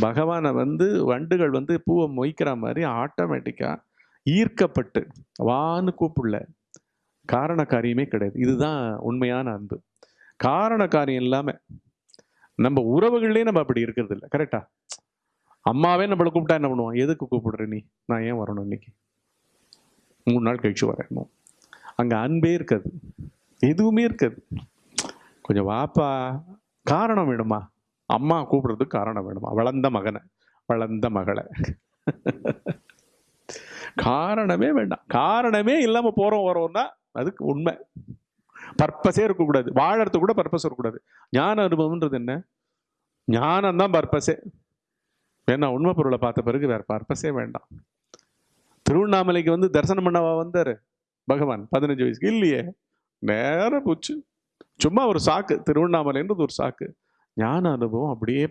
பகவானை வந்து வண்டுகள் வந்து பூவை மொய்க்கிற மாதிரி ஆட்டோமேட்டிக்காக ஈர்க்கப்பட்டு வான்னு கூப்பிடல. காரண காரியமே கிடையாது. இதுதான் உண்மையான அன்பு. காரண காரியம் இல்லாமல் நம்ம உறவுகள்லேயே நம்ம அப்படி இருக்கிறது இல்லை. கரெக்டா அம்மாவே நம்மளை கூப்பிட்டா என்ன பண்ணுவோம் எதுக்கு கூப்பிடுற நீ? நான் ஏன் வரணும் இன்னைக்கு? மூணு நாள் கழிச்சு வரணும் அங்கே அன்பே இருக்காது. எதுவுமே இருக்காது. கொஞ்சம் வாப்பா காரணம் வேணுமா? அம்மா கூப்பிடுறதுக்கு காரணம் வேணுமா? வளர்ந்த மகனை வளர்ந்த மகளை. காரணமே வேண்டாம். காரணமே இல்லாமல் போகிறோம் வரோம்னா அதுக்கு உண்மை. பர்பஸே இருக்கக்கூடாது. வாழறது கூட பர்பஸ் இருக்கக்கூடாது. ஞான அனுபவம்ன்றது என்ன? ஞானம் தான் பர்பஸே ஏன்னா உண்மை பொருளை பார்த்த பிறகு வேற பர்பஸே வேண்டாம். திருவண்ணாமலைக்கு வந்து தரிசனம் பண்ணவா வந்தார்? பகவான் பதினஞ்சு வயசுக்கு. இல்லையே. நேரம் போச்சு. சும்மா ஒரு சாக்கு. திருவண்ணாமலைன்றது ஒரு சாக்கு. ஞான அனுபவம் அப்படியே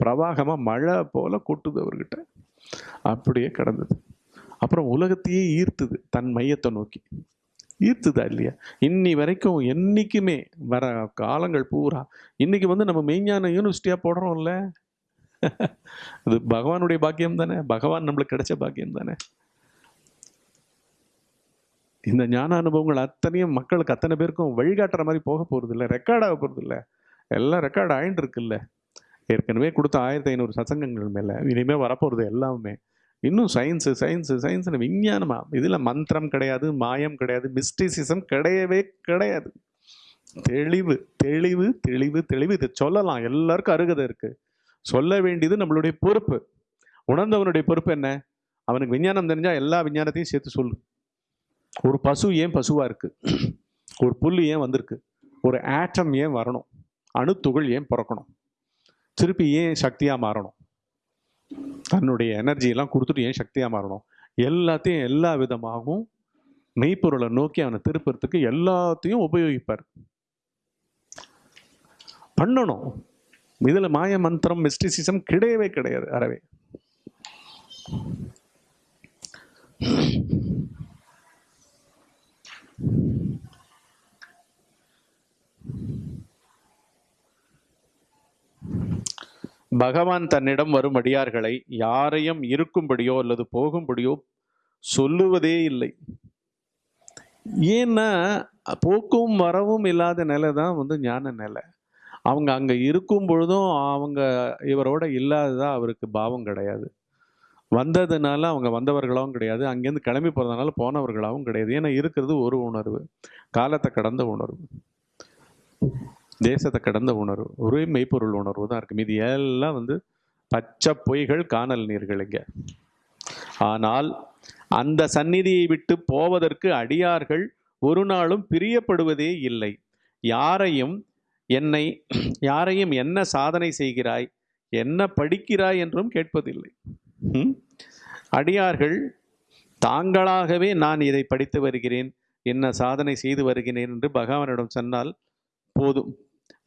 பிரவாகமாக மழை போல கொட்டுது அவர்கிட்ட. அப்படியே கடந்தது. அப்புறம் உலகத்தையே ஈர்த்துது தன் மையத்தை நோக்கி. ஈர்த்துதா இல்லையா? இன்னி வரைக்கும் என்னைக்குமே வர காலங்கள் பூரா இன்னைக்கு வந்து நம்ம மெய்ஞான யூனிவர்சிட்டியாக போடுறோம்ல. அது பகவானுடைய பாக்கியம் தானே? பகவான் நம்மளுக்கு கிடைச்ச பாக்கியம் தானே? இந்த ஞான அனுபவங்கள் அத்தனையும் மக்களுக்கு அத்தனை பேருக்கும் வழிகாட்டுற மாதிரி போக போகிறது இல்லை ரெக்கார்ட் ஆக போகிறது இல்லை எல்லாம் ரெக்கார்ட் ஆயின்னு இருக்குல்ல ஏற்கனவே கொடுத்த ஆயிரத்தி ஐநூறு சசங்கங்கள் மேலே. இனிமேல் வரப்போகிறது எல்லாமே. இன்னும் சயின்ஸு சயின்ஸு சயின்ஸ்னு விஞ்ஞானமாக இதில் மந்திரம் கிடையாது மாயம் கிடையாது மிஸ்டிசிசம் கிடையவே கிடையாது. தெளிவு தெளிவு தெளிவு தெளிவு. இதை சொல்லலாம். எல்லாருக்கும் அருகதை இருக்குது சொல்ல வேண்டியது நம்மளுடைய பொறுப்பு. உணர்ந்தவனுடைய பொறுப்பு என்ன? அவனுக்கு விஞ்ஞானம் தெரிஞ்சால் எல்லா விஞ்ஞானத்தையும் சேர்த்து சொல்லு. ஒரு பசு ஏன் பசுவாக இருக்குது ஒரு புல் ஏன் வந்திருக்கு? ஒரு ஆட்டம் ஏன் வரணும்? அணுத்துகள் ஏன் பிறக்கணும்? திருப்பி ஏன் சக்தியாக மாறணும்? தன்னுடைய எனர்ஜியெல்லாம் கொடுத்துட்டு ஏன் சக்தியாக மாறணும்? எல்லாத்தையும் எல்லா விதமாகவும் மெய்ப்பொருளை நோக்கி அவனை திருப்புறதுக்கு எல்லாத்தையும் உபயோகிப்பார். பண்ணணும். இதில் மாய மந்திரம் மிஸ்டிசிசம் கிடையவே கிடையாது அறவே. பகவான் தன்னிடம் வரும் அடியார்களை யாரையும் இருக்கும்படியோ அல்லது போகும்படியோ சொல்லுவதே இல்லை. ஏன்னா போக்கும் வரவும் இல்லாத நிலை தான் வந்து ஞான நிலை. அவங்க அங்கே இருக்கும் பொழுதும் அவங்க இவரோட இல்லாததா அவருக்கு பாவம் கிடையாது. வந்ததுனால அவங்க வந்தவர்களாகவும் கிடையாது. அங்கேருந்து கிளம்பி போகிறதுனால போனவர்களாகவும் கிடையாது. ஏன்னா இருக்கிறது ஒரு உணர்வு. காலத்தை கடந்த உணர்வு. தேசத்தை கடந்த உணர்வு ஒரே மெய்ப்பொருள் உணர்வு தான் இருக்கு. இது எல்லாம் வந்து பச்சை பொய்கள் காணல் நீர்கள் இங்க. ஆனால் அந்த சந்நிதியை விட்டு போவதற்கு அடியார்கள் ஒரு நாளும் பிரியப்படுவதே இல்லை. யாரையும் என்னை யாரையும் என்ன சாதனை செய்கிறாய் என்ன படிக்கிறாய் என்றும் கேட்பதில்லை. அடியார்கள் தாங்களாகவே நான் இதை படித்து வருகிறேன் என்ன சாதனை செய்து வருகிறேன் என்று பகவானிடம் சொன்னால் போதும்.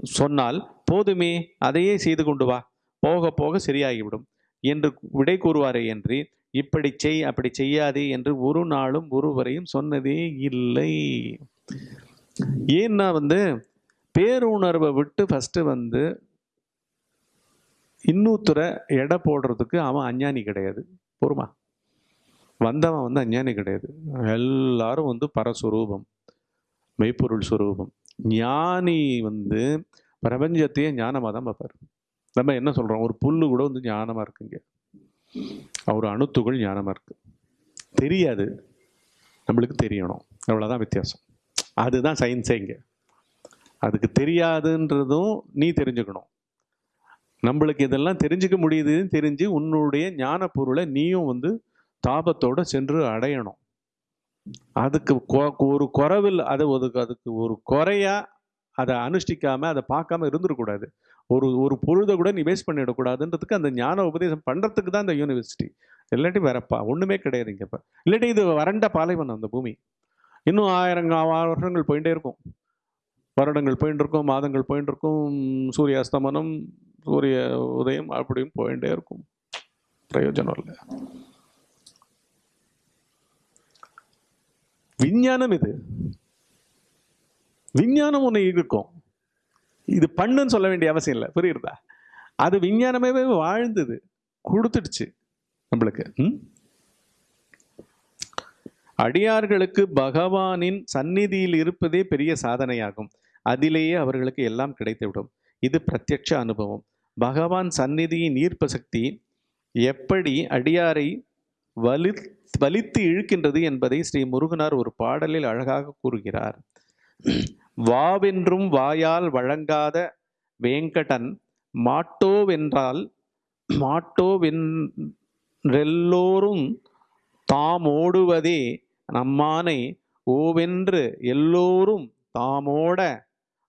சொன்னால் போதுமே அதையே செய்து கொண்டு வா. போக போக சரியாகிவிடும். என்று விடை கூறுவாரே என்று இப்படி செய் அப்படி செய்யாதே என்று ஒரு நாளும் ஒருவரையும் சொன்னதே இல்லை. ஏன்னா வந்து பேருணர்வை விட்டு ஃபஸ்ட்டு வந்து இன்னொருத்தரை எடை போடுறதுக்கு அவன் அஞ்ஞானி கிடையாது. பொறுமா வந்தவன் வந்து அஞ்ஞானி கிடையாது. எல்லாரும் வந்து பரஸ்வரூபம் மெய்ப்பொருள் சுரூபம். ஞானி வந்து பிரபஞ்சத்தையே ஞானமாக தான் பார்ப்பார். நம்ம என்ன சொல்கிறோம் ஒரு புல்லு கூட வந்து ஞானமாக இருக்குங்க. அவர் அணுத்துகள் ஞானமாக இருக்குது தெரியாது. நம்மளுக்கு தெரியணும். அவ்வளோதான் வித்தியாசம். அதுதான் சயின்ஸே இங்கே. அதுக்கு தெரியாதுன்றதும் நீ தெரிஞ்சுக்கணும். நம்மளுக்கு இதெல்லாம் தெரிஞ்சுக்க முடியுதுன்னு தெரிஞ்சு உன்னுடைய ஞான பொருளை நீயும் வந்து தாபத்தோடு சென்று அடையணும். அதுக்கு கொ- ஒரு குறவில் அதை ஒதுக்கு அதுக்கு ஒரு குறையாக அதை அனுஷ்டிக்காமல் அதை பார்க்காம இருந்துடக்கூடாது. ஒரு ஒரு பொழுதை கூட நீ வேஸ்ட் பண்ணிடக்கூடாதுன்றதுக்கு அந்த ஞான உபதேசம் பண்ணுறதுக்கு தான் இந்த யூனிவர்சிட்டி இல்லாட்டி வேறப்பா ஒன்றுமே கிடையாது இங்கப்ப இல்லாட்டி இது வறண்ட பாலைவனம் அந்த பூமி. இன்னும் ஆயிரம் வருஷங்கள் போயிட்டே இருக்கும். வருடங்கள் போயிட்டு இருக்கும் மாதங்கள் போயிட்டு இருக்கும் சூரிய அஸ்தமனம் சூரிய உதயம் அப்படியும் போயிட்டே இருக்கும். பிரயோஜனம் இல்லை. விஞ்ஞானம் இது. விஞ்ஞானம் ஒன்று இருக்கும். இது பண்ணுன்னு சொல்ல வேண்டிய அவசியம் இல்லை. புரியுறதா? அது விஞ்ஞானமே வாழ்ந்தது. கொடுத்துடுச்சு நம்மளுக்கு. ம்? அடியார்களுக்கு பகவானின் சந்நிதியில் இருப்பதே பெரிய சாதனையாகும். அதிலேயே அவர்களுக்கு எல்லாம் கிடைத்துவிடும். இது பிரத்யட்ச அனுபவம். பகவான் சந்நிதியின் ஈர்ப்பு சக்தி எப்படி அடியாரை வலி வலித்து இழுக்கின்றது என்பதை ஸ்ரீ முருகனார் ஒரு பாடலில் அழகாக கூறுகிறார். வாவென்றும் வாயால் வழங்காத வேங்கடன் மாட்டோவென்றால் மாட்டோவென்றெல்லோரும் தாமோடுவதே நம்மானை ஓவென்று எல்லோரும் தாமோட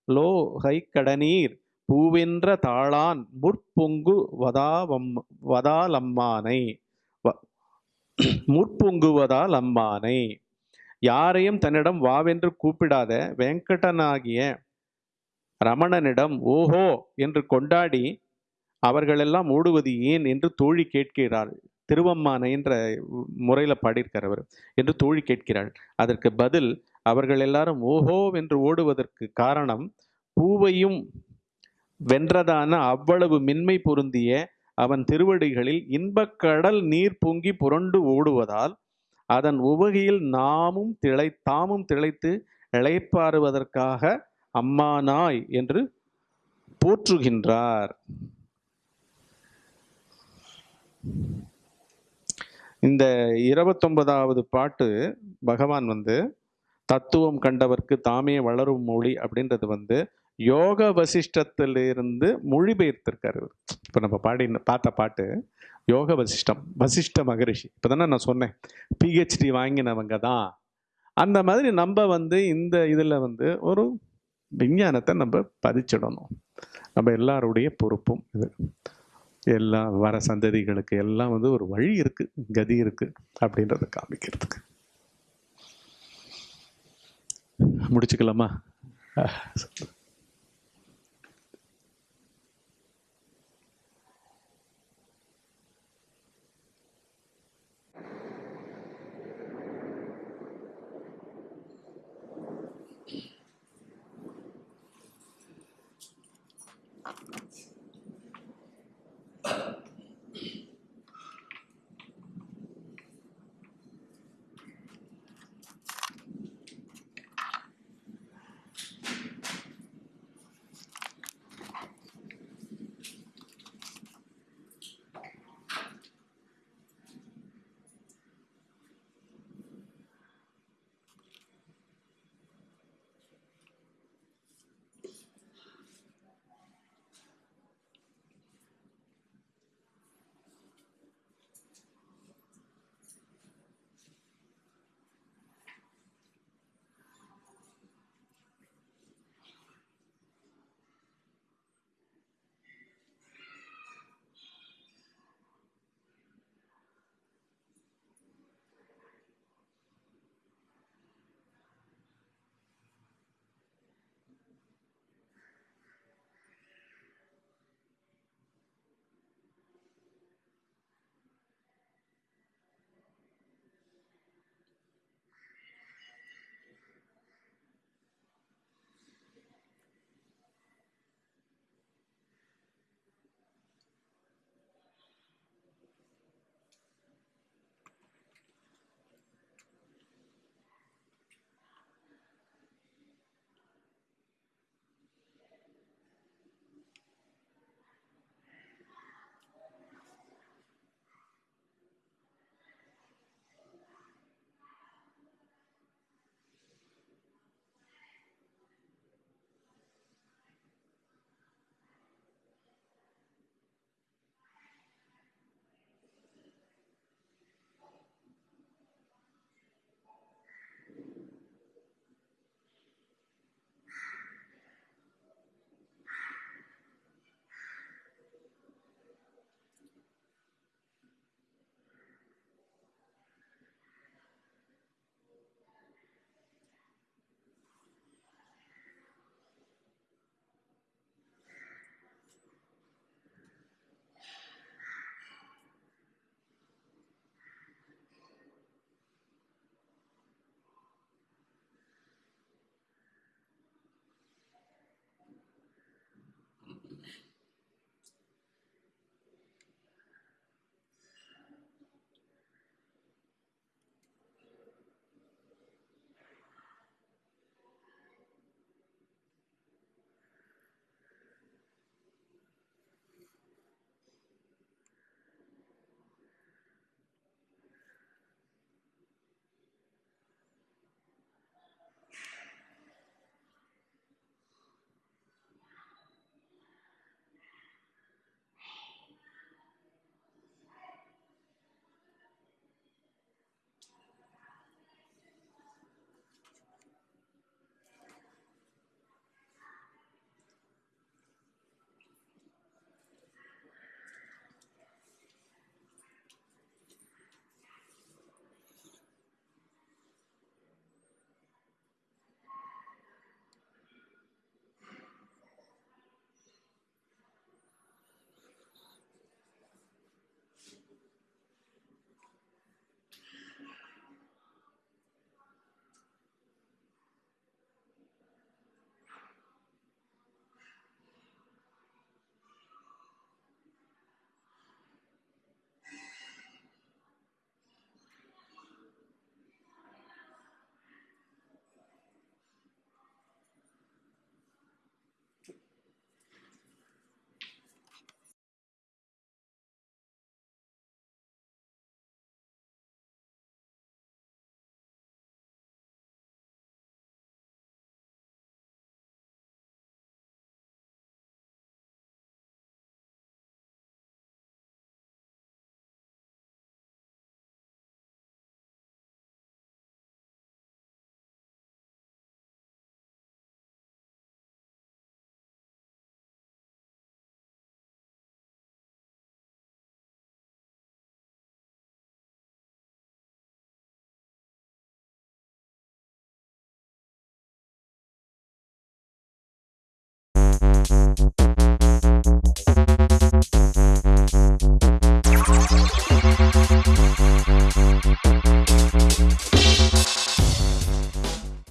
லோ கைக்கடநீர் பூவென்ற தாளான் முற்பொங்கு வதாவம் வதாலம்மானை. முற்பொங்குவதால் அம்மானை யாரையும் தன்னிடம் வாவென்று கூப்பிடாத வெங்கடனாகிய ரமணனிடம் ஓஹோ! என்று கொண்டாடி அவர்களெல்லாம் ஓடுவது ஏன் என்று தோழி கேட்கிறாள். திருவம்மானை என்ற முறையில் பாடியிருக்கார் அவர் என்று தோழி கேட்கிறாள். அதற்கு பதில் அவர்கள் எல்லாரும் ஓஹோ! என்று ஓடுவதற்கு காரணம் பூவையும் வென்றதான அவ்வளவு மின்மை பொருந்திய அவன் திருவடிகளில் இன்பக்கடல் நீர் பொங்கி புரண்டு ஓடுவதால் அதன் உவகையில் நாமும் திளை தாமும் திளைத்து இளைப்பாறுவதற்காக அம்மானாய் என்று போற்றுகின்றார். இந்த இருபத்தொன்பதாவது பாட்டு பகவான் வந்து தத்துவம் கண்டவர்க்கு தாமே வளரும் மொழி அப்படின்றது வந்து யோக வசிஷ்டத்திலிருந்து மொழிபெயர்த்திருக்கார் இவர். இப்போ நம்ம பாடி பார்த்த பாட்டு யோக வசிஷ்டம் வசிஷ்ட மகரிஷி. இப்பதானே நான் சொன்னேன். பிஹெச்டி வாங்கினவங்க தான் அந்த மாதிரி நம்ம வந்து இந்த இதில் வந்து ஒரு விஞ்ஞானத்தை நம்ம பதிச்சிடணும். நம்ம எல்லாருடைய பொறுப்பும் இது. எல்லா வர சந்ததிகளுக்கு எல்லாம் வந்து ஒரு வழி இருக்குது கதி இருக்குது அப்படின்றத காமிக்கிறதுக்கு. முடிச்சுக்கலாமா?